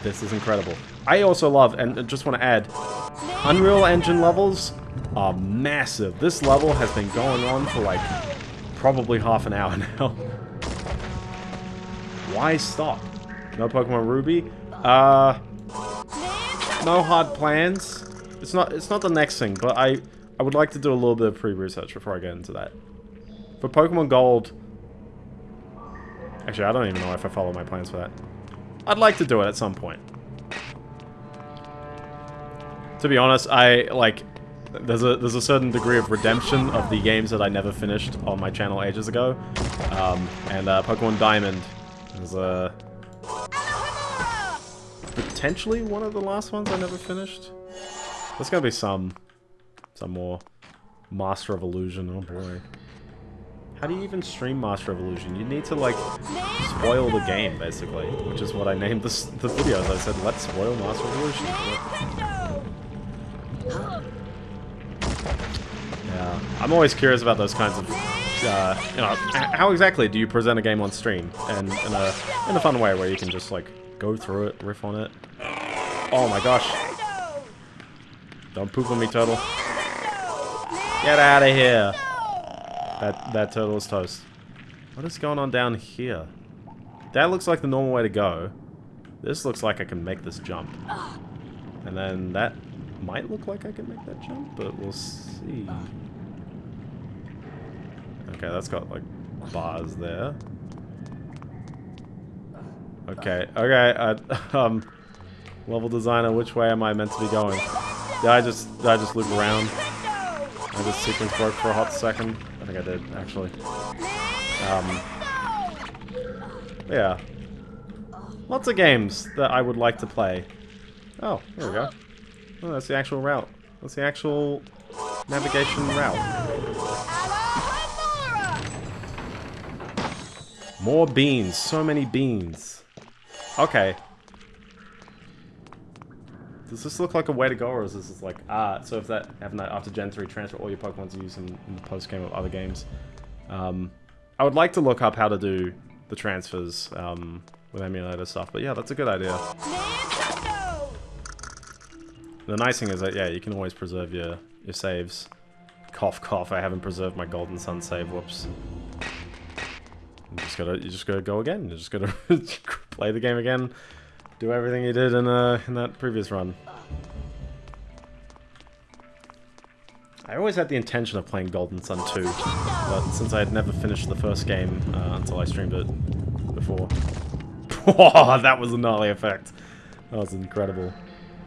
This is incredible. I also love, and just want to add, Unreal Engine levels are massive. This level has been going on for like probably half an hour now. Why stop? No Pokemon Ruby? Uh, no hard plans. It's not. It's not the next thing, but I I would like to do a little bit of pre-research before I get into that. For Pokemon Gold, actually, I don't even know if I follow my plans for that. I'd like to do it at some point to be honest, I, like, there's a there's a certain degree of redemption of the games that I never finished on my channel ages ago. Um, and uh, Pokemon Diamond is uh, potentially one of the last ones I never finished. There's gonna be some, some more Master of Illusion. Oh boy. How do you even stream Master of Illusion? You need to, like, spoil the game, basically. Which is what I named this, the videos. I said, let's spoil Master of Illusion. Yeah. I'm always curious about those kinds of, uh, you know, how exactly do you present a game on stream? And in a, in a fun way where you can just, like, go through it, riff on it. Oh my gosh. Don't poop on me, turtle. Get out of here. That, that turtle is toast. What is going on down here? That looks like the normal way to go. This looks like I can make this jump. And then that might look like I can make that jump, but we'll see. Okay, that's got like bars there. Okay, okay, uh, um, level designer, which way am I meant to be going? Did I just, did I just loop around? I just sequence broke for a hot second. I think I did, actually. Um, yeah. Lots of games that I would like to play. Oh, there we go. Oh, that's the actual route. That's the actual navigation route. More beans. So many beans. Okay. Does this look like a way to go, or is this like, ah, so if that, having that after Gen 3 transfer all your Pokemon to use in, in the post-game of other games. Um, I would like to look up how to do the transfers um, with emulator stuff, but yeah, that's a good idea. The nice thing is that, yeah, you can always preserve your, your saves. Cough, cough, I haven't preserved my Golden Sun save, whoops. You just gotta, you just gotta go again. You just gotta play the game again, do everything you did in, uh, in that previous run. I always had the intention of playing Golden Sun 2, but since I had never finished the first game uh, until I streamed it before. that was a gnarly effect. That was incredible.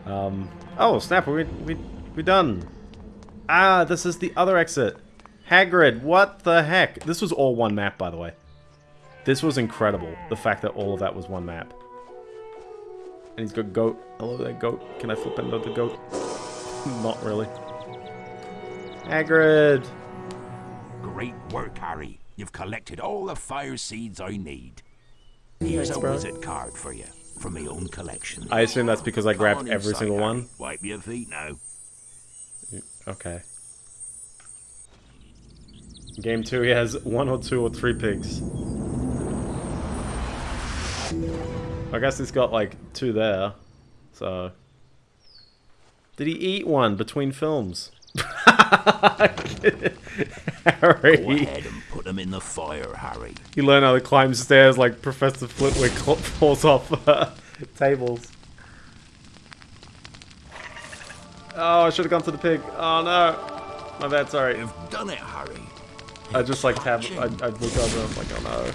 Um, oh, snap, we, we, we done. Ah, this is the other exit. Hagrid, what the heck? This was all one map, by the way. This was incredible, the fact that all of that was one map. And he's got goat. Hello there, goat. Can I flip into the goat? Not really. Hagrid! Great work, Harry. You've collected all the fire seeds I need. Here's Thanks, a bro. wizard card for you, from my own collection. I assume that's because I Come grabbed on every inside, single one. Wipe your feet now. Okay. Game two, he has one or two or three pigs. I guess he's got like two there. So. Did he eat one between films? Harry. Go ahead and put them in the fire, Harry. He learned how to climb stairs like Professor Flitwick cl- falls off uh, tables. Oh, I should have gone to the pig. Oh no. My bad, sorry. You've done it, Harry. I just like tab. I, I look over and I'm like, oh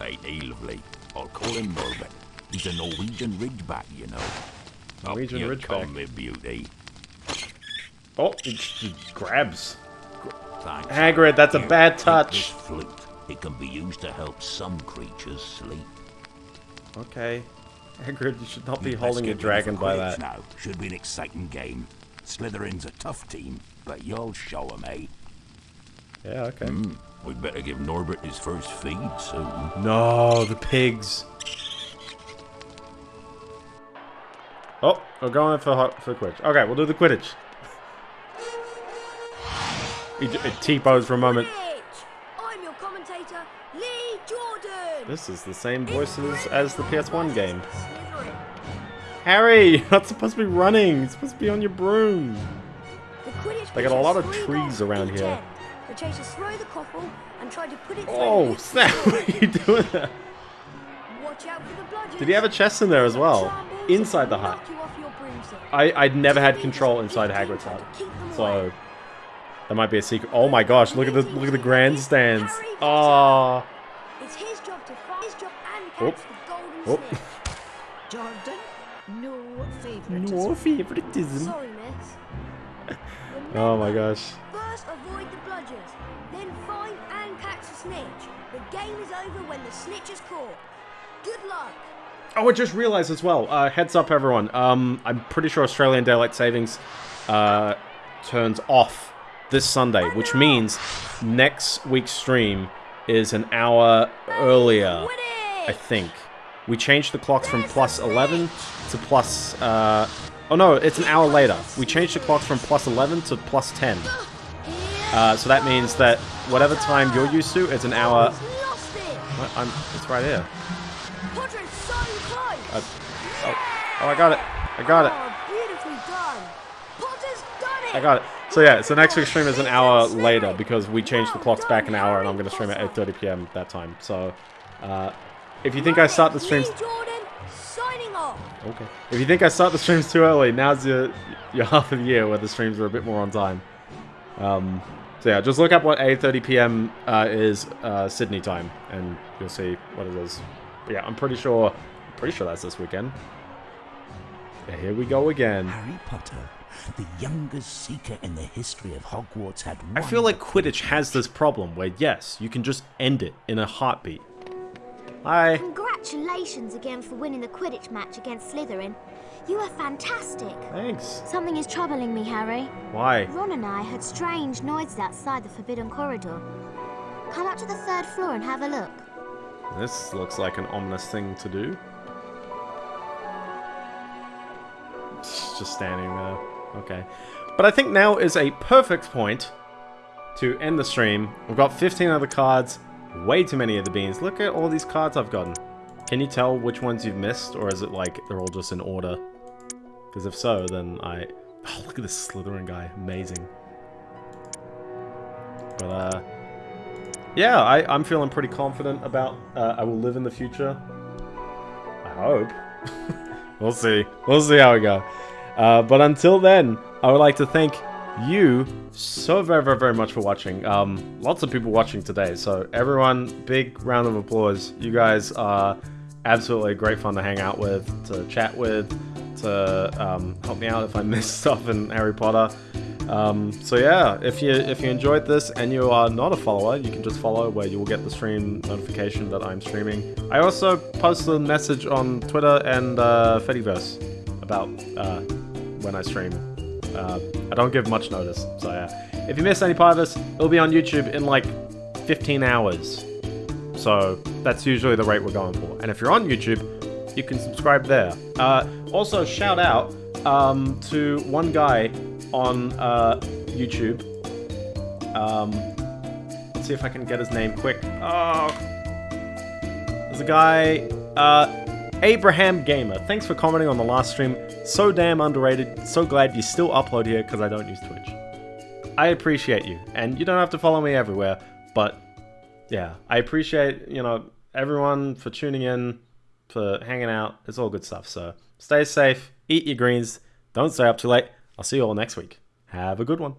no. Ain't he lovely? I'll call him Norbert. He's a Norwegian ridgeback, you know. Norwegian Up ridgeback. come, beauty. Oh, he, he grabs. Thanks. Hagrid, that's a bad take this touch. flute. It can be used to help some creatures sleep. Okay. Hagrid, you should not be holding your get ready for dragon by that. Now. Should be an exciting game. Slytherin's a tough team, but you'll show 'em, eh? Yeah, okay. Hmm, we'd better give Norbert his first feed soon. No, the pigs. Oh, we're going for for Quidditch. Okay, we'll do the Quidditch. He, j- it T-pose for a moment. I'm your commentator, Lee Jordan. This is the same voices as the PS1 game. Harry, you're not supposed to be running. You're supposed to be on your broom. The They got a lot of trees around here. The chasers throw the Quaffle and try to put it through Oh, the snap. What are you doing there? Watch out for the bludgers. Did he have a chest in there as well? Inside the hut. Knock you off your broomstick. I, I'd never had control inside Hagrid's hut. So that might be a secret. Oh my gosh, look at the look at the grandstands. Oh. It's his job to find his job and Oh. catch the golden Oh. Jordan, no favoritism. No favoritism. Sorry, miss. Oh my gosh. First, avoid the bludgers. Then find and catch the snitch. The game is over when the snitch is caught. Good luck. Oh, I just realized as well. Uh, heads up, everyone. Um, I'm pretty sure Australian daylight savings uh, turns off this Sunday, which means next week's stream is an hour earlier, I think. We changed the clocks from plus 11 to plus, uh, oh no, it's an hour later. We changed the clocks from plus 11 to plus 10. Uh, so that means that whatever time you're used to, it's an hour. I'm, it's right here. Uh, oh, oh, I got it. I got it. I got it. So yeah, so next week's stream is an hour later because we changed the clocks back an hour and I'm going to stream at 8.30 p.m. that time. So, uh, if you think I start the streams... Okay. If you think I start the streams too early, now's your, your half of the year where the streams are a bit more on time. Um, so yeah, just look up what 8.30 p.m. Uh, is uh, Sydney time and you'll see what it is. But yeah, I'm pretty sure, pretty sure that's this weekend. Yeah, here we go again. Harry Potter, the youngest seeker in the history of Hogwarts, had I feel like Quidditch has this problem where, yes, you can just end it in a heartbeat. Hi. Congratulations again for winning the Quidditch match against Slytherin. You are fantastic. Thanks. Something is troubling me, Harry. Why? Ron and I heard strange noises outside the Forbidden Corridor. Come up to the third floor and have a look. This looks like an ominous thing to do. Just standing there. Okay. But I think now is a perfect point to end the stream. We've got 15 other cards, way too many of the beans. Look at all these cards I've gotten. Can you tell which ones you've missed, or is it like they're all just in order? Because if so, then I... Oh, look at this Slytherin guy. Amazing. But, uh... Yeah, I, I'm feeling pretty confident about uh, I will live in the future. I hope. we'll see. We'll see how we go. Uh, but until then, I would like to thank you so very, very, very much for watching. Um, lots of people watching today, so everyone, big round of applause. You guys are absolutely great fun to hang out with, to chat with, to um, help me out if I miss stuff in Harry Potter. Um, so yeah, if you if you enjoyed this and you are not a follower, you can just follow where you will get the stream notification that I'm streaming. I also post a message on Twitter and uh, Fediverse about uh, when I stream. Uh, I don't give much notice, so yeah. If you miss any part of this, it'll be on YouTube in like 15 hours. So that's usually the rate we're going for. And if you're on YouTube, you can subscribe there. Uh, also, shout out um, to one guy on uh, YouTube. Um, let's see if I can get his name quick. Oh, there's a guy, uh, Abraham Gamer. Thanks for commenting on the last stream. So damn underrated. So glad you still upload here because I don't use Twitch. I appreciate you, and you don't have to follow me everywhere, but yeah, I appreciate you know everyone for tuning in, for hanging out. It's all good stuff. So stay safe, eat your greens, don't stay up too late. I'll see you all next week. Have a good one.